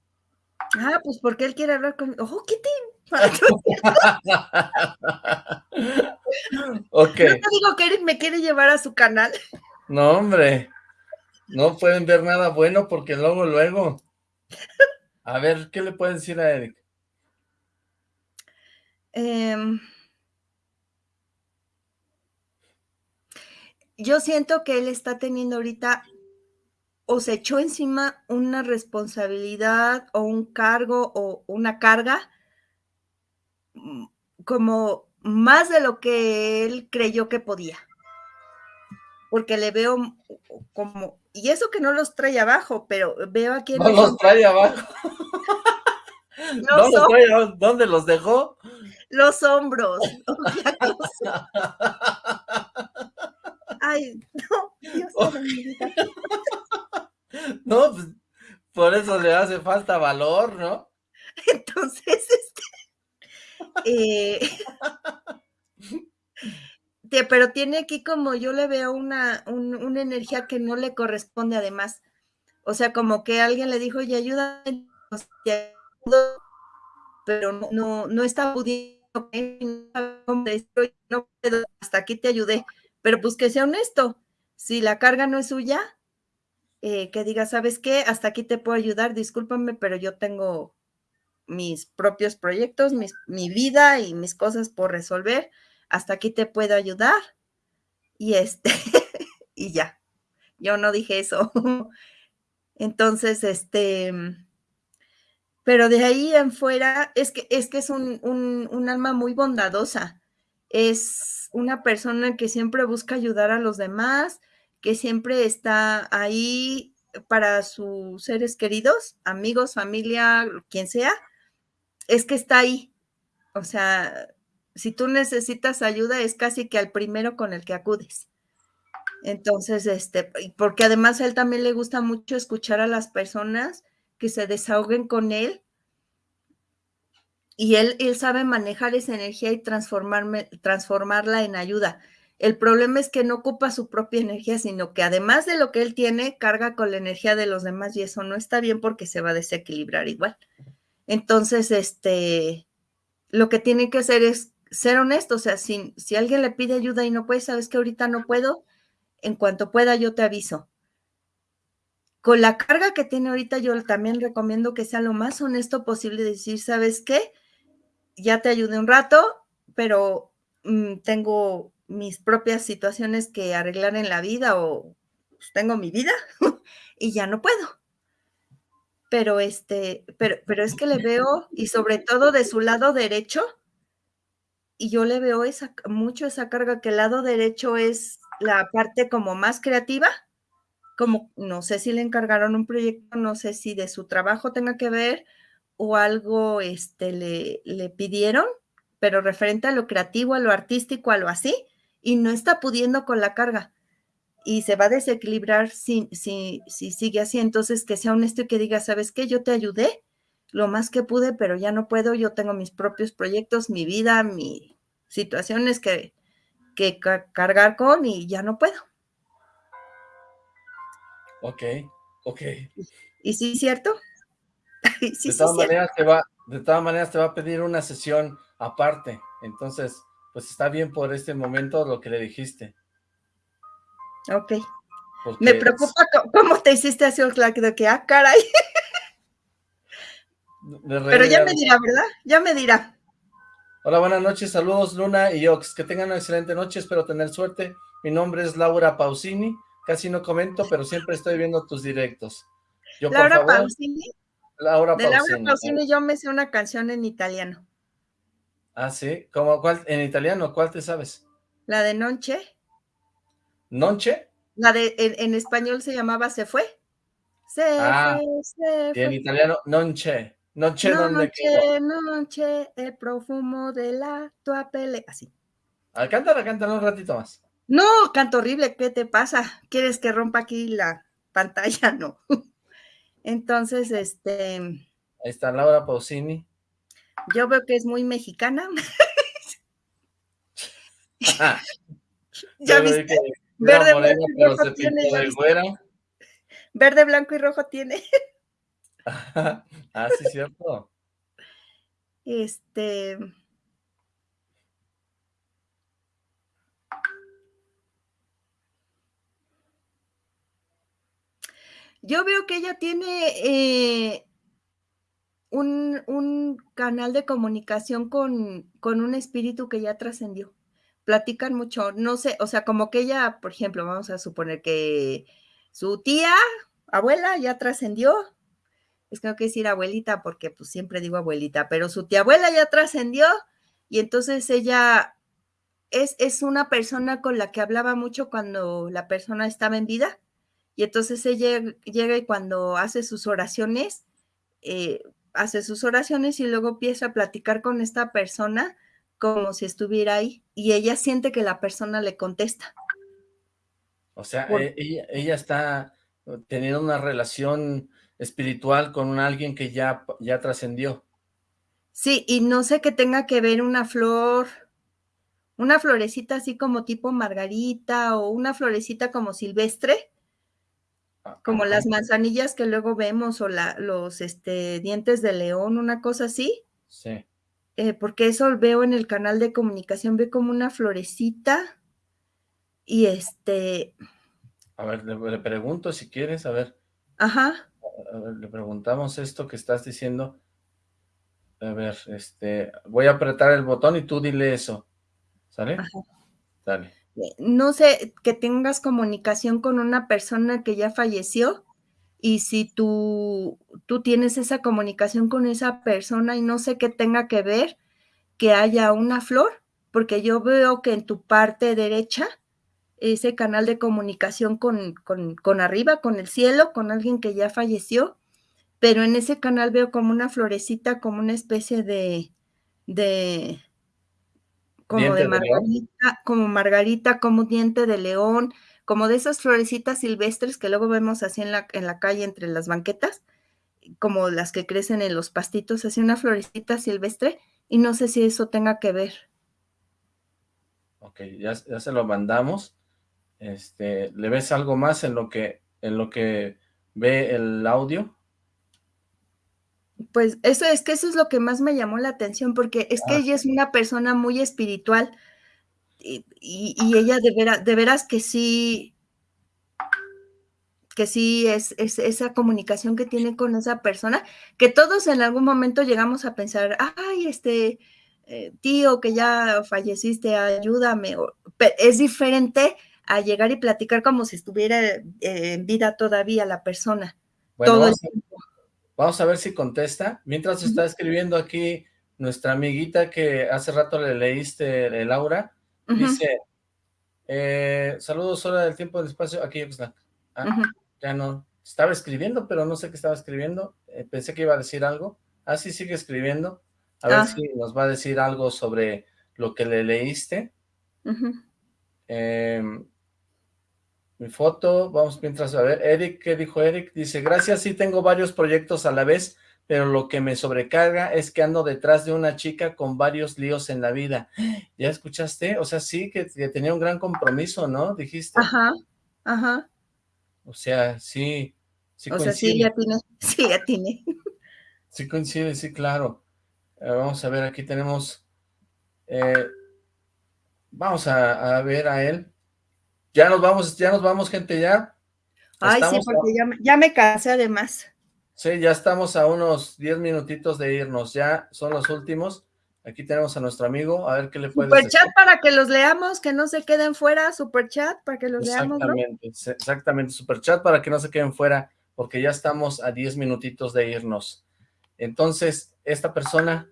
Ah, pues porque él quiere hablar conmigo. ¡Oh, qué [LAUGHS] te... ok. No te digo que Eric me quiere llevar a su canal. No, hombre. No pueden ver nada bueno porque luego, luego. A ver, ¿qué le pueden decir a Eric? Em, yo siento que él está teniendo ahorita o se echó encima una responsabilidad o un cargo o una carga mm, como más de lo que él creyó que podía. Porque le veo como, y eso que no los trae abajo, pero veo aquí... [LAUGHS] No los trae abajo. ¿Dónde los dejó? Los hombros. [LAUGHS] [LAUGHS] Ay, no, Dios No, pues, por eso le hace falta valor, ¿no? Entonces, este, eh, pero tiene aquí como yo le veo una, una energía que no le corresponde además. O sea, como que alguien le dijo, y ayuda, pero no, no, está pudiendo, no hasta aquí te ayudé. Pero pues que sea honesto, si la carga no es suya, eh, que diga, ¿sabes qué? Hasta aquí te puedo ayudar, discúlpame, pero yo tengo mis propios proyectos, mi vida y mis cosas por resolver, hasta aquí te puedo ayudar. Y este, [LAUGHS] y ya, yo no dije eso. [LAUGHS] Entonces, este, pero de ahí en fuera, es que es, que es un, un alma muy bondadosa. Es una persona que siempre busca ayudar a los demás, que siempre está ahí para sus seres queridos, amigos, familia, quien sea, es que está ahí. O sea, si tú necesitas ayuda, es casi que al primero con el que acudes. Entonces, este, porque además a él también le gusta mucho escuchar a las personas que se desahoguen con él y él, él sabe manejar esa energía y transformarme, transformarla en ayuda. El problema es que no ocupa su propia energía, sino que además de lo que él tiene, carga con la energía de los demás y eso no está bien porque se va a desequilibrar igual. Entonces, este, lo que tiene que hacer es ser honesto, o sea, si, si alguien le pide ayuda y no puede, sabes que ahorita no puedo, en cuanto pueda yo te aviso. Con la carga que tiene ahorita, yo también recomiendo que sea lo más honesto posible, decir, ¿sabes qué? Ya te ayudé un rato, pero mm, tengo mis propias situaciones que arreglar en la vida o pues, tengo mi vida [LAUGHS] y ya no puedo. Pero este, pero, pero es que le veo, y sobre todo de su lado derecho, y yo le veo esa, mucho esa carga que el lado derecho es la parte como más creativa, como no sé si le encargaron un proyecto, no sé si de su trabajo tenga que ver, o algo este, le, le pidieron, pero referente a lo creativo, a lo artístico, a lo así, y no está pudiendo con la carga. Y se va a desequilibrar si, si, si sigue así. Entonces, que sea honesto y que diga, ¿sabes qué? Yo te ayudé lo más que pude, pero ya no puedo. Yo tengo mis propios proyectos, mi vida, mis situaciones que, que cargar con y ya no puedo. Ok, ok. ¿Y sí, cierto? [LAUGHS] de, todas maneras te va, de todas maneras te va a pedir una sesión aparte, entonces, pues está bien por este momento lo que le dijiste. Ok. Me preocupa cómo te hiciste así, de que, ah, caray. Pero ya me dirá, ¿verdad? Ya me dirá. Hola, buenas noches, saludos Luna y Ox, que tengan una excelente noche, espero tener suerte. Mi nombre es Laura Pausini, casi no comento, pero siempre estoy viendo tus directos. Yo, Laura por favor, Pausini. Laura de Laura Pausini yo me sé una canción en italiano. Ah, sí. ¿Cómo, cuál, en italiano, ¿cuál te sabes? La de Nonche. ¿Nonche? La de, en, español se llamaba Se Fue. Se ah, fue, se fue. Y en italiano, Nonche. Nonche, ¿dónde quedó? Nonche, el profumo de la tua pele. Así. Ah, cántala, cántala un ratito más. No, canto horrible, ¿qué te pasa? ¿Quieres que rompa aquí la pantalla? [LAUGHS] No. Entonces, este... Ahí está Laura Pausini. Yo veo que es muy mexicana. [LAUGHS] ¿Ya viste? Verde, blanco y rojo tiene. Verde, blanco y rojo tiene. ah, sí, cierto. Este. Yo veo que ella tiene eh, un, canal de comunicación con, con un espíritu que ya trascendió. Platican mucho, no sé, o sea, como que ella, por ejemplo, vamos a suponer que su tía, abuela, ya trascendió. Es que no quiero decir abuelita porque pues siempre digo abuelita, pero su tía abuela ya trascendió y entonces ella es, es una persona con la que hablaba mucho cuando la persona estaba en vida. Y entonces ella llega y cuando hace sus oraciones, eh, hace sus oraciones y luego empieza a platicar con esta persona como si estuviera ahí y ella siente que la persona le contesta. O sea, e, ella, está teniendo una relación espiritual con alguien que ya, ya trascendió. Sí, y no sé qué tenga que ver una flor, una florecita así como tipo margarita o una florecita como silvestre, como las manzanillas que luego vemos o la, los este, dientes de león, una cosa así. Sí. Eh, porque eso veo en el canal de comunicación, veo como una florecita y este... A ver, le, pregunto si quieres, a ver. Ajá. le preguntamos esto que estás diciendo. A ver, este, voy a apretar el botón y tú dile eso. ¿Sale? Ajá. Dale. Eh, no sé, que tengas comunicación con una persona que ya falleció y si tú, tú tienes esa comunicación con esa persona y no sé qué tenga que ver que haya una flor, porque yo veo que en tu parte derecha, ese canal de comunicación con, con, con arriba, con el cielo, con alguien que ya falleció, pero en ese canal veo como una florecita, como una especie de, de, como de margarita, como margarita, como diente de león, como de esas florecitas silvestres que luego vemos así en la, en la calle entre las banquetas, como las que crecen en los pastitos, así una florecita silvestre, y no sé si eso tenga que ver. Ok, ya, ya se lo mandamos. Este, ¿Le ves algo más en lo que, en lo que ve el audio? Pues eso es que eso es lo que más me llamó la atención, porque es que ah. ella es una persona muy espiritual y, ella de veras, de veras que sí, que sí es, esa comunicación que tiene con esa persona, que todos en algún momento llegamos a pensar, ay, este eh, tío que ya falleciste, ayúdame. es diferente a llegar y platicar como si estuviera eh, en vida todavía la persona. todo el tiempo. Vamos a ver si contesta. Mientras está escribiendo aquí nuestra amiguita que hace rato le leíste, eh, Laura, dice, eh, saludos, hora del tiempo, del espacio, aquí está. Ah, ya no, estaba escribiendo, pero no sé qué estaba escribiendo, eh, pensé que iba a decir algo. Ah, sí, sigue escribiendo. A ver ah. si nos va a decir algo sobre lo que le leíste. Mi foto, vamos mientras a ver, Eric, ¿qué dijo Eric? Dice, gracias, sí tengo varios proyectos a la vez, pero lo que me sobrecarga es que ando detrás de una chica con varios líos en la vida. [GASPS] ¿Ya escuchaste? O sea, sí, que, tenía un gran compromiso, ¿no? Dijiste. Ajá, ajá. O sea, sí, sí O sea, sí, ya tiene, [LAUGHS] sí, ya tiene. Sí coincide, sí, claro. Eh, vamos a ver, aquí tenemos, eh, vamos a ver a él. Ya nos vamos, ya nos vamos, gente, ya. Ay, sí, porque ya, me cansé además. Sí, ya estamos a unos 10 minutitos de irnos, ya son los últimos. Aquí tenemos a nuestro amigo, a ver qué le puede Super chat para que los leamos, que no se queden fuera, super chat para que los leamos, Exactamente, exactamente, super chat para que no se queden fuera. porque ya estamos a 10 minutitos de irnos. Entonces, esta persona...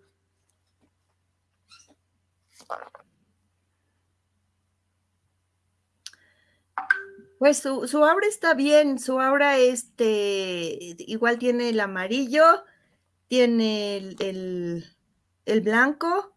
Pues su, su aura está bien, su aura este, igual tiene el amarillo, tiene el, el blanco,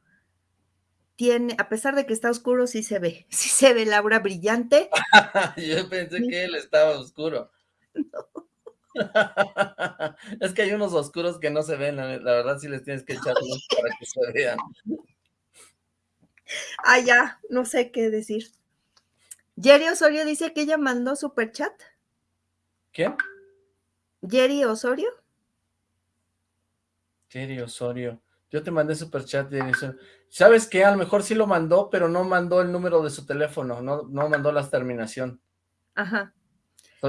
tiene, a pesar de que está oscuro, sí se ve, [LAUGHS] sí se ve la aura brillante. [LAUGHS] Yo pensé que él estaba oscuro. [LAUGHS] es que hay unos oscuros que no se ven, la, verdad sí les tienes que echar luz para que se vean. Ah, ya, no sé qué decir. Jerry Osorio dice que ella mandó super chat. ¿Quién? Jerry Osorio. Jerry Osorio. Yo te mandé super chat de ¿Sabes qué? A lo mejor sí lo mandó, pero no mandó el número de su teléfono, no, no mandó la terminación. Ajá.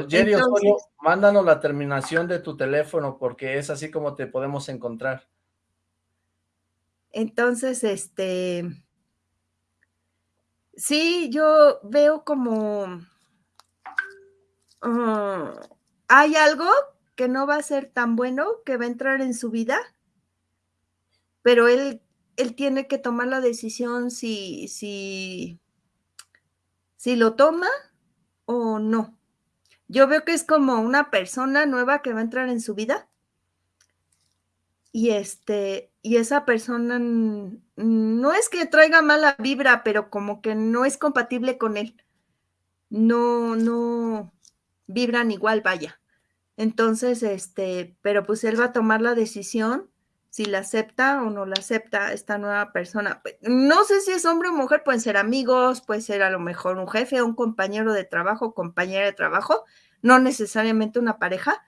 Jerry Osorio, mándanos la terminación de tu teléfono, porque es así como te podemos encontrar. Entonces, este... Sí, yo veo como... Ah, hay algo que no va a ser tan bueno que va a entrar en su vida pero él, él tiene que tomar la decisión si, si, si lo toma o no. Yo veo que es como una persona nueva que va a entrar en su vida. Y este, y esa persona no es que traiga mala vibra, pero como que no es compatible con él. No, no vibran igual, vaya. Entonces, este, pero pues él va a tomar la decisión si la acepta o no la acepta esta nueva persona. Pues, no sé si es hombre o mujer, pueden ser amigos, puede ser a lo mejor un jefe, un compañero de trabajo, compañera de trabajo, no necesariamente una pareja,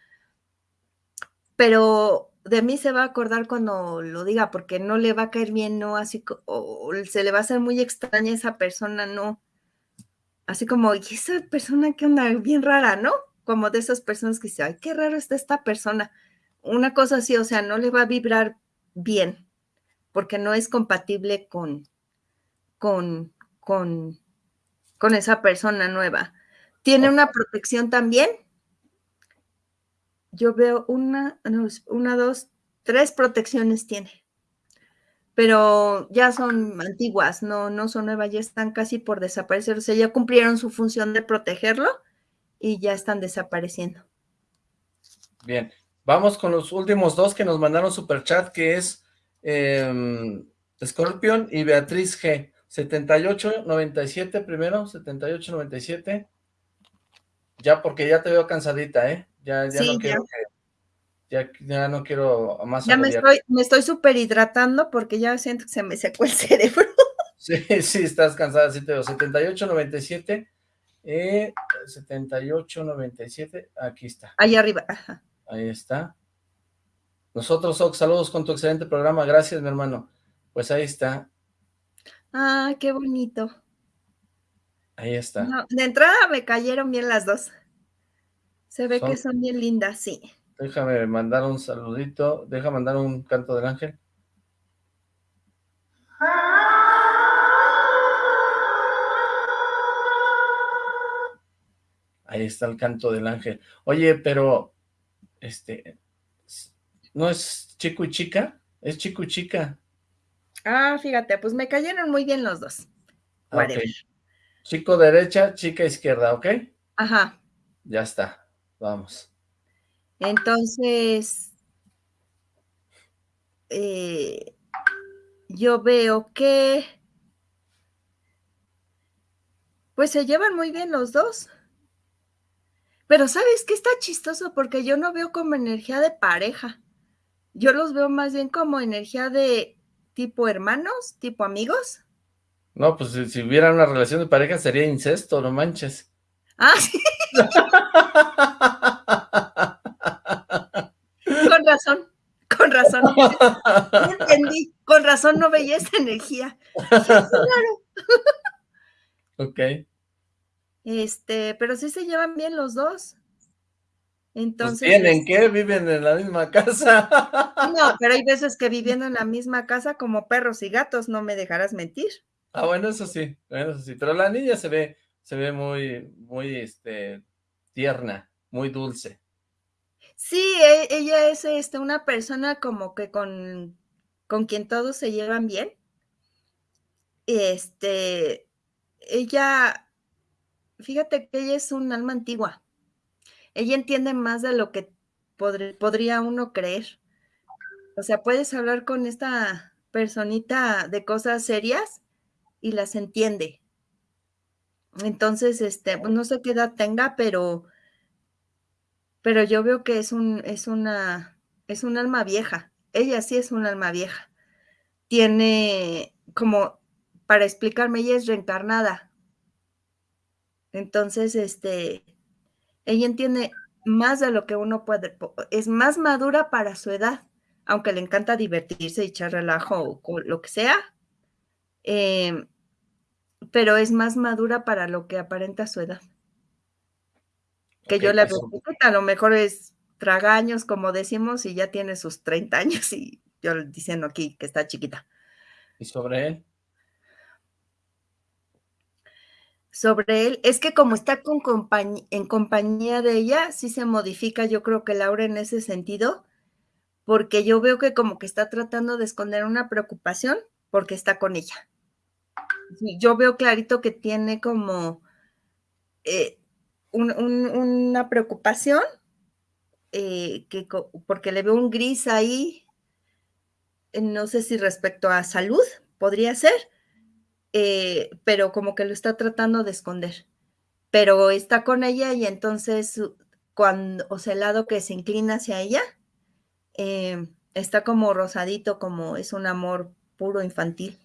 pero de mí se va a acordar cuando lo diga, porque no le va a caer bien, no, así, o se le va a hacer muy extraña esa persona, no. Así como, y esa persona que onda bien rara, ¿no? Como de esas personas que dicen, ay, qué raro está esta persona una cosa así, o sea, no le va a vibrar bien, porque no es compatible con, con, con, con esa persona nueva. Tiene una protección también. Yo veo una, una, dos, tres protecciones tiene. Pero ya son antiguas, no, no son nuevas, ya están casi por desaparecer. O sea, ya cumplieron su función de protegerlo y ya están desapareciendo. Bien, Vamos con los últimos dos que nos mandaron super chat, que es eh, Scorpion y Beatriz G. 7897 primero, 7897. Ya, porque ya te veo cansadita, ¿eh? Ya, ya no quiero ya. ya, no quiero más Ya me estoy, me estoy súper hidratando porque ya siento que se me secó el [LAUGHS] cerebro. Sí, sí, estás cansada, sí te veo. 7897, eh, 7897, aquí está. Ahí arriba, ajá. Ahí está. Nosotros, Ox, saludos con tu excelente programa. Gracias, mi hermano. Pues ahí está. Ah, qué bonito. Ahí está. de entrada me cayeron bien las dos. Se ve que son bien lindas, sí. Déjame mandar un saludito. Deja mandar un canto del ángel. Ahí está el canto del ángel. Oye, pero este, ¿no es chico y chica? Es chico y chica. Ah, fíjate, pues me cayeron muy bien los dos. Ah, chico derecha, chica izquierda, ¿ok? Ajá. Ya está, vamos. Entonces, eh, yo veo que, pues se llevan muy bien los dos. Pero ¿sabes qué está chistoso? Porque yo no veo como energía de pareja. Yo los veo más bien como energía de tipo hermanos, tipo amigos. No, pues si, hubiera una relación de pareja sería incesto, no manches. Ah, [LAUGHS] sí. Con razón, con razón. entendí, con razón no veía esa energía. claro. ok. Este, pero sí se llevan bien los dos. Pues, Entonces. ¿Tienen qué? ¿Viven en la misma casa? No, pero hay veces que viviendo en la misma casa como perros y gatos, no me dejarás mentir. Ah, bueno, eso sí, eso sí. Pero la niña se ve, se ve muy, muy, este, tierna, muy dulce. Sí, e ella es, este, una persona como que con con quien todos se llevan bien. Este, ella fíjate que ella es un alma antigua. Ella entiende más de lo que podr podría uno creer. O sea, puedes hablar con esta personita de cosas serias y las entiende. Entonces, este, pues, no sé qué edad tenga, pero pero yo veo que es un es una es un alma vieja. Ella sí es un alma vieja. Tiene como para explicarme, ella es reencarnada. Entonces, este, ella entiende más de lo que uno puede es más madura para su edad, aunque le encanta divertirse y echar relajo o lo que sea, em, pero es más madura para lo que aparenta su edad. Que yo la y veo a lo mejor es tragaños, como decimos, y ya tiene sus 30 años, y yo diciendo aquí que está chiquita. ¿Y sobre él? Sobre él, es que como está con compañ en compañía de ella, sí se modifica, yo creo que el aura en ese sentido, porque yo veo que como que está tratando de esconder una preocupación, porque está con ella. Yo veo clarito que tiene como, eh, un un una preocupación, eh, que porque le veo un gris ahí. Eh, no sé si respecto a salud, podría ser, pero como que lo está tratando de esconder. Pero está con ella y entonces cuando o sea, el lado que se inclina hacia ella, está como rosadito, como es un amor puro infantil.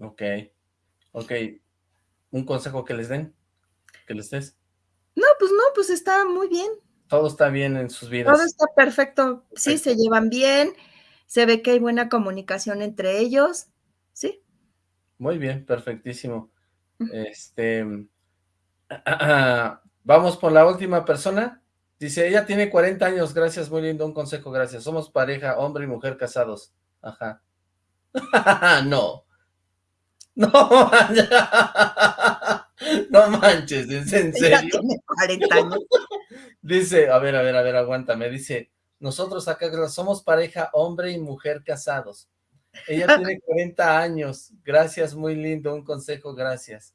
Okey, okey, ¿un consejo que les den? ¿Que les des? No, pues no, pues está muy bien. Todo está bien en sus Todo vidas. está perfecto. Sí, se llevan bien, se ve que hay buena comunicación entre ellos. Sí. Muy bien, perfectísimo. Este, [CLEARS THROAT] vamos por la última persona. Dice: "Ella tiene 40 años, gracias, muy lindo, un consejo, gracias. Somos pareja, hombre y mujer casados". Ajá. [LAUGHS] No. [LAUGHS] No, no manches, ¿es en serio? tiene 40 años. Dice, a ver, a ver, a ver, aguántame, dice: "Nosotros acá somos pareja, hombre y mujer casados. Ella tiene [LAUGHS] 40 años, gracias, muy lindo, un consejo, gracias".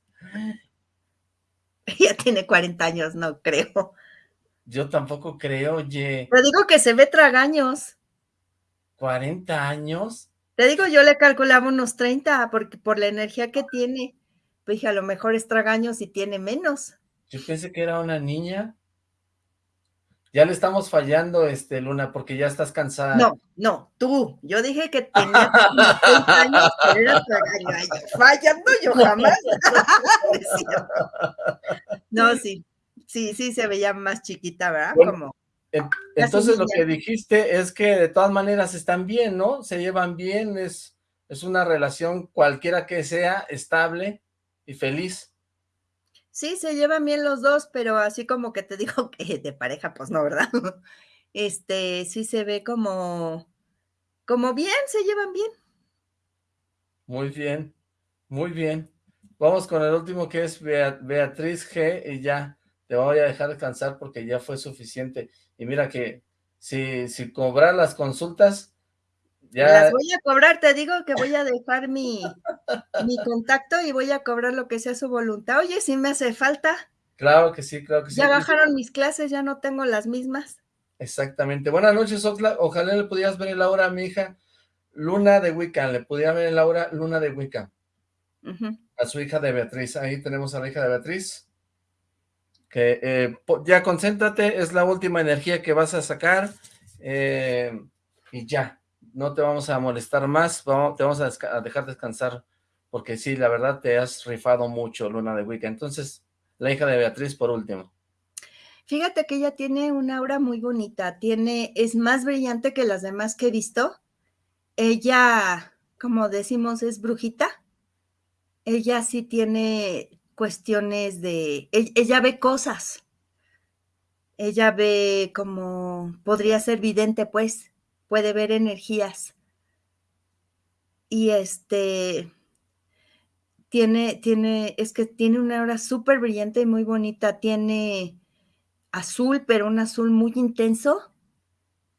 Ella tiene 40 años, no creo. Yo tampoco creo, oye. Te digo que se ve tragaños. ¿40 años? Te digo, yo le calculaba unos 30, porque por la energía que tiene. Pues dije: "A lo mejor es tragaños y tiene menos". Yo pensé que era una niña. Ya le estamos fallando, este, Luna, porque ya estás cansada. No, no, tú. Yo dije que tenía como 30 años, pero era tragaño. Fallando yo jamás. [LAUGHS] No sí. Sí, sí se veía más chiquita, ¿verdad? Bueno, Como entonces lo que dijiste es que de todas maneras están bien, ¿no? Se llevan bien, es es una relación cualquiera que sea, estable y feliz. Sí, se llevan bien los 2, pero así como que te [LAUGHS] digo que de pareja, pues no, ¿verdad? [LAUGHS] Este, sí se ve como como bien, se llevan bien. Muy bien, muy bien. Vamos con el último que es Bea Beatriz G, y ya, te voy a dejar descansar porque ya fue suficiente. Y mira que si si cobrar las consultas, Las ya voy a cobrar, te digo que voy a dejar mi mi contacto y voy a cobrar lo que sea su voluntad. Oye, sí me hace falta. Claro que sí, claro que sí, Ya bajaron mis clases, ya no tengo las mismas. Exactamente. Buenas noches, Oxlack, ojalá le pudieras ver el aura a mi hija Luna de Wicca, le pudiera ver el aura Luna de Wicca. Ujú. A su hija de Beatriz, ahí tenemos a la hija de Beatriz. Que, eh, ya concéntrate, es la última energía que vas a sacar, eh, y ya, no te vamos a molestar más, vamo te vamos a a dejar descansar, porque sí, la verdad te has rifado mucho, Luna de Wicca. Entonces, la hija de Beatriz por último. Fíjate que ella tiene una aura muy bonita, tiene es más brillante que las demás que he visto. Ella, como decimos, es brujita. Ella sí tiene cuestiones de ell ella ve cosas. Ella ve como podría ser vidente, pues, puede ver energías. Y, este tiene tiene es que tiene una aura superbrillante y muy bonita, tiene azul, pero un azul muy intenso.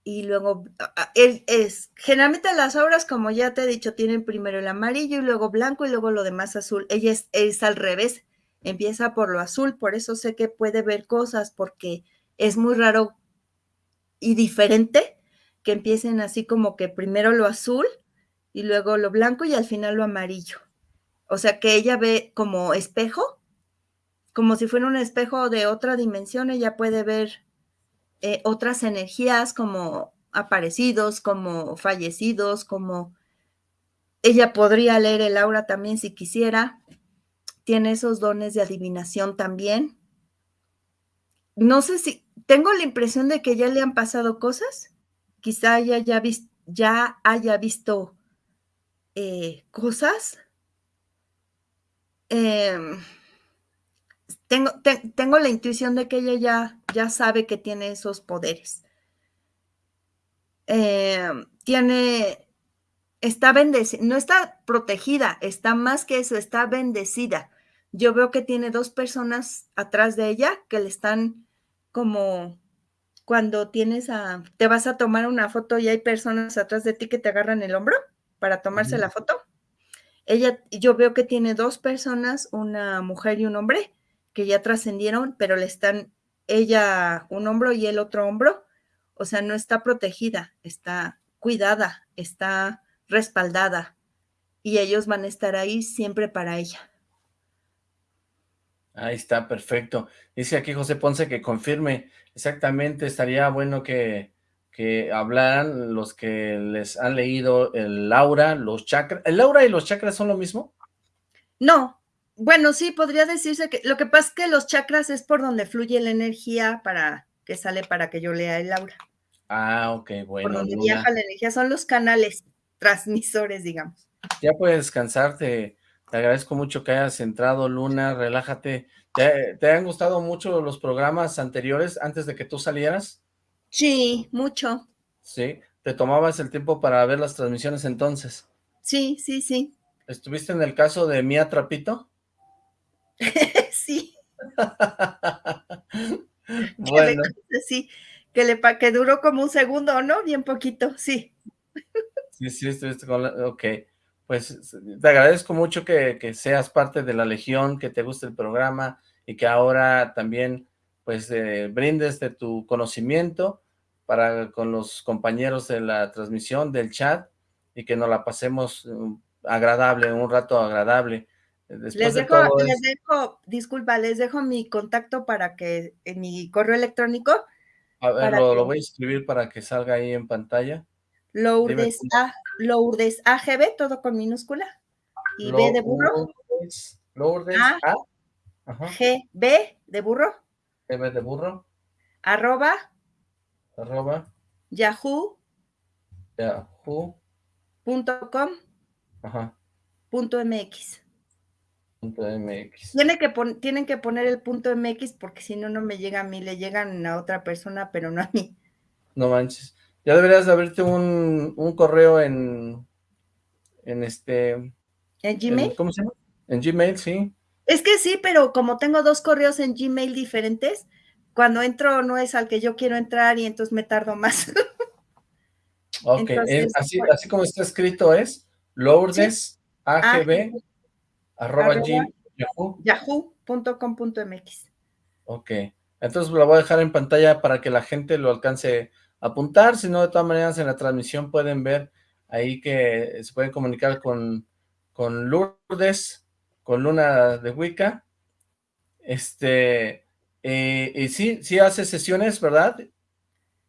Y luego, es, generalmente las auras, como ya te he dicho, tienen primero el amarillo y luego blanco y luego lo demás azul. Ella es, es al revés, empieza por lo azul, por eso sé que puede ver cosas, porque es muy raro y diferente que empiecen así como que primero lo azul y luego lo blanco y al final lo amarillo. O sea que ella ve como espejo, como si fuera un espejo de otra dimensión, ella puede ver eh, otras energías como aparecidos, como fallecidos, como ella podría leer el aura también si quisiera. Tiene esos dones de adivinación también. No sé si, tengo la impresión de que ya le han pasado cosas. Quizá ya, ya haya visto eh, cosas. Em, tengo, tengo la intuición de que ella ya, ya sabe que tiene esos poderes. Em, tiene, está bendecida, no está protegida, está más que eso, está bendecida. Yo veo que tiene dos personas atrás de ella que le están como cuando tienes a, te vas a tomar una foto y hay personas atrás de ti que te agarran el hombro para tomarse la foto. Ella, yo veo que tiene dos personas, una mujer y un hombre, que ya trascendieron, pero le están, ella un hombro y el otro hombro, o sea, no está protegida, está cuidada, está respaldada y ellos van a estar ahí siempre para ella. Ahí está, perfecto. Dice aquí José Ponce que confirme, exactamente, estaría bueno que, que hablaran los que les han leído el aura, los chakras. ¿El aura y los chakras son lo mismo? No, bueno, sí, podría decirse que lo que pasa es que los chakras es por donde fluye la energía para que sale para que yo lea el aura. Ah, ok, bueno. Por donde viaja la energía, son los canales transmisores, digamos. Ya puedes descansarte te agradezco mucho que hayas entrado, Luna, relájate. ¿Te, han gustado mucho los programas anteriores antes de que tú salieras? Sí, mucho. Sí, ¿te tomabas el tiempo para ver las transmisiones entonces? Sí, sí, sí. ¿Estuviste en el caso de Mía Trapito? [LAUGHS] sí. [LAUGHS] bueno. [LAUGHS] sí, que, le, que duró como un segundo, ¿no? Bien poquito, sí. Sí, sí, estuviste con la... Ok pues te agradezco mucho que, seas parte de la Legión, que te guste el programa y que ahora también pues eh, brindes de tu conocimiento para con los compañeros de la transmisión, del chat, y que nos la pasemos mm, agradable, un rato agradable. les dejo, les dejo, disculpa, les dejo mi contacto para que, en mi correo electrónico. A ver, lo, voy a escribir para que salga ahí en pantalla. Lourdes, A, Lourdes AGB, todo con minúscula. Y B de burro. Lourdes A. GB de burro. GB de burro. Arroba. Arroba. Yahoo. Yahoo. Punto com. Ajá. Punto MX. Punto MX. Tiene que tienen que poner el punto MX porque si no, no me llega a mí, le llegan a otra persona, pero no a mí. No manches. Ya deberías de abrirte un, correo en, en este... ¿En Gmail? ¿Cómo se llama? En Gmail, sí. Es que sí, pero como tengo dos correos en Gmail diferentes, cuando entro no es al que yo quiero entrar y entonces me tardo más. [LAUGHS] ok, así, así como está escrito es Lourdes AGB arroba, yahoo.com.mx. Ok, entonces lo voy a dejar en pantalla para que la gente lo alcance apuntar, si no, de todas maneras en la transmisión pueden ver ahí que se pueden comunicar con, con Lourdes, con Luna de Wicca, este, eh, y sí, sí hace sesiones, ¿verdad?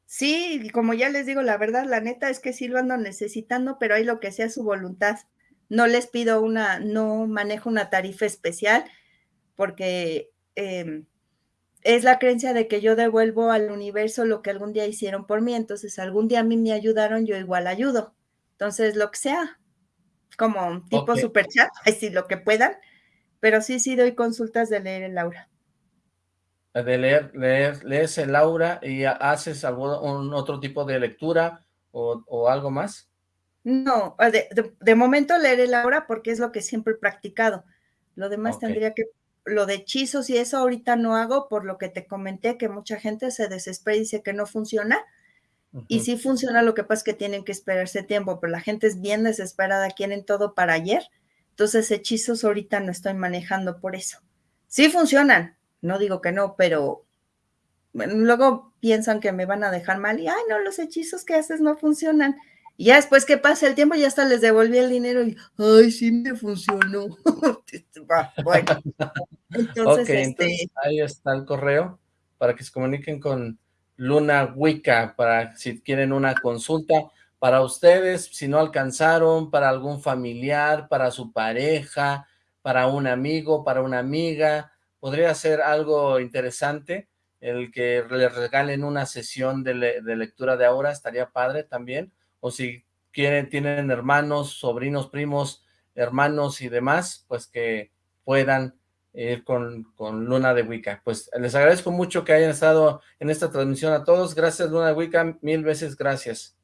Sí, como ya les digo, la verdad, la neta es que sí lo ando necesitando, pero hay lo que sea su voluntad. No les pido una, no manejo una tarifa especial, porque eh, es la creencia de que yo devuelvo al universo lo que algún día hicieron por mí, entonces algún día a mí me ayudaron, yo igual ayudo. Entonces, lo que sea, como tipo super chat, así [LAUGHS] lo que puedan, pero sí, sí doy consultas de leer el aura. De leer, leer, lees el aura y haces algún otro tipo de lectura o, algo más? No, de, momento leer el aura porque es lo que siempre he practicado. Lo demás tendría que lo de hechizos y eso ahorita no hago por lo que te comenté, que mucha gente se desespera y dice que no funciona. Y sí funciona, lo que pasa es que tienen que esperarse tiempo, pero la gente es bien desesperada, quieren todo para ayer. Entonces, hechizos ahorita no estoy manejando por eso. Sí funcionan, no digo que no, pero luego piensan que me van a dejar mal y, ay, no, los hechizos que haces no funcionan. Y ya después que pasa el tiempo, ya hasta les devolví el dinero y, ay, sí me funcionó. [LAUGHS] bueno, entonces, este ahí está el correo para que se comuniquen con Luna Wicca, para si quieren una consulta para ustedes, si no alcanzaron, para algún familiar, para su pareja, para un amigo, para una amiga, podría ser algo interesante el que les regalen una sesión de, de lectura de aura, estaría padre también, o si quieren, tienen hermanos, sobrinos, primos, hermanos y demás, pues que puedan ir con, con, Luna de Wicca. Pues les agradezco mucho que hayan estado en esta transmisión a todos. Gracias, Luna de Wicca, mil veces gracias.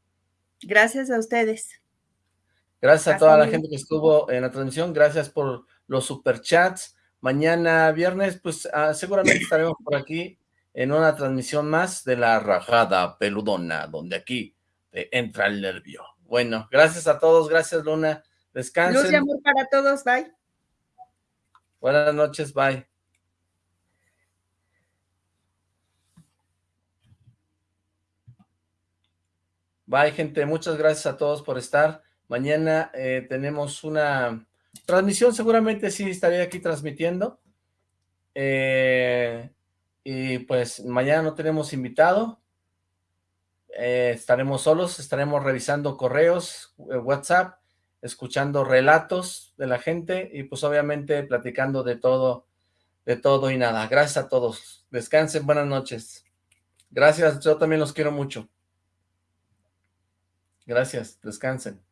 Gracias a ustedes. Gracias a toda la gente que estuvo en la transmisión, gracias por los superchats. Mañana viernes, pues ah, seguramente estaremos por aquí en una transmisión más de la rajada peludona, donde aquí entra el nervio. Bueno, gracias a todos, gracias Luna, descansen. Luz y amor para todos, bye. Buenas noches, bye. Bye, gente. Muchas gracias a todos por estar. Mañana eh, tenemos una transmisión. Seguramente sí estaré aquí transmitiendo. Eh, y pues mañana no tenemos invitado. Eh, estaremos solos, estaremos revisando correos, eh, WhatsApp, escuchando relatos de la gente y pues obviamente platicando de todo, de todo y nada. Gracias a todos. Descansen, buenas noches. Gracias, yo también los quiero mucho. Gracias, descansen.